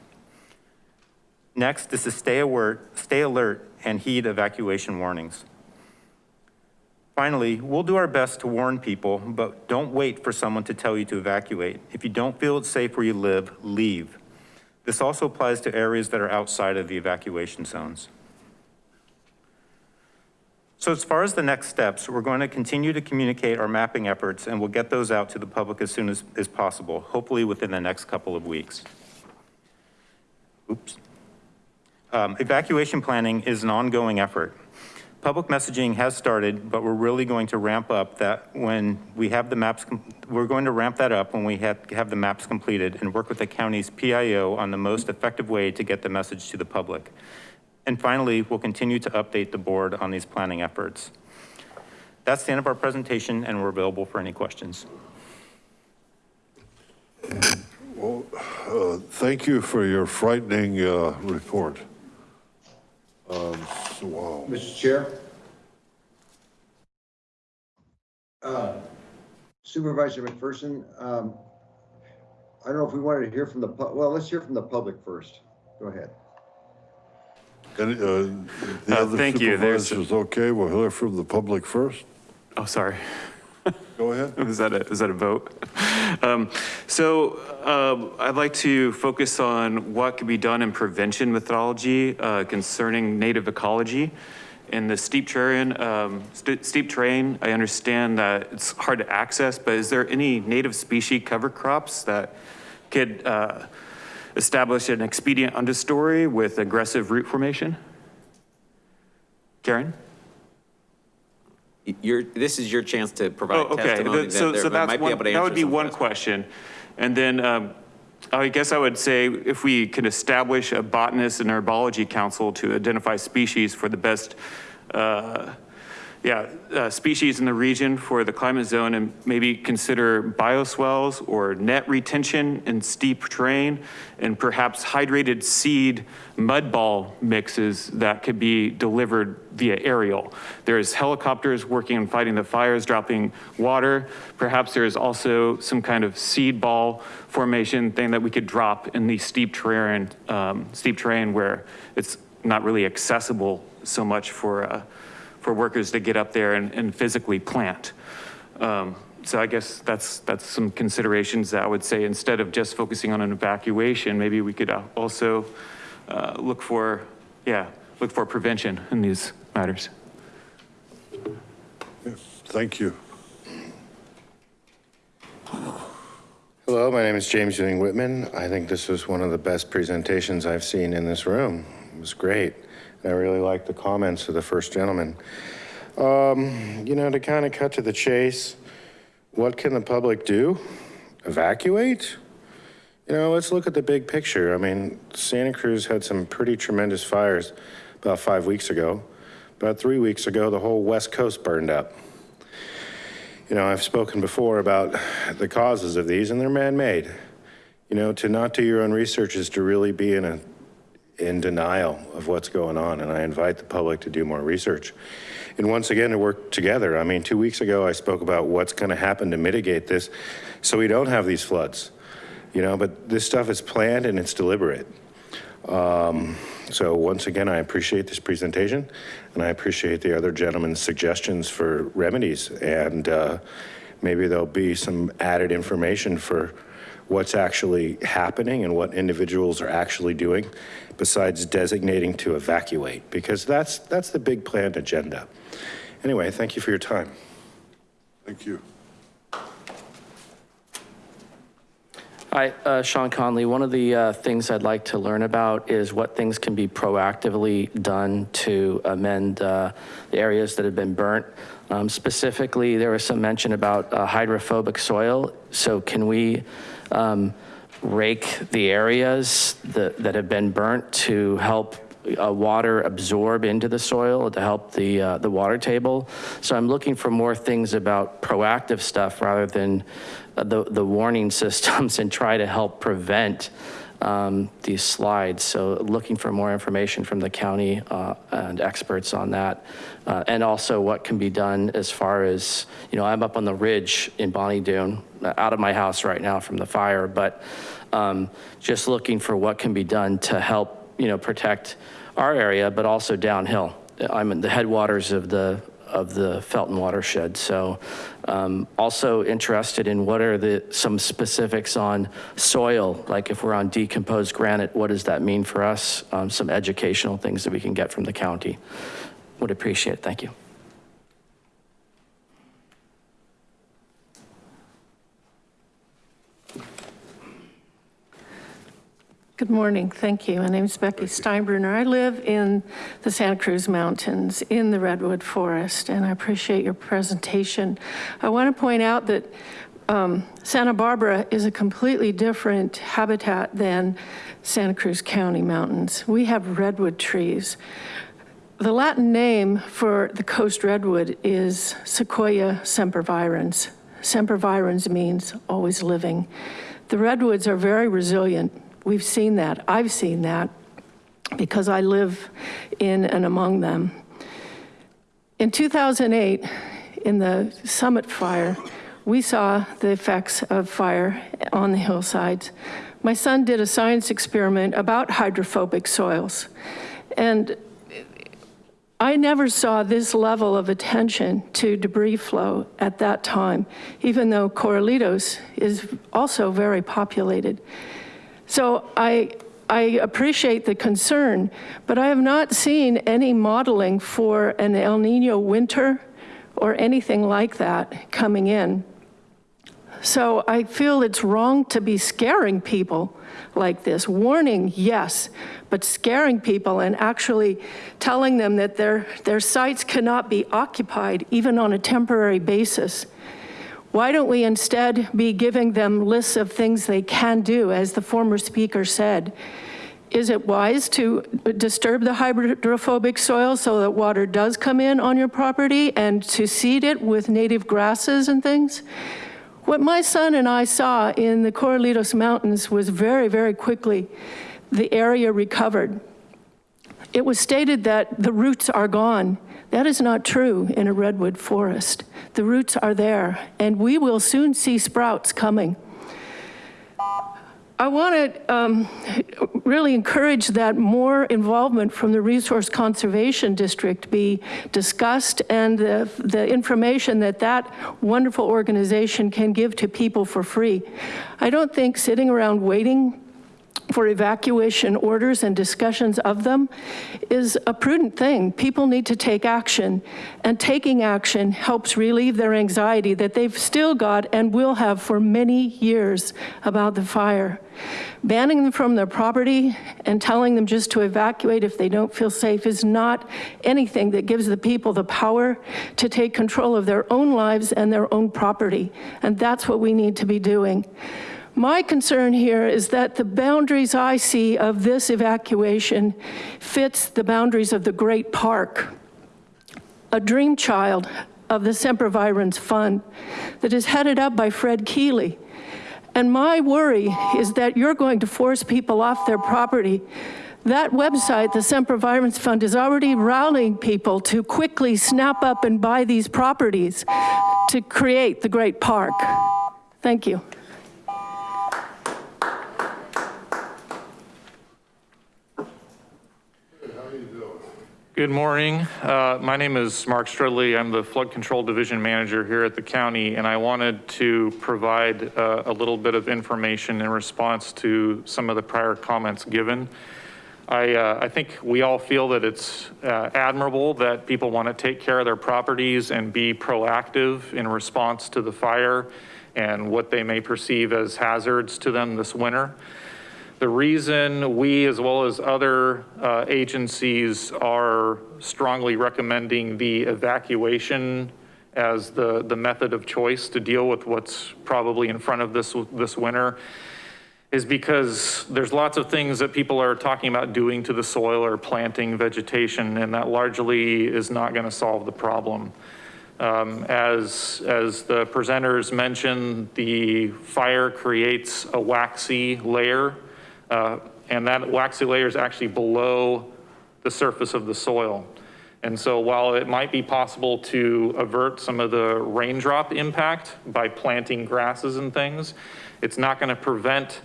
Next is to stay alert, stay alert and heed evacuation warnings. Finally, we'll do our best to warn people, but don't wait for someone to tell you to evacuate. If you don't feel it's safe where you live, leave. This also applies to areas that are outside of the evacuation zones. So as far as the next steps, we're going to continue to communicate our mapping efforts and we'll get those out to the public as soon as, as possible, hopefully within the next couple of weeks. Oops. Um, evacuation planning is an ongoing effort. Public messaging has started, but we're really going to ramp up that when we have the maps, we're going to ramp that up when we have, have the maps completed and work with the county's PIO on the most effective way to get the message to the public. And finally, we'll continue to update the board on these planning efforts. That's the end of our presentation and we're available for any questions. Well, uh, thank you for your frightening uh, report. Um, so, Wow. Mr. Chair? Uh, Supervisor McPherson, um, I don't know if we wanted to hear from the, pu- well, let's hear from the public first. Go ahead. Any, uh, The Uh, other thank you. There's- supervisors, okay, we'll hear from the public first. Oh, sorry. Go ahead. Is that a, is that a vote? Um, So um, I'd like to focus on what could be done in prevention methodology uh, concerning native ecology. In the steep terrain, um, st- steep terrain, I understand that it's hard to access, but is there any native species cover crops that could uh, establish an expedient understory with aggressive root formation? Karen? Your, this is your chance to Oh, provide okay. testimony That- So, that so there that's might be one, able to that would be one questions. question. And then, um, I guess I would say if we can establish a botanist and herbology council to identify species for the best, uh, yeah, uh, species in the region for the climate zone and maybe consider bioswales or net retention in steep terrain and perhaps hydrated seed mud ball mixes that could be delivered via aerial. There's helicopters working and fighting the fires, dropping water. Perhaps there's also some kind of seed ball formation thing that we could drop in the steep terrain, um, steep terrain where it's not really accessible so much for, uh, for workers to get up there and, and physically plant. Um, so I guess that's, that's some considerations that I would say instead of just focusing on an evacuation, maybe we could uh, also uh, look for, yeah, look for prevention in these matters. Thank you. Hello, my name is James Ewing Whitman. I think this was one of the best presentations I've seen in this room. It was great. I really like the comments of the first gentleman. Um, you know, to kind of cut to the chase, what can the public do? Evacuate? You know, let's look at the big picture. I mean, Santa Cruz had some pretty tremendous fires about five weeks ago. About three weeks ago, the whole West Coast burned up. You know, I've spoken before about the causes of these and they're man-made. You know, to not do your own research is to really be in a, in denial of what's going on. And I invite the public to do more research. And once again, to work together. I mean, two weeks ago, I spoke about what's gonna happen to mitigate this so we don't have these floods. You know, but this stuff is planned and it's deliberate. Um, so once again, I appreciate this presentation and I appreciate the other gentleman's suggestions for remedies. And uh, maybe there'll be some added information for what's actually happening and what individuals are actually doing besides designating to evacuate, because that's, that's the big planned agenda. Anyway, thank you for your time. Thank you. Hi, uh, Sean Conley. One of the uh, things I'd like to learn about is what things can be proactively done to amend uh, the areas that have been burnt. Um, Specifically, there was some mention about uh, hydrophobic soil. So can we um, rake the areas that, that have been burnt to help uh, water absorb into the soil to help the, uh, the water table. So I'm looking for more things about proactive stuff rather than uh, the, the warning systems and try to help prevent um, these slides. So looking for more information from the county uh, and experts on that. Uh, and also what can be done as far as, you know, I'm up on the ridge in Bonny Doon, uh, out of my house right now from the fire, but um, just looking for what can be done to help, you know, protect our area, but also downhill. I'm in the headwaters of the of the Felton watershed. So um, also interested in what are the, some specifics on soil, like if we're on decomposed granite, what does that mean for us? Um, Some educational things that we can get from the county. Would appreciate it, thank you. Good morning, thank you. My name is Becky Steinbruner. I live in the Santa Cruz Mountains in the Redwood Forest, and I appreciate your presentation. I want to point out that um, Santa Barbara is a completely different habitat than Santa Cruz County Mountains. We have redwood trees. The Latin name for the coast redwood is Sequoia sempervirens. Sempervirens means always living. The redwoods are very resilient. We've seen that. I've seen that because I live in and among them. In 2008, in the Summit Fire, we saw the effects of fire on the hillsides. My son did a science experiment about hydrophobic soils. And I never saw this level of attention to debris flow at that time, even though Corralitos is also very populated. So I, I appreciate the concern, but I have not seen any modeling for an El Nino winter or anything like that coming in. So I feel it's wrong to be scaring people like this. Warning, yes, but scaring people and actually telling them that their, their sites cannot be occupied even on a temporary basis. Why don't we instead be giving them lists of things they can do, as the former speaker said? Is it wise to disturb the hydrophobic soil so that water does come in on your property and to seed it with native grasses and things? What my son and I saw in the Corralitos Mountains was very, very quickly, the area recovered. It was stated that the roots are gone. That is not true in a redwood forest. The roots are there and we will soon see sprouts coming. I want to um, really encourage that more involvement from the Resource Conservation District be discussed and the, the information that that wonderful organization can give to people for free. I don't think sitting around waiting for evacuation orders and discussions of them is a prudent thing. People need to take action and taking action helps relieve their anxiety that they've still got and will have for many years about the fire. Banning them from their property and telling them just to evacuate if they don't feel safe is not anything that gives the people the power to take control of their own lives and their own property. And that's what we need to be doing. My concern here is that the boundaries I see of this evacuation fits the boundaries of the Great Park, a dream child of the Sempervirens Fund that is headed up by Fred Keeley. And my worry is that you're going to force people off their property. That website, the Sempervirens Fund, is already rallying people to quickly snap up and buy these properties to create the Great Park. Thank you. Good morning. Uh, my name is Mark Strudley. I'm the Flood Control Division Manager here at the county, and I wanted to provide uh, a little bit of information in response to some of the prior comments given. I, uh, I think we all feel that it's uh, admirable that people want to take care of their properties and be proactive in response to the fire and what they may perceive as hazards to them this winter. The reason we, as well as other uh, agencies, are strongly recommending the evacuation as the, the method of choice to deal with what's probably in front of this, this winter is because there's lots of things that people are talking about doing to the soil or planting vegetation, and that largely is not gonna solve the problem. Um, as, as the presenters mentioned, the fire creates a waxy layer Uh, and that waxy layer is actually below the surface of the soil. And so while it might be possible to avert some of the raindrop impact by planting grasses and things, it's not gonna prevent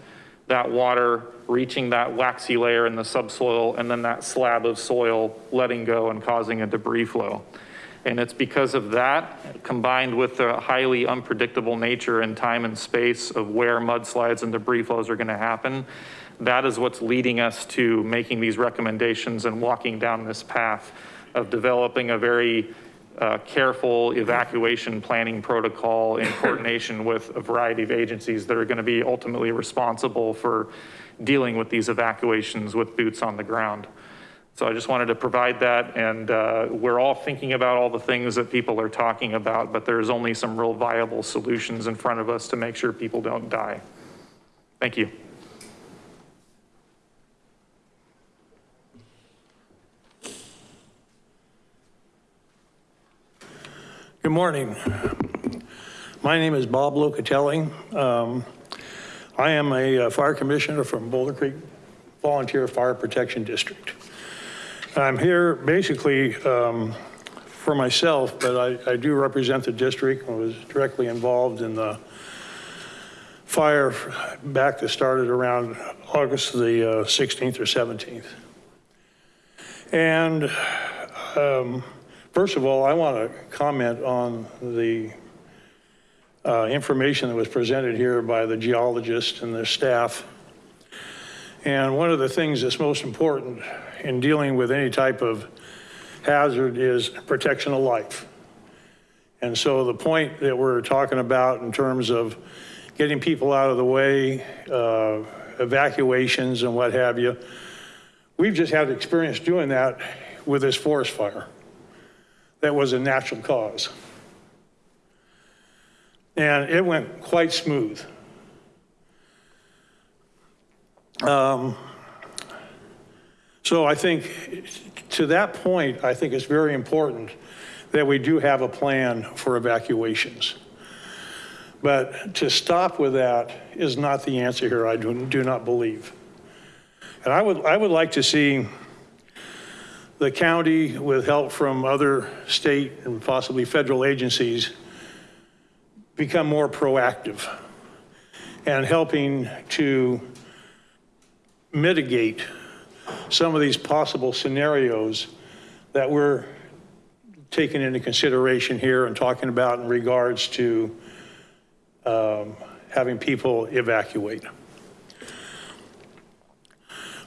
that water reaching that waxy layer in the subsoil and then that slab of soil letting go and causing a debris flow. And it's because of that, combined with the highly unpredictable nature and time and space of where mudslides and debris flows are gonna happen, that is what's leading us to making these recommendations and walking down this path of developing a very uh, careful evacuation planning protocol in coordination with a variety of agencies that are gonna be ultimately responsible for dealing with these evacuations with boots on the ground. So I just wanted to provide that, and uh, we're all thinking about all the things that people are talking about, but there's only some real viable solutions in front of us to make sure people don't die. Thank you. Good morning. My name is Bob Locatelli. Um, I am a uh, fire commissioner from Boulder Creek Volunteer Fire Protection District. I'm here basically um, for myself, but I, I do represent the district. I was directly involved in the fire back that started around August the uh, 16th or 17th. And um, first of all, I want to comment on the uh, information that was presented here by the geologist and their staff. And one of the things that's most important in dealing with any type of hazard is protection of life. And so the point that we're talking about in terms of getting people out of the way, uh, evacuations and what have you, we've just had experience doing that with this forest fire. That was a natural cause. And it went quite smooth. Um, so I think to that point, I think it's very important that we do have a plan for evacuations. But to stop with that is not the answer here, I do, do not believe. And I would, I would like to see the county with help from other state and possibly federal agencies become more proactive and helping to mitigate some of these possible scenarios that we're taking into consideration here and talking about in regards to um, having people evacuate.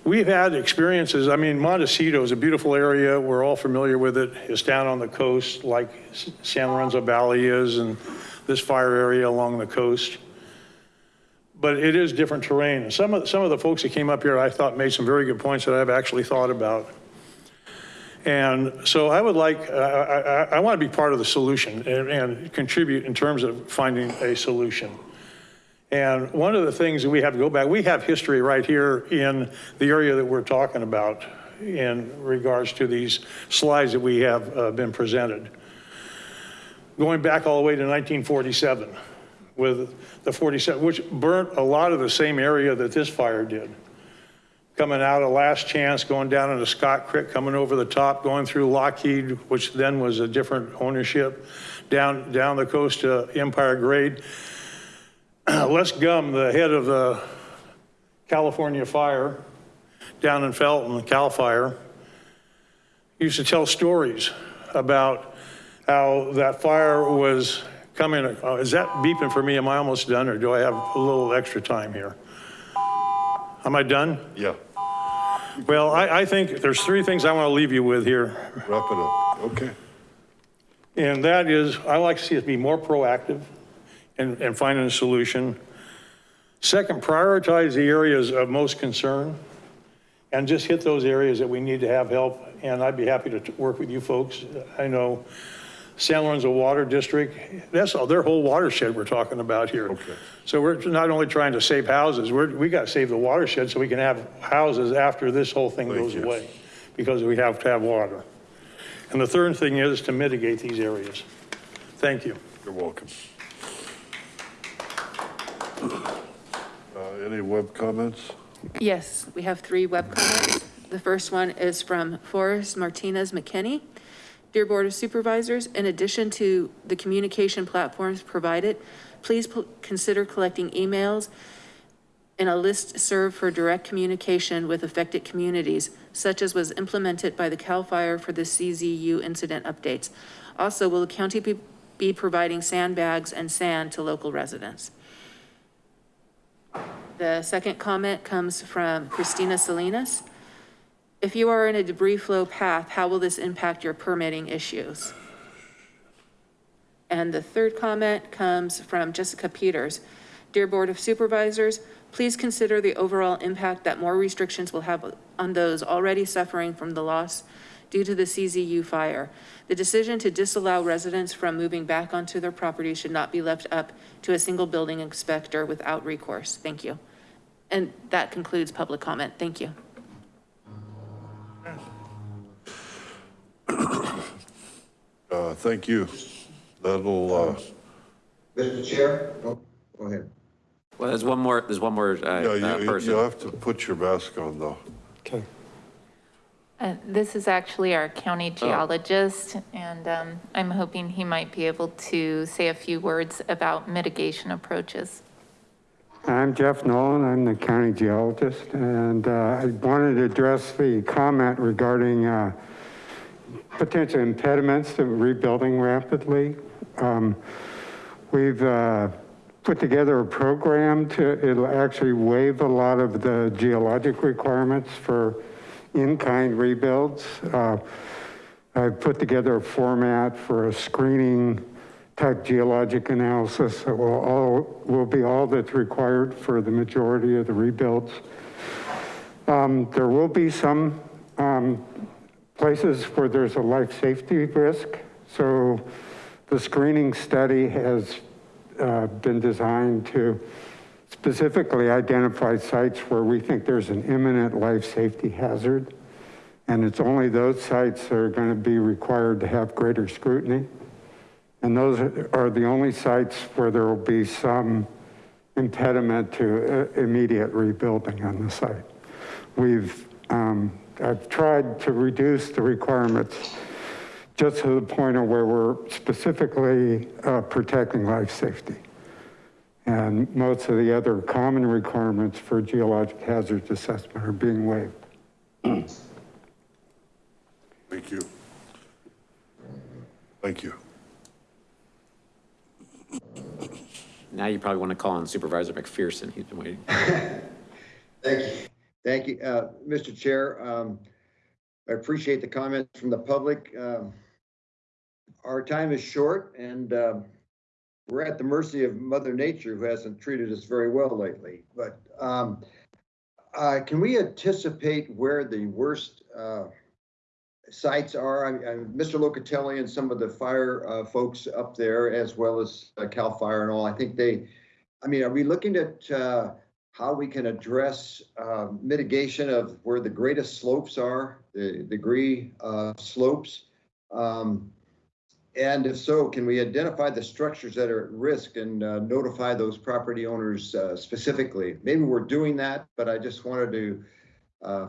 We've had experiences, I mean, Montecito is a beautiful area. We're all familiar with it. It's down on the coast like San Lorenzo Valley is and this fire area along the coast. But it is different terrain. Some of, some of the folks that came up here, I thought made some very good points that I've actually thought about. And so I would like, I, I, I want to be part of the solution and, and contribute in terms of finding a solution. And one of the things that we have to go back, we have history right here in the area that we're talking about in regards to these slides that we have uh, been presented. Going back all the way to 1947 with the 47, which burnt a lot of the same area that this fire did. Coming out of Last Chance, going down into Scott Creek, coming over the top, going through Lockheed, which then was a different ownership, down, down the coast to Empire Grade. Les Gum, the head of the California Fire down in Felton, Cal Fire, used to tell stories about how that fire was coming. Uh, is that beeping for me? Am I almost done or do I have a little extra time here? Am I done? Yeah. Well, I, I think there's three things I want to leave you with here. Wrap it up. Okay. And that is, I like to see us be more proactive in, in finding a solution. Second, prioritize the areas of most concern and just hit those areas that we need to have help. And I'd be happy to work with you folks. I know San Lorenzo Water District, that's all, their whole watershed we're talking about here. Okay. So we're not only trying to save houses, we're, we got to save the watershed so we can have houses after this whole thing Thank goes you. away. Because we have to have water. And the third thing is to mitigate these areas. Thank you. You're welcome. Uh, Any web comments? Yes, we have three web comments. The first one is from Forrest Martinez McKinney. Dear Board of Supervisors, in addition to the communication platforms provided, please consider collecting emails in a listserv for direct communication with affected communities, such as was implemented by the CAL FIRE for the CZU incident updates. Also, will the county be, be providing sandbags and sand to local residents? The second comment comes from Christina Salinas. If you are in a debris flow path, how will this impact your permitting issues? And the third comment comes from Jessica Peters. Dear Board of Supervisors, please consider the overall impact that more restrictions will have on those already suffering from the loss due to the CZU fire. The decision to disallow residents from moving back onto their property should not be left up to a single building inspector without recourse. Thank you. And that concludes public comment. Thank you. Uh, thank you. That'll, uh, Mr. Chair? Oh, Go ahead. Well, there's one more, there's one more uh, yeah, uh, you, person. you have to put your mask on though. Okay. Uh, This is actually our county geologist, and um, I'm hoping he might be able to say a few words about mitigation approaches. I'm Jeff Nolan, I'm the county geologist, and uh, I wanted to address the comment regarding uh, potential impediments to rebuilding rapidly. Um, We've uh, put together a program to, it'll actually waive a lot of the geologic requirements for in-kind rebuilds. Uh, I've put together a format for a screening type geologic analysis that will all, will be all that's required for the majority of the rebuilds. Um, there will be some um, places where there's a life safety risk. So the screening study has uh, been designed to specifically identify sites where we think there's an imminent life safety hazard. And it's only those sites that are going to be required to have greater scrutiny. And those are the only sites where there will be some impediment to uh, immediate rebuilding on the site. We've, um, I've tried to reduce the requirements just to the point of where we're specifically uh, protecting life safety. And most of the other common requirements for geologic hazards assessment are being waived. Thank you. Thank you. Now you probably want to call on Supervisor McPherson. He's been waiting. Thank you. Thank you. Uh, Mr. Chair, um, I appreciate the comments from the public. Um, Our time is short and, um, we're at the mercy of Mother Nature who hasn't treated us very well lately. But, um, uh, can we anticipate where the worst, uh, sites are? I, I, Mr. Locatelli and some of the fire, uh, folks up there, as well as uh, CAL FIRE and all, I think they, I mean, are we looking at, uh, how we can address uh, mitigation of where the greatest slopes are, the degree slopes? Um, And if so, can we identify the structures that are at risk and uh, notify those property owners uh, specifically? Maybe we're doing that, but I just wanted to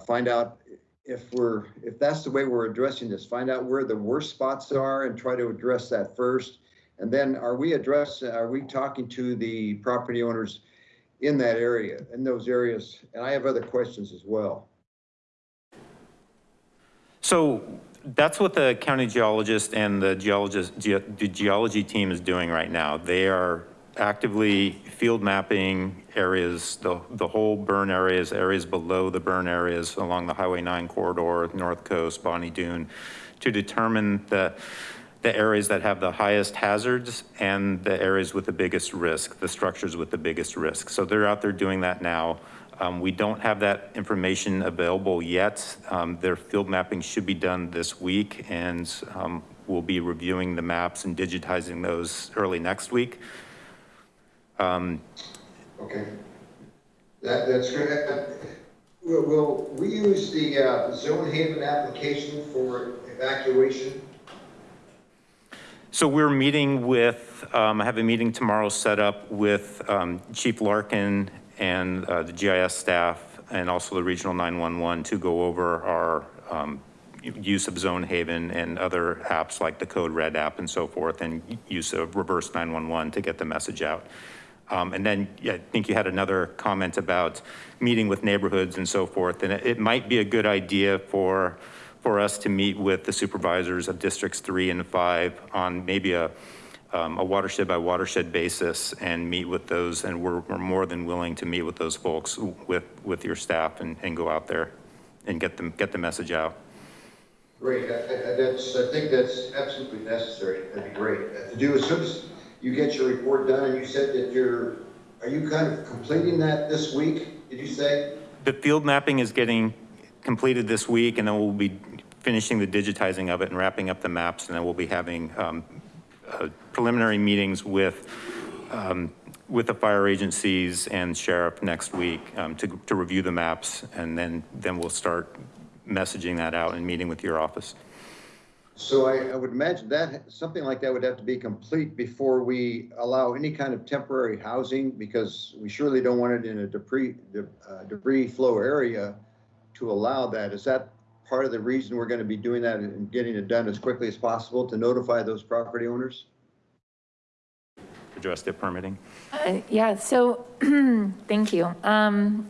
find out if we're, if that's the way we're addressing this, find out where the worst spots are and try to address that first. And then are we address, are we talking to the property owners in that area, in those areas? And I have other questions as well. So that's what the county geologist and the geologist, ge- the geology team is doing right now. They are actively field mapping areas, the, the whole burn areas, areas below the burn areas along the Highway 9 corridor, North Coast, Bonny Doon, to determine the, the areas that have the highest hazards and the areas with the biggest risk, the structures with the biggest risk. So they're out there doing that now. Um, we don't have that information available yet. Um, their field mapping should be done this week and um, we'll be reviewing the maps and digitizing those early next week. Um, Okay. That, that's. Uh, Will, will we use the uh, Zonehaven application for evacuation? So we're meeting with, um, I have a meeting tomorrow set up with um, Chief Larkin and uh, the GIS staff and also the Regional 911 to go over our um, use of Zonehaven and other apps like the Code Red app and so forth, and use of reverse 911 to get the message out. Um, And then, yeah, I think you had another comment about meeting with neighborhoods and so forth. And it, it might be a good idea for, for us to meet with the supervisors of districts three and five on maybe a, um, a watershed by watershed basis and meet with those. And we're, we're more than willing to meet with those folks with, with your staff and, and go out there and get them, get the message out. Great, I- I- that's, I think that's absolutely necessary, that'd be great. Uh, To do as soon as you get your report done, and you said that you're, are you kind of completing that this week, did you say? The field mapping is getting completed this week, and then we'll be finishing the digitizing of it and wrapping up the maps, and then we'll be having um, uh, preliminary meetings with, um, with the fire agencies and sheriff next week um, to, to review the maps, and then, then we'll start messaging that out and meeting with your office. So I, I would imagine that, something like that would have to be complete before we allow any kind of temporary housing, because we surely don't want it in a debris, de- uh, debris flow area to allow that. Is that part of the reason we're gonna be doing that and getting it done as quickly as possible to notify those property owners? Address the permitting. Uh, Yeah, so, thank you. Um,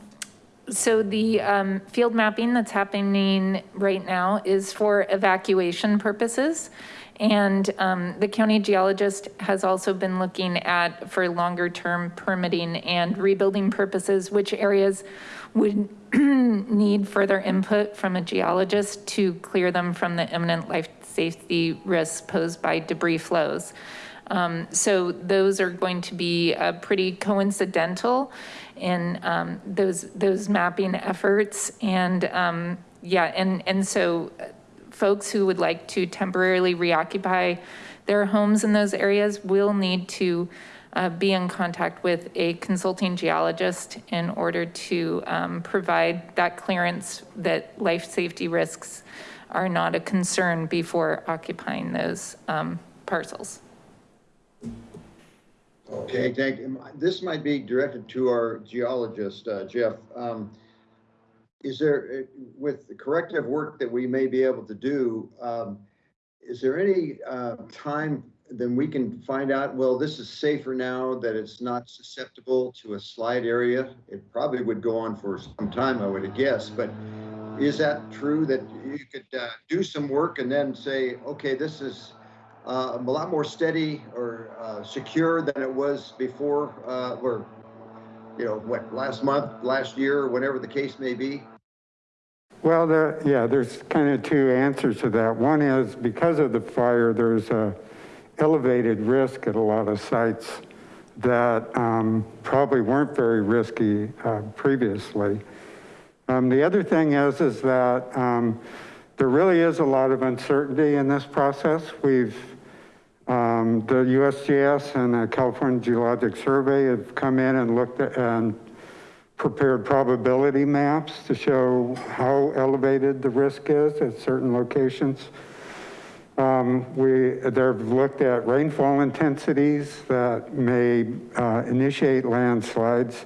So the um, field mapping that's happening right now is for evacuation purposes. And um, the county geologist has also been looking at, for longer-term permitting and rebuilding purposes, which areas would need further input from a geologist to clear them from the imminent life safety risks posed by debris flows. Um, So those are going to be uh, pretty coincidental in um, those, those mapping efforts. And um, yeah, and, and so uh, folks who would like to temporarily reoccupy their homes in those areas will need to uh, be in contact with a consulting geologist in order to um, provide that clearance that life safety risks are not a concern before occupying those um, parcels. Okay, thank you. This might be directed to our geologist, uh, Jeff. Um, Is there, uh, with the corrective work that we may be able to do, um, is there any uh, time then we can find out, well, this is safer now that it's not susceptible to a slide area? It probably would go on for some time, I would guess, but is that true that you could uh, do some work and then say, okay, this is uh, a lot more steady or uh, secure than it was before, uh, or, you know, what, last month, last year, whatever the case may be? Well, there, yeah, there's kind of two answers to that. One is because of the fire, there's a elevated risk at a lot of sites that um, probably weren't very risky uh, previously. Um, the other thing is, is that um, there really is a lot of uncertainty in this process. We've, um, the USGS and the California Geologic Survey have come in and looked at and prepared probability maps to show how elevated the risk is at certain locations. Um, we, they've looked at rainfall intensities that may uh, initiate landslides,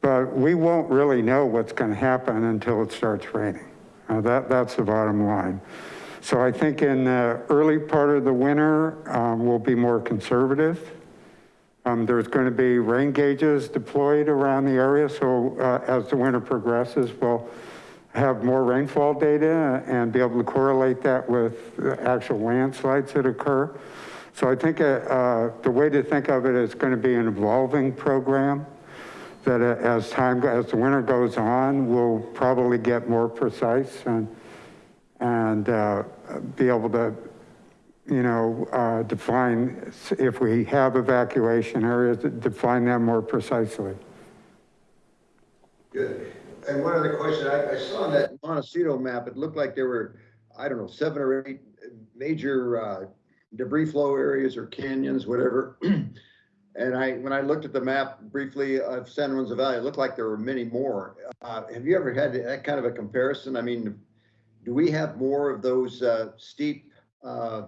but we won't really know what's going to happen until it starts raining. Uh, that, that's the bottom line. So I think in the early part of the winter, um, we'll be more conservative. Um, there's going to be rain gauges deployed around the area. So uh, as the winter progresses, we'll have more rainfall data and be able to correlate that with actual landslides that occur. So I think uh, uh, the way to think of it is going to be an evolving program that uh, as time, as the winter goes on, we'll probably get more precise and, and uh, be able to, you know, uh, define, if we have evacuation areas, define them more precisely. Good. And one other question, I, I saw on that Montecito map, it looked like there were, I don't know, seven or eight major uh, debris flow areas or canyons, whatever. And I, when I looked at the map briefly of San Lorenzo Valley, it looked like there were many more. Uh, have you ever had that kind of a comparison? I mean, do we have more of those uh, steep uh,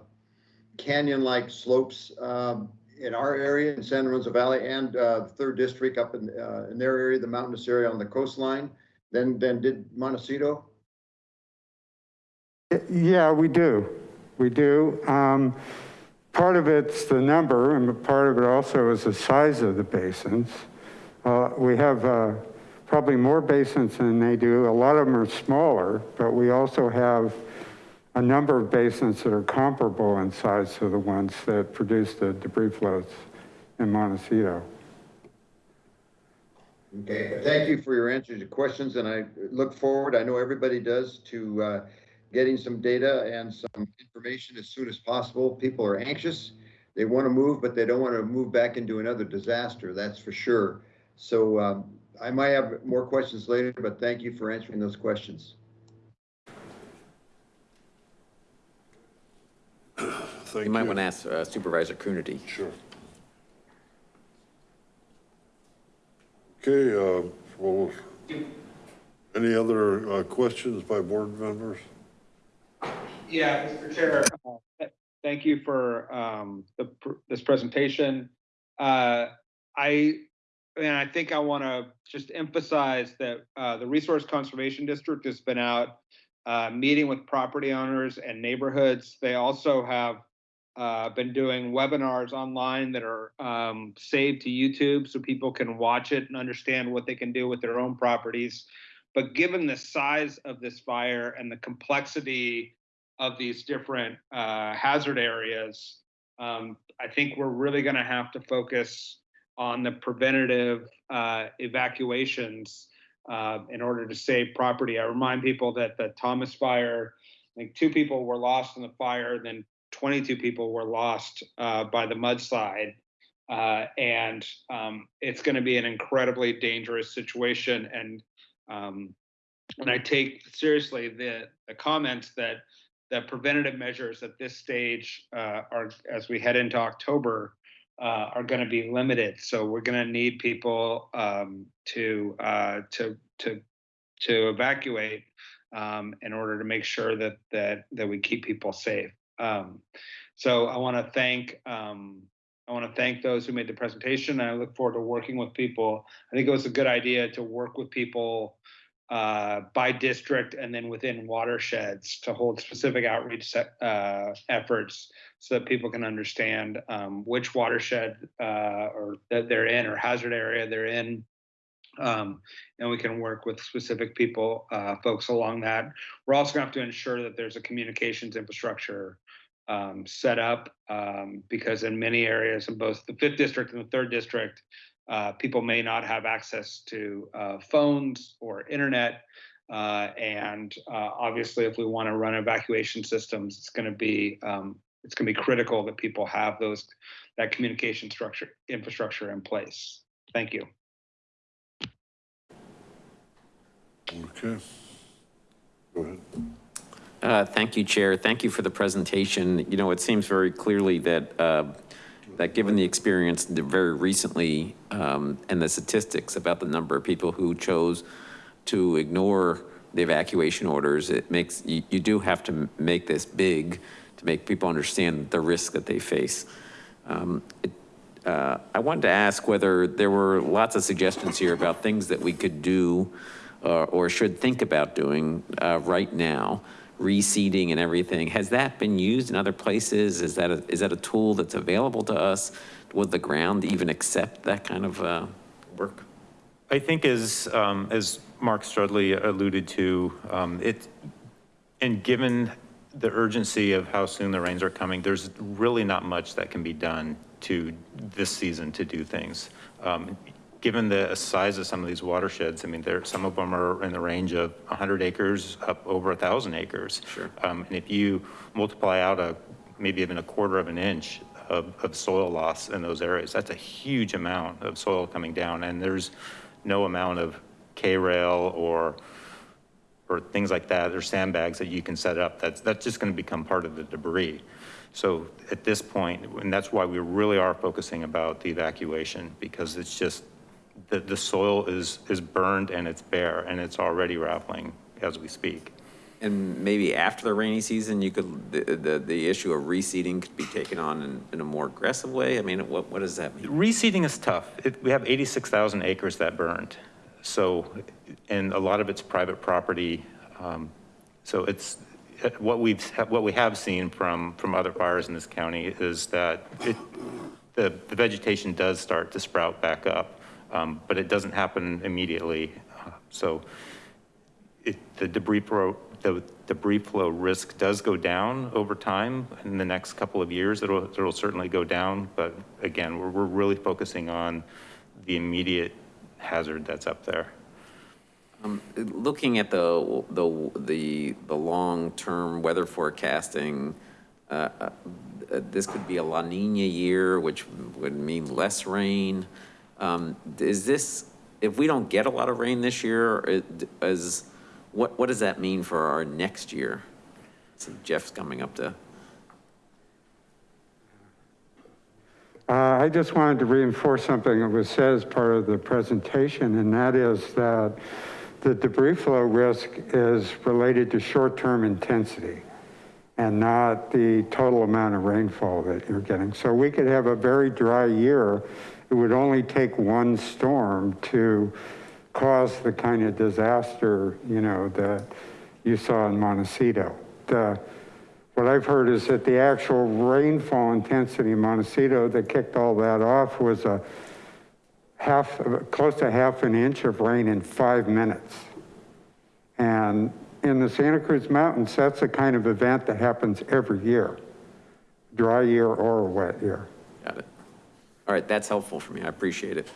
canyon-like slopes um, in our area in San Lorenzo Valley and uh, Third District up in, uh, in their area, the mountainous area on the coastline, than, than did Montecito? Yeah, we do. We do. Um, part of it's the number, and part of it also is the size of the basins. Uh, We have uh, probably more basins than they do. A lot of them are smaller, but we also have a number of basins that are comparable in size to the ones that produce the debris flows in Montecito. Okay, thank you for your answers to questions, and I look forward, I know everybody does, to uh, getting some data and some information as soon as possible. People are anxious. They want to move, but they don't want to move back into another disaster, that's for sure. So um, I might have more questions later, but thank you for answering those questions. You might want to ask uh, Supervisor Coonerty. Sure. Okay, uh, well, any other uh, questions by board members? Yeah, Mr. Chair, uh, thank you for um, the pr- this presentation. Uh, I, and I think I want to just emphasize that uh, the Resource Conservation District has been out uh, meeting with property owners and neighborhoods. They also have uh, been doing webinars online that are um, saved to YouTube so people can watch it and understand what they can do with their own properties. But given the size of this fire and the complexity of these different uh, hazard areas, um, I think we're really going to have to focus on the preventative uh, evacuations uh, in order to save property. I remind people that the Thomas fire, I think two people were lost in the fire, then 22 people were lost uh, by the mudslide. Uh, and um, it's going to be an incredibly dangerous situation. And um, and I take seriously the the comments that that preventative measures at this stage uh, are as we head into October uh, are going to be limited. So we're going to need people um, to uh, to to to evacuate um, in order to make sure that that that we keep people safe. Um, so I want to thank um, I want to thank those who made the presentation. I look forward to working with people. I think it was a good idea to work with people uh, by district and then within watersheds to hold specific outreach uh, efforts so that people can understand um, which watershed uh, or that they're in or hazard area they're in. Um, and we can work with specific people, uh, folks along that. We're also gonna have to ensure that there's a communications infrastructure um, set up um, because in many areas in both the fifth district and the third district, uh, people may not have access to uh, phones or internet. Uh, and uh, obviously, if we want to run evacuation systems, it's going to be um, it's going to be critical that people have those that communication structure infrastructure in place. Thank you. Okay. Go ahead. Uh, Thank you, Chair. Thank you for the presentation. You know, it seems very clearly that, uh, that given the experience very recently um, and the statistics about the number of people who chose to ignore the evacuation orders, it makes, you, you do have to make this big to make people understand the risk that they face. Um, it, uh, I wanted to ask whether there were lots of suggestions here about things that we could do uh, or should think about doing uh, right now reseeding and everything. Has that been used in other places? Is that a, is that a tool that's available to us? Would the ground even accept that kind of uh, work? I think as, um, as Mark Strudley alluded to, um, it, and given the urgency of how soon the rains are coming, there's really not much that can be done to this season to do things. Um, given the size of some of these watersheds, I mean, there, some of them are in the range of 100 acres up over 1,000 acres. Sure. Um, and if you multiply out a, maybe even a quarter of an inch of, of soil loss in those areas, that's a huge amount of soil coming down. And there's no amount of K-rail or, or things like that, or sandbags that you can set up. That's, that's just gonna become part of the debris. So at this point, and that's why we really are focusing about the evacuation, because it's just, the, the soil is, is burned and it's bare and it's already raveling as we speak. And maybe after the rainy season, you could, the, the, the issue of reseeding could be taken on in, in a more aggressive way? I mean, what, what does that mean? Reseeding is tough. It, we have 86,000 acres that burned. So, and a lot of it's private property. Um, so it's, what we've, what we have seen from, from other fires in this county is that it, the, the vegetation does start to sprout back up, um, but it doesn't happen immediately. Uh, So it, the debris flow, the debris flow risk does go down over time. In the next couple of years, it'll, it'll certainly go down. But again, we're, we're really focusing on the immediate hazard that's up there. Um, Looking at the, the, the, the long-term weather forecasting, uh, uh, this could be a La Nina year, which would mean less rain. Um, Is this, if we don't get a lot of rain this year, it- is, what, what does that mean for our next year? See Jeff's coming up to, Uh, I just wanted to reinforce something that was said as part of the presentation, and that is that the debris flow risk is related to short-term intensity and not the total amount of rainfall that you're getting. So we could have a very dry year. It would only take one storm to cause the kind of disaster, you know, that you saw in Montecito. The, what I've heard is that the actual rainfall intensity in Montecito that kicked all that off was a half, close to half an inch of rain in five minutes. And in the Santa Cruz Mountains, that's the kind of event that happens every year, dry year or a wet year. All right, that's helpful for me. I appreciate it.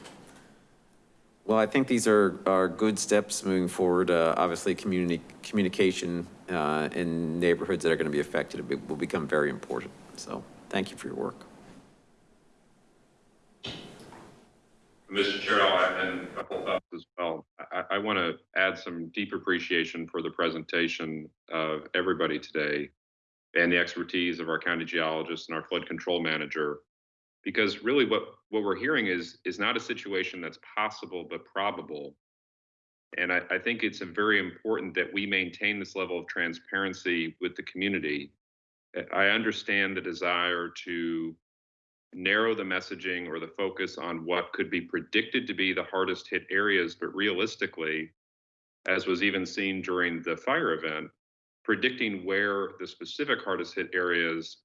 Well, I think these are, are good steps moving forward. Uh, Obviously, community, communication uh, in neighborhoods that are going to be affected will become very important. So thank you for your work. Mr. Chair, I'll add and a couple thoughts as well. I, I want to add some deep appreciation for the presentation of everybody today and the expertise of our county geologist and our flood control manager. Because really what, what we're hearing is, is not a situation that's possible, but probable. And I, I think it's very important that we maintain this level of transparency with the community. I understand the desire to narrow the messaging or the focus on what could be predicted to be the hardest hit areas, but realistically, as was even seen during the fire event, predicting where the specific hardest hit areas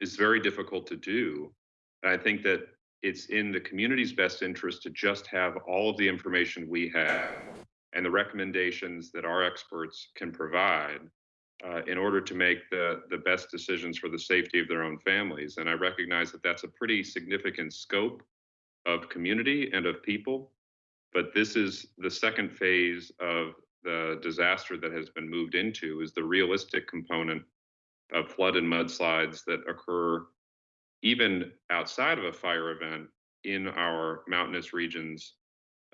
is very difficult to do. I think that it's in the community's best interest to just have all of the information we have and the recommendations that our experts can provide uh, in order to make the, the best decisions for the safety of their own families. And I recognize that that's a pretty significant scope of community and of people. But this is the second phase of the disaster that has been moved into is the realistic component of flood and mudslides that occur even outside of a fire event in our mountainous regions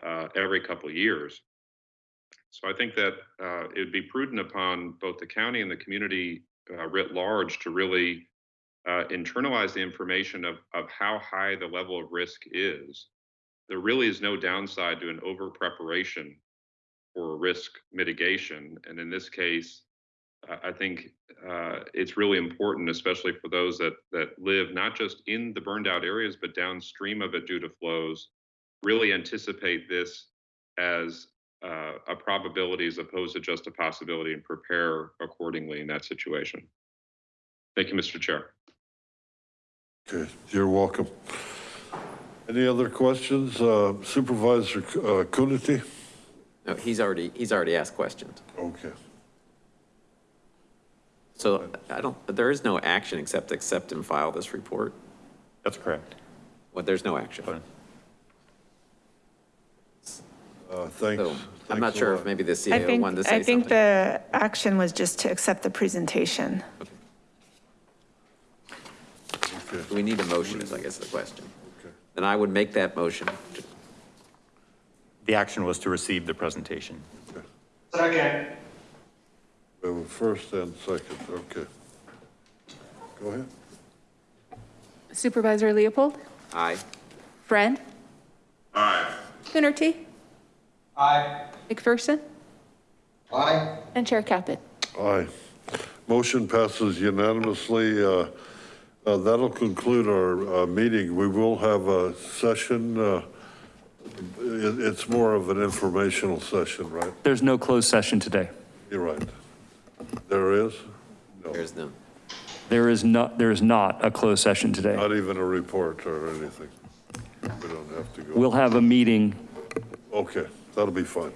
uh, every couple years. So I think that uh, it would be prudent upon both the county and the community uh, writ large to really uh, internalize the information of, of how high the level of risk is. There really is no downside to an over preparation for risk mitigation. And in this case, I think uh, it's really important, especially for those that that live not just in the burned out areas, but downstream of it due to flows, really anticipate this as uh, a probability as opposed to just a possibility and prepare accordingly in that situation. Thank you, Mr. Chair. Okay, you're welcome. Any other questions? Uh, Supervisor uh, Coonerty? No, he's already, he's already asked questions. Okay. So I don't, there is no action except accept and file this report. That's correct. Well, there's no action. Uh, Thanks. So I'm not sure lot. if maybe the I CAO think, wanted to say I think something. the action was just to accept the presentation. Do we need a motion is I guess the question. Then I would make that motion. The action was to receive the presentation. Second. We have a first and second, okay. Go ahead. Supervisor Leopold, Aye. Friend, Aye. Coonerty, Aye. McPherson, Aye. and Chair Caput. Aye. Motion passes unanimously. Uh, uh, That'll conclude our uh, meeting. We will have a session. uh, it- It's more of an informational session, right? There's no closed session today. You're right. There is? There's no. There is not, there is not a closed session today. Not even a report or anything? We don't have to go? We'll have a meeting. Okay, that'll be fine.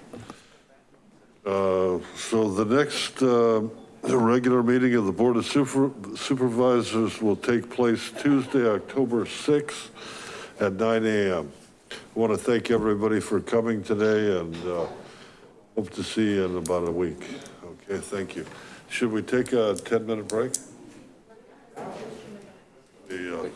Uh, So the next uh, the regular meeting of the Board of Super- Supervisors will take place Tuesday, October 6th at 9 AM. I want to thank everybody for coming today and uh, hope to see you in about a week. Okay, thank you. Should we take a 10-minute break? The, uh,